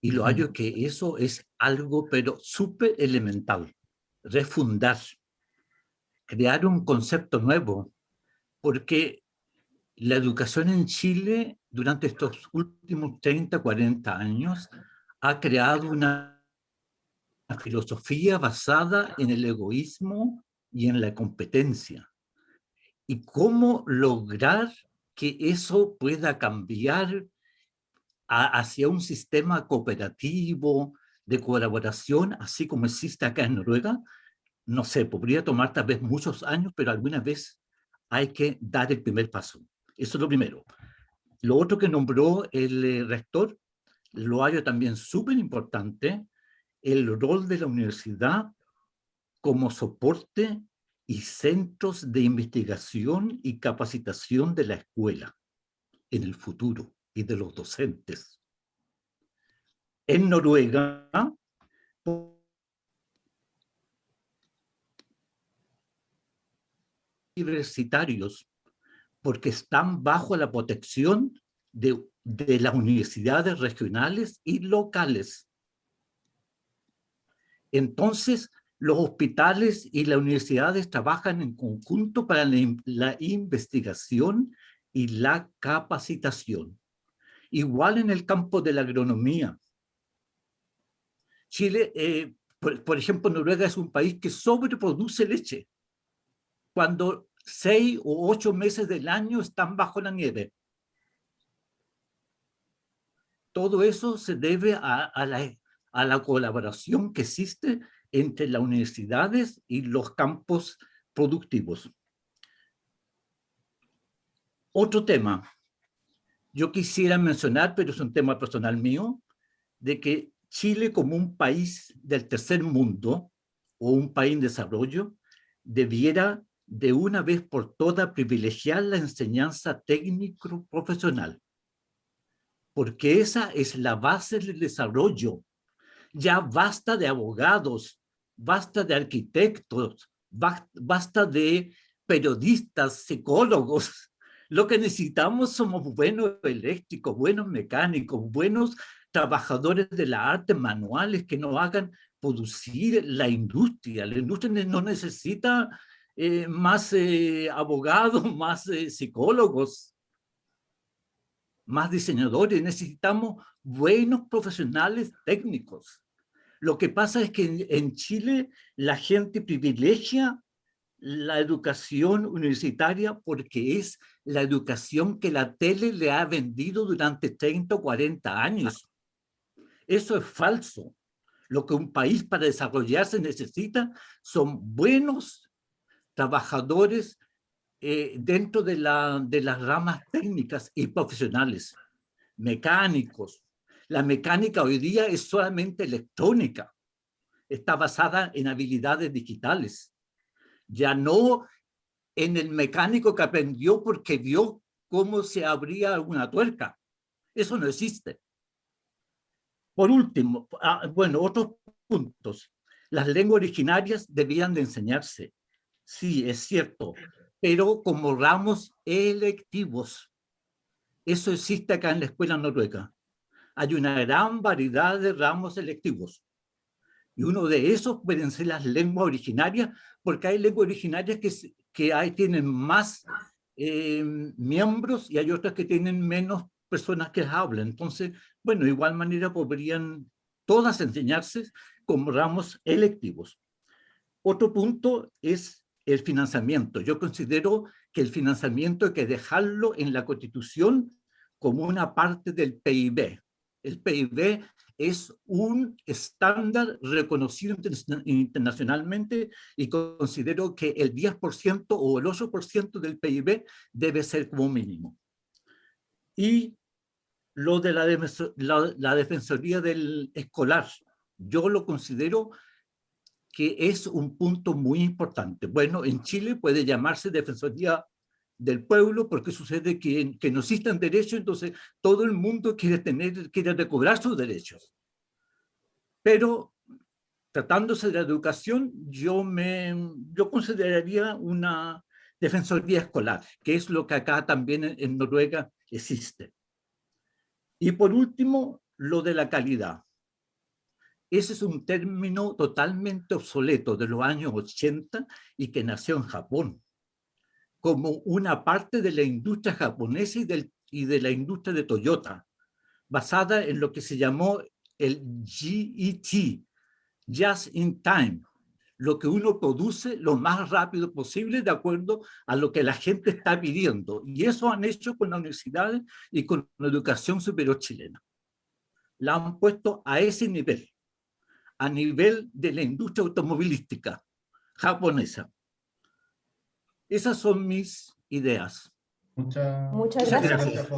Y lo hallo que eso es algo, pero súper elemental. Refundar, crear un concepto nuevo, porque la educación en Chile durante estos últimos 30, 40 años ha creado una filosofía basada en el egoísmo y en la competencia y cómo lograr que eso pueda cambiar hacia un sistema cooperativo de colaboración, así como existe acá en Noruega, no sé, podría tomar tal vez muchos años, pero alguna vez hay que dar el primer paso. Eso es lo primero. Lo otro que nombró el eh, rector, lo hallo también súper importante, el rol de la universidad como soporte y centros de investigación y capacitación de la escuela en el futuro y de los docentes. En Noruega, universitarios, porque están bajo la protección de, de las universidades regionales y locales. Entonces, los hospitales y las universidades trabajan en conjunto para la, investigación y la capacitación. Igual en el campo de la agronomía. Chile, eh, por, ejemplo, Noruega es un país que sobreproduce leche, cuando seis o ocho meses del año están bajo la nieve. Todo eso se debe a, la, a la colaboración que existe entre las universidades y los campos productivos. Otro tema, yo quisiera mencionar, pero es un tema personal mío, de que Chile como un país del tercer mundo o un país en desarrollo debiera de una vez por todas privilegiar la enseñanza técnico-profesional, porque esa es la base del desarrollo. Ya basta de abogados, basta de arquitectos, basta de periodistas, psicólogos. *laughs* Lo que necesitamos somos buenos eléctricos, buenos mecánicos, buenos trabajadores de la arte manuales que no hagan producir la industria. La industria no necesita eh, más eh, abogados, *laughs* más eh, psicólogos, más diseñadores. Necesitamos buenos profesionales técnicos. Lo que pasa es que en, Chile la gente privilegia la educación universitaria porque es la educación que la tele le ha vendido durante 30 o 40 años. Eso es falso. Lo que un país para desarrollarse necesita son buenos trabajadores eh, dentro de, la, de las ramas técnicas y profesionales, mecánicos, la mecánica hoy día es solamente electrónica. Está basada en habilidades digitales. Ya no en el mecánico que aprendió porque vio cómo se abría una tuerca. Eso no existe. Por último, ah, bueno, otros puntos. Las lenguas originarias debían de enseñarse. Sí, es cierto, pero como ramos electivos. Eso existe acá en la escuela noruega hay una gran variedad de ramos selectivos. Y uno de esos pueden ser las lenguas originarias, porque hay lenguas originarias que, que hay, tienen más eh, miembros y hay otras que tienen menos personas que hablan. Entonces, bueno, de igual manera podrían todas enseñarse como ramos electivos. Otro punto es el financiamiento. Yo considero que el financiamiento hay que dejarlo en la Constitución como una parte del PIB. El PIB es un estándar reconocido internacionalmente y considero que el 10% o el 8% del PIB debe ser como mínimo. Y lo de la, la, la defensoría del escolar, yo lo considero que es un punto muy importante. Bueno, en Chile puede llamarse Defensoría del Pueblo porque sucede que, que no existen derechos, entonces todo el mundo quiere, tener, quiere recobrar sus derechos. Pero tratándose de la educación, yo, me, yo consideraría una defensoría escolar, que es lo que acá también en Noruega existe. Y por último, lo de la calidad. Ese es un término totalmente obsoleto de los años 80 y que nació en Japón, como una parte de la industria japonesa y, del, y de la industria de Toyota, basada en lo que se llamó el GET, Just in Time, lo que uno produce lo más rápido posible de acuerdo a lo que la gente está pidiendo. Y eso han hecho con las universidades y con la educación superior chilena. La han puesto a ese nivel a nivel de la industria automovilística japonesa. Esas son mis ideas. Muchas gracias.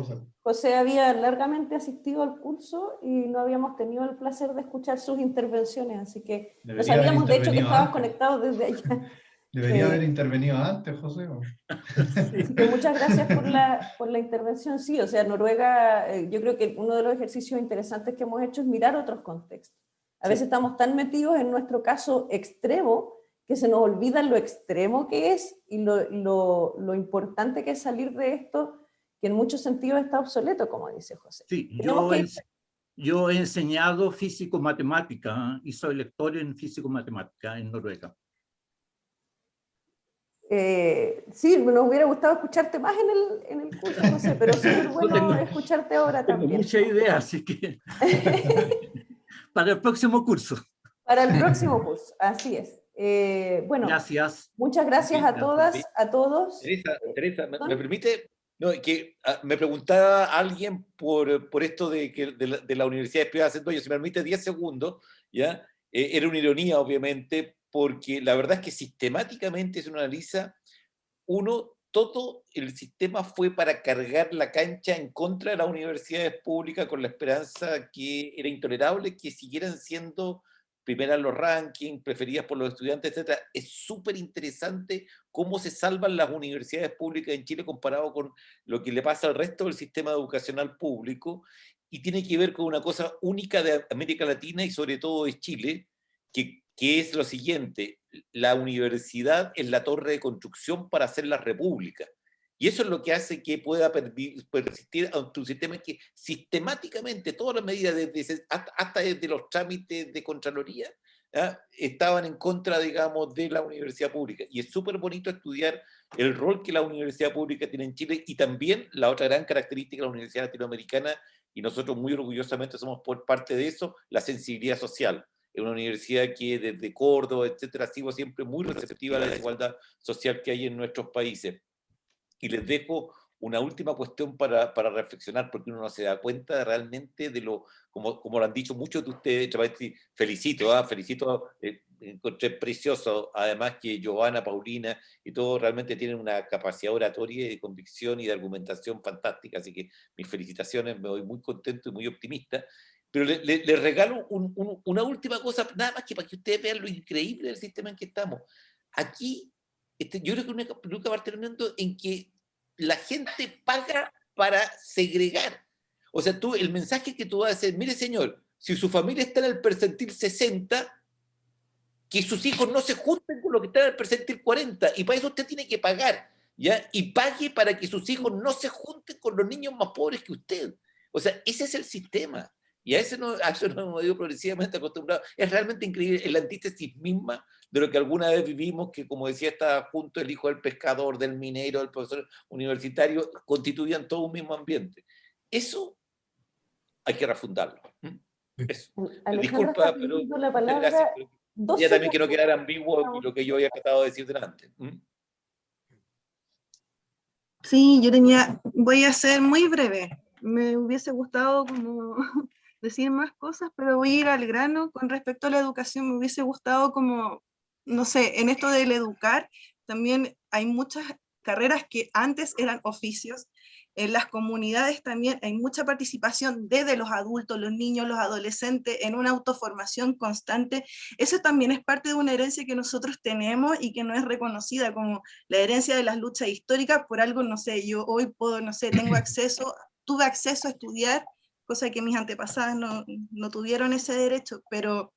José. había largamente asistido al curso y no habíamos tenido el placer de escuchar sus intervenciones, así que no sabíamos de hecho que estabas conectado desde allá. *laughs* Debería haber intervenido antes, José. muchas gracias por la, por la intervención. Sí, o sea, Noruega, eh, yo creo que uno de los ejercicios interesantes que hemos hecho es mirar otros contextos. A veces estamos tan metidos en nuestro caso extremo que se nos olvida lo extremo que es y lo, lo, lo importante que es salir de esto, que en muchos sentidos está obsoleto, como dice José. Sí, yo, he, yo he enseñado físico-matemática y soy lector en físico-matemática en Noruega. Eh, sí, nos hubiera gustado escucharte más en el, en el curso, José, pero es *laughs* bueno escucharte ahora también. Tengo mucha idea, así que... *laughs* *laughs* Para el próximo curso. Para el próximo curso, así es. Eh, bueno, gracias. Muchas gracias a todas, a todos. Teresa, Teresa ¿me, permite? No, que ah, me preguntaba alguien por, por esto de que de la, de la universidad privada si me permite 10 segundos, ¿ya? Eh, era una ironía, obviamente, porque la verdad es que sistemáticamente se analiza, uno todo el sistema fue para cargar la cancha en contra de las universidades públicas con la esperanza que era intolerable que siguieran siendo primeras los rankings, preferidas por los estudiantes, etc. Es súper interesante cómo se salvan las universidades públicas en Chile comparado con lo que le pasa al resto del sistema educacional público y tiene que ver con una cosa única de América Latina y sobre todo de Chile, que que es lo siguiente, la universidad es la torre de construcción para hacer la república. Y eso es lo que hace que pueda persistir ante un sistema que sistemáticamente todas las medidas, desde, hasta desde los trámites de Contraloría, ¿ah? estaban en contra, digamos, de la universidad pública. Y es súper bonito estudiar el rol que la universidad pública tiene en Chile y también la otra gran característica de la universidad latinoamericana, y nosotros muy orgullosamente somos por parte de eso, la sensibilidad social es una universidad que desde Córdoba, etcétera, ha sido siempre muy receptiva a la desigualdad social que hay en nuestros países. Y les dejo una última cuestión para, para reflexionar, porque uno no se da cuenta realmente de lo, como, como lo han dicho muchos de ustedes, felicito, ¿ah? felicito, eh, encontré precioso, además que Giovanna, Paulina y todos realmente tienen una capacidad oratoria de convicción y de argumentación fantástica, así que mis felicitaciones, me voy muy contento y muy optimista, pero le, regalo una última cosa, nada más que para que ustedes vean lo increíble del sistema en que estamos. Aquí, este, yo creo que nunca, nunca va a estar en que la gente paga para segregar. O sea, tú, el mensaje que tú vas a hacer, mire señor, si su familia está en el percentil 60, que sus hijos no se junten con lo que está en el percentil 40, y para eso usted tiene que pagar, ¿ya? Y pague para que sus hijos no se junten con los niños más pobres que usted. O sea, ese es el sistema. Y a eso, no, a eso nos hemos ido progresivamente acostumbrados. Es realmente increíble, es la antítesis misma de lo que alguna vez vivimos, que como decía, estaba junto el hijo del pescador, del minero, del profesor universitario, constituían todo un mismo ambiente. Eso hay que refundarlo. Eso. Disculpa, pero la palabra, ya también quiero quedar ambiguo lo que yo había tratado de decir delante. Sí, yo tenía, voy a ser muy breve. Me hubiese gustado como *laughs* decir más cosas, pero voy a ir al grano. Con respecto a la educación, me hubiese gustado como, no sé, en esto del educar, también hay muchas carreras que antes eran oficios en las comunidades también hay mucha participación desde los adultos, los niños, los adolescentes, en una autoformación constante. Eso también es parte de una herencia que nosotros tenemos y que no es reconocida como la herencia de las luchas históricas. Por algo, no sé, yo hoy puedo, no sé, tengo acceso, tuve acceso a estudiar, cosa que mis antepasadas no, no tuvieron ese derecho, pero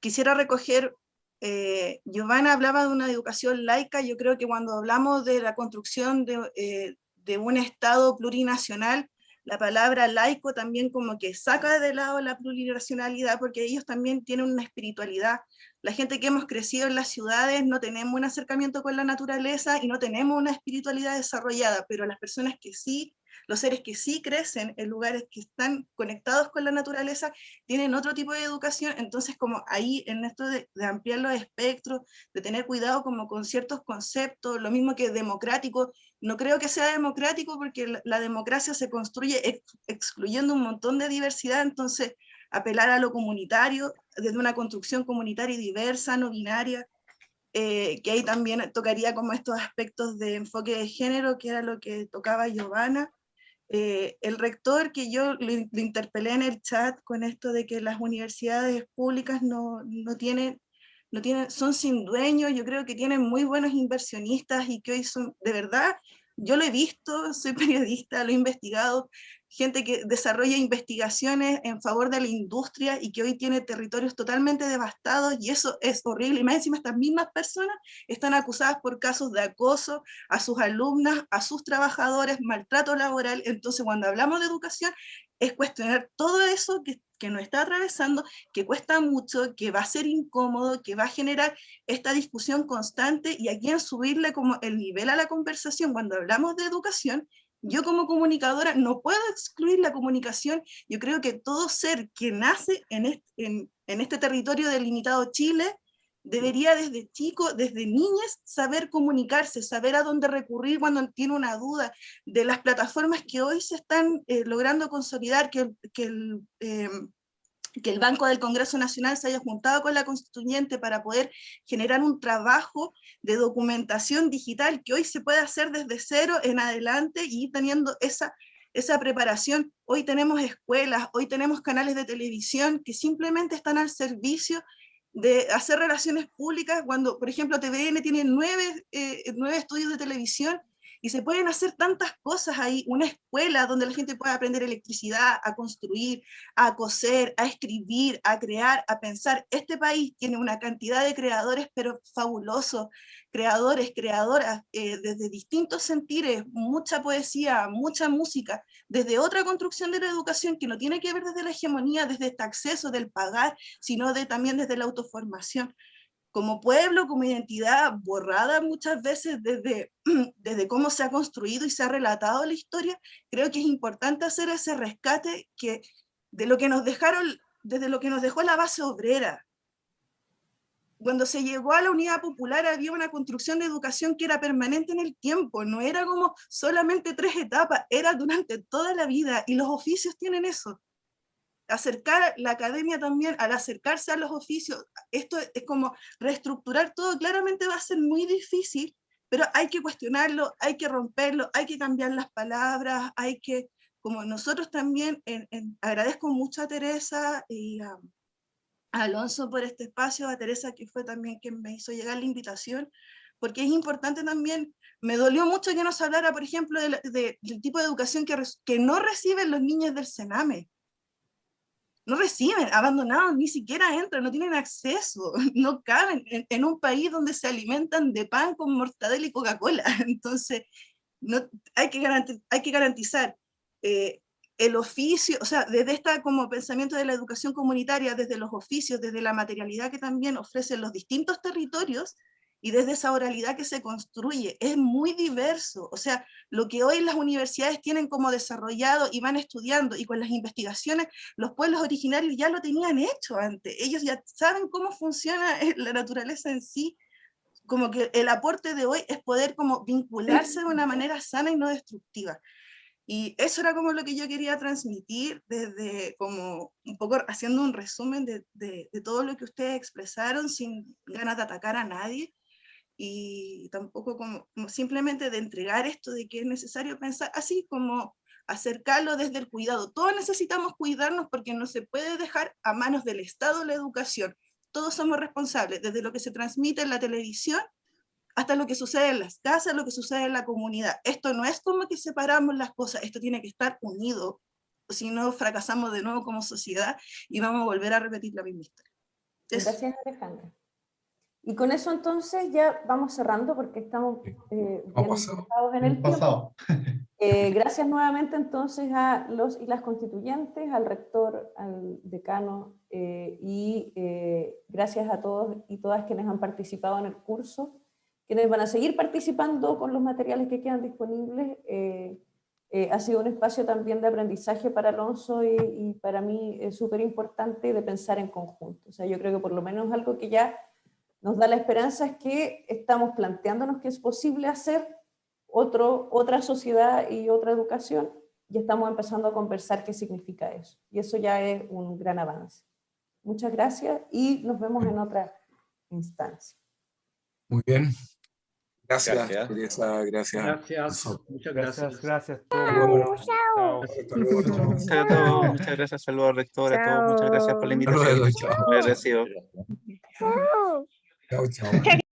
quisiera recoger eh, Giovanna hablaba de una educación laica, yo creo que cuando hablamos de la construcción de, eh, de un Estado plurinacional, la palabra laico también como que saca de lado la plurinacionalidad porque ellos también tienen una espiritualidad. La gente que hemos crecido en las ciudades no tenemos un acercamiento con la naturaleza y no tenemos una espiritualidad desarrollada, pero las personas que sí los seres que sí crecen en lugares que están conectados con la naturaleza tienen otro tipo de educación, entonces como ahí en esto de, ampliar los espectros, de tener cuidado como con ciertos conceptos, lo mismo que democrático, no creo que sea democrático porque la, democracia se construye excluyendo un montón de diversidad, entonces apelar a lo comunitario, desde una construcción comunitaria diversa, no binaria, eh, que ahí también tocaría como estos aspectos de enfoque de género, que era lo que tocaba Giovanna, eh, el rector que yo lo, interpelé en el chat con esto de que las universidades públicas no, no, tienen, no tienen, son sin dueño, yo creo que tienen muy buenos inversionistas y que hoy son, de verdad, yo lo he visto, soy *laughs* periodista, lo he investigado, gente que desarrolla investigaciones en favor de la industria y que hoy tiene territorios totalmente devastados y eso es horrible. Y más encima estas mismas personas están acusadas por casos de acoso a sus alumnas, a sus trabajadores, maltrato laboral. Entonces cuando hablamos de educación es cuestionar todo eso que, que nos está atravesando, que cuesta mucho, que va a ser incómodo, que va a generar esta discusión constante y aquí en subirle como el nivel a la conversación cuando hablamos de educación yo como comunicadora no puedo excluir la comunicación, yo creo que todo ser que nace en este, territorio delimitado Chile, debería desde chico, desde niñas, saber comunicarse, saber a dónde recurrir cuando tiene una duda, de las plataformas que hoy se están eh, logrando consolidar, que, que el, em, que el Banco del Congreso Nacional se haya juntado con la constituyente para poder generar un trabajo de documentación digital que hoy se puede hacer desde cero en adelante y teniendo esa, esa preparación. Hoy tenemos escuelas, hoy tenemos canales de televisión que simplemente están al servicio de hacer relaciones públicas cuando, por ejemplo, TVN tiene nueve, eh, nueve estudios de televisión y se pueden hacer tantas cosas ahí, una escuela donde la gente pueda aprender electricidad, a construir, a coser, a escribir, a crear, a pensar. Este país tiene una cantidad de creadores, pero fabulosos, creadores, creadoras, eh, desde distintos sentires, mucha poesía, mucha música, desde otra construcción de la educación que no tiene que ver desde la hegemonía, desde este acceso del pagar, sino de, también desde la autoformación como pueblo, como identidad borrada muchas veces desde, *clears throat* desde cómo se ha construido y se ha relatado la historia, creo que es importante hacer ese rescate que, de lo que nos dejaron, desde lo que nos dejó la base obrera. Cuando se llegó a la unidad popular había una construcción de educación que era permanente en el tiempo, no era como solamente tres etapas, era durante toda la vida y los oficios tienen eso acercar la academia también, al acercarse a los oficios, esto es como reestructurar todo, claramente va a ser muy difícil, pero hay que cuestionarlo, hay que romperlo, hay que cambiar las palabras, hay que, como nosotros también, agradezco mucho a Teresa y a, Alonso por este espacio, a Teresa que fue también quien me hizo llegar la invitación, porque es importante también, me dolió mucho que nos hablara, por ejemplo, del tipo de educación que, que no reciben los niños del Sename, no reciben, abandonados, ni siquiera entran, no tienen acceso, *laughs* no caben en, un país donde se alimentan de pan con mortadela y Coca-Cola. *laughs* Entonces, no, hay, que garantizar, hay que garantizar eh, el oficio, o sea, desde esta como pensamiento de la educación comunitaria, desde los oficios, desde la materialidad que también ofrecen los distintos territorios, y desde esa oralidad que se construye, es muy diverso. O sea, lo que hoy las universidades tienen como desarrollado y van estudiando, y con las investigaciones, los pueblos originarios ya lo tenían hecho antes. Ellos ya saben cómo funciona *laughs* la naturaleza en sí. Como que el aporte de hoy es poder como vincularse de una manera sana y no destructiva. Y eso era como lo que yo quería transmitir desde como un poco haciendo un resumen de, de, de todo lo que ustedes expresaron sin ganas de atacar a nadie, y tampoco como, simplemente de entregar esto de que es necesario pensar así como acercarlo desde el cuidado. Todos necesitamos cuidarnos porque no se puede dejar a manos del Estado la educación. Todos somos responsables, desde lo que se transmite en la televisión hasta lo que sucede en las casas, lo que sucede en la comunidad. Esto no es como que separamos las cosas, esto tiene que estar unido, si no fracasamos de nuevo como sociedad y vamos a volver a repetir la misma historia. Gracias Alejandra. Y con eso entonces ya vamos cerrando porque estamos eh, en el tiempo. Eh, gracias nuevamente entonces a los y las constituyentes, al rector, al decano eh, y eh, gracias a todos y todas quienes han participado en el curso, quienes van a seguir participando con los materiales que quedan disponibles. ha sido un espacio también de aprendizaje para Alonso y, y para mí es súper importante de pensar en conjunto. O sea, yo creo que por lo menos algo que ya nos da la esperanza es que estamos planteándonos que es posible hacer otro, otra sociedad y otra educación, y estamos empezando a conversar qué significa eso. Y eso ya es un gran avance. Muchas gracias y nos vemos en otra instancia. Muy bien. Gracias, gracias. Teresa. Gracias. Gracias. Muchas gracias. Gracias. Muchas gracias. Saludos al rector, a todos. Muchas gracias por la invitación. Agradecido. Chao, chao. *laughs*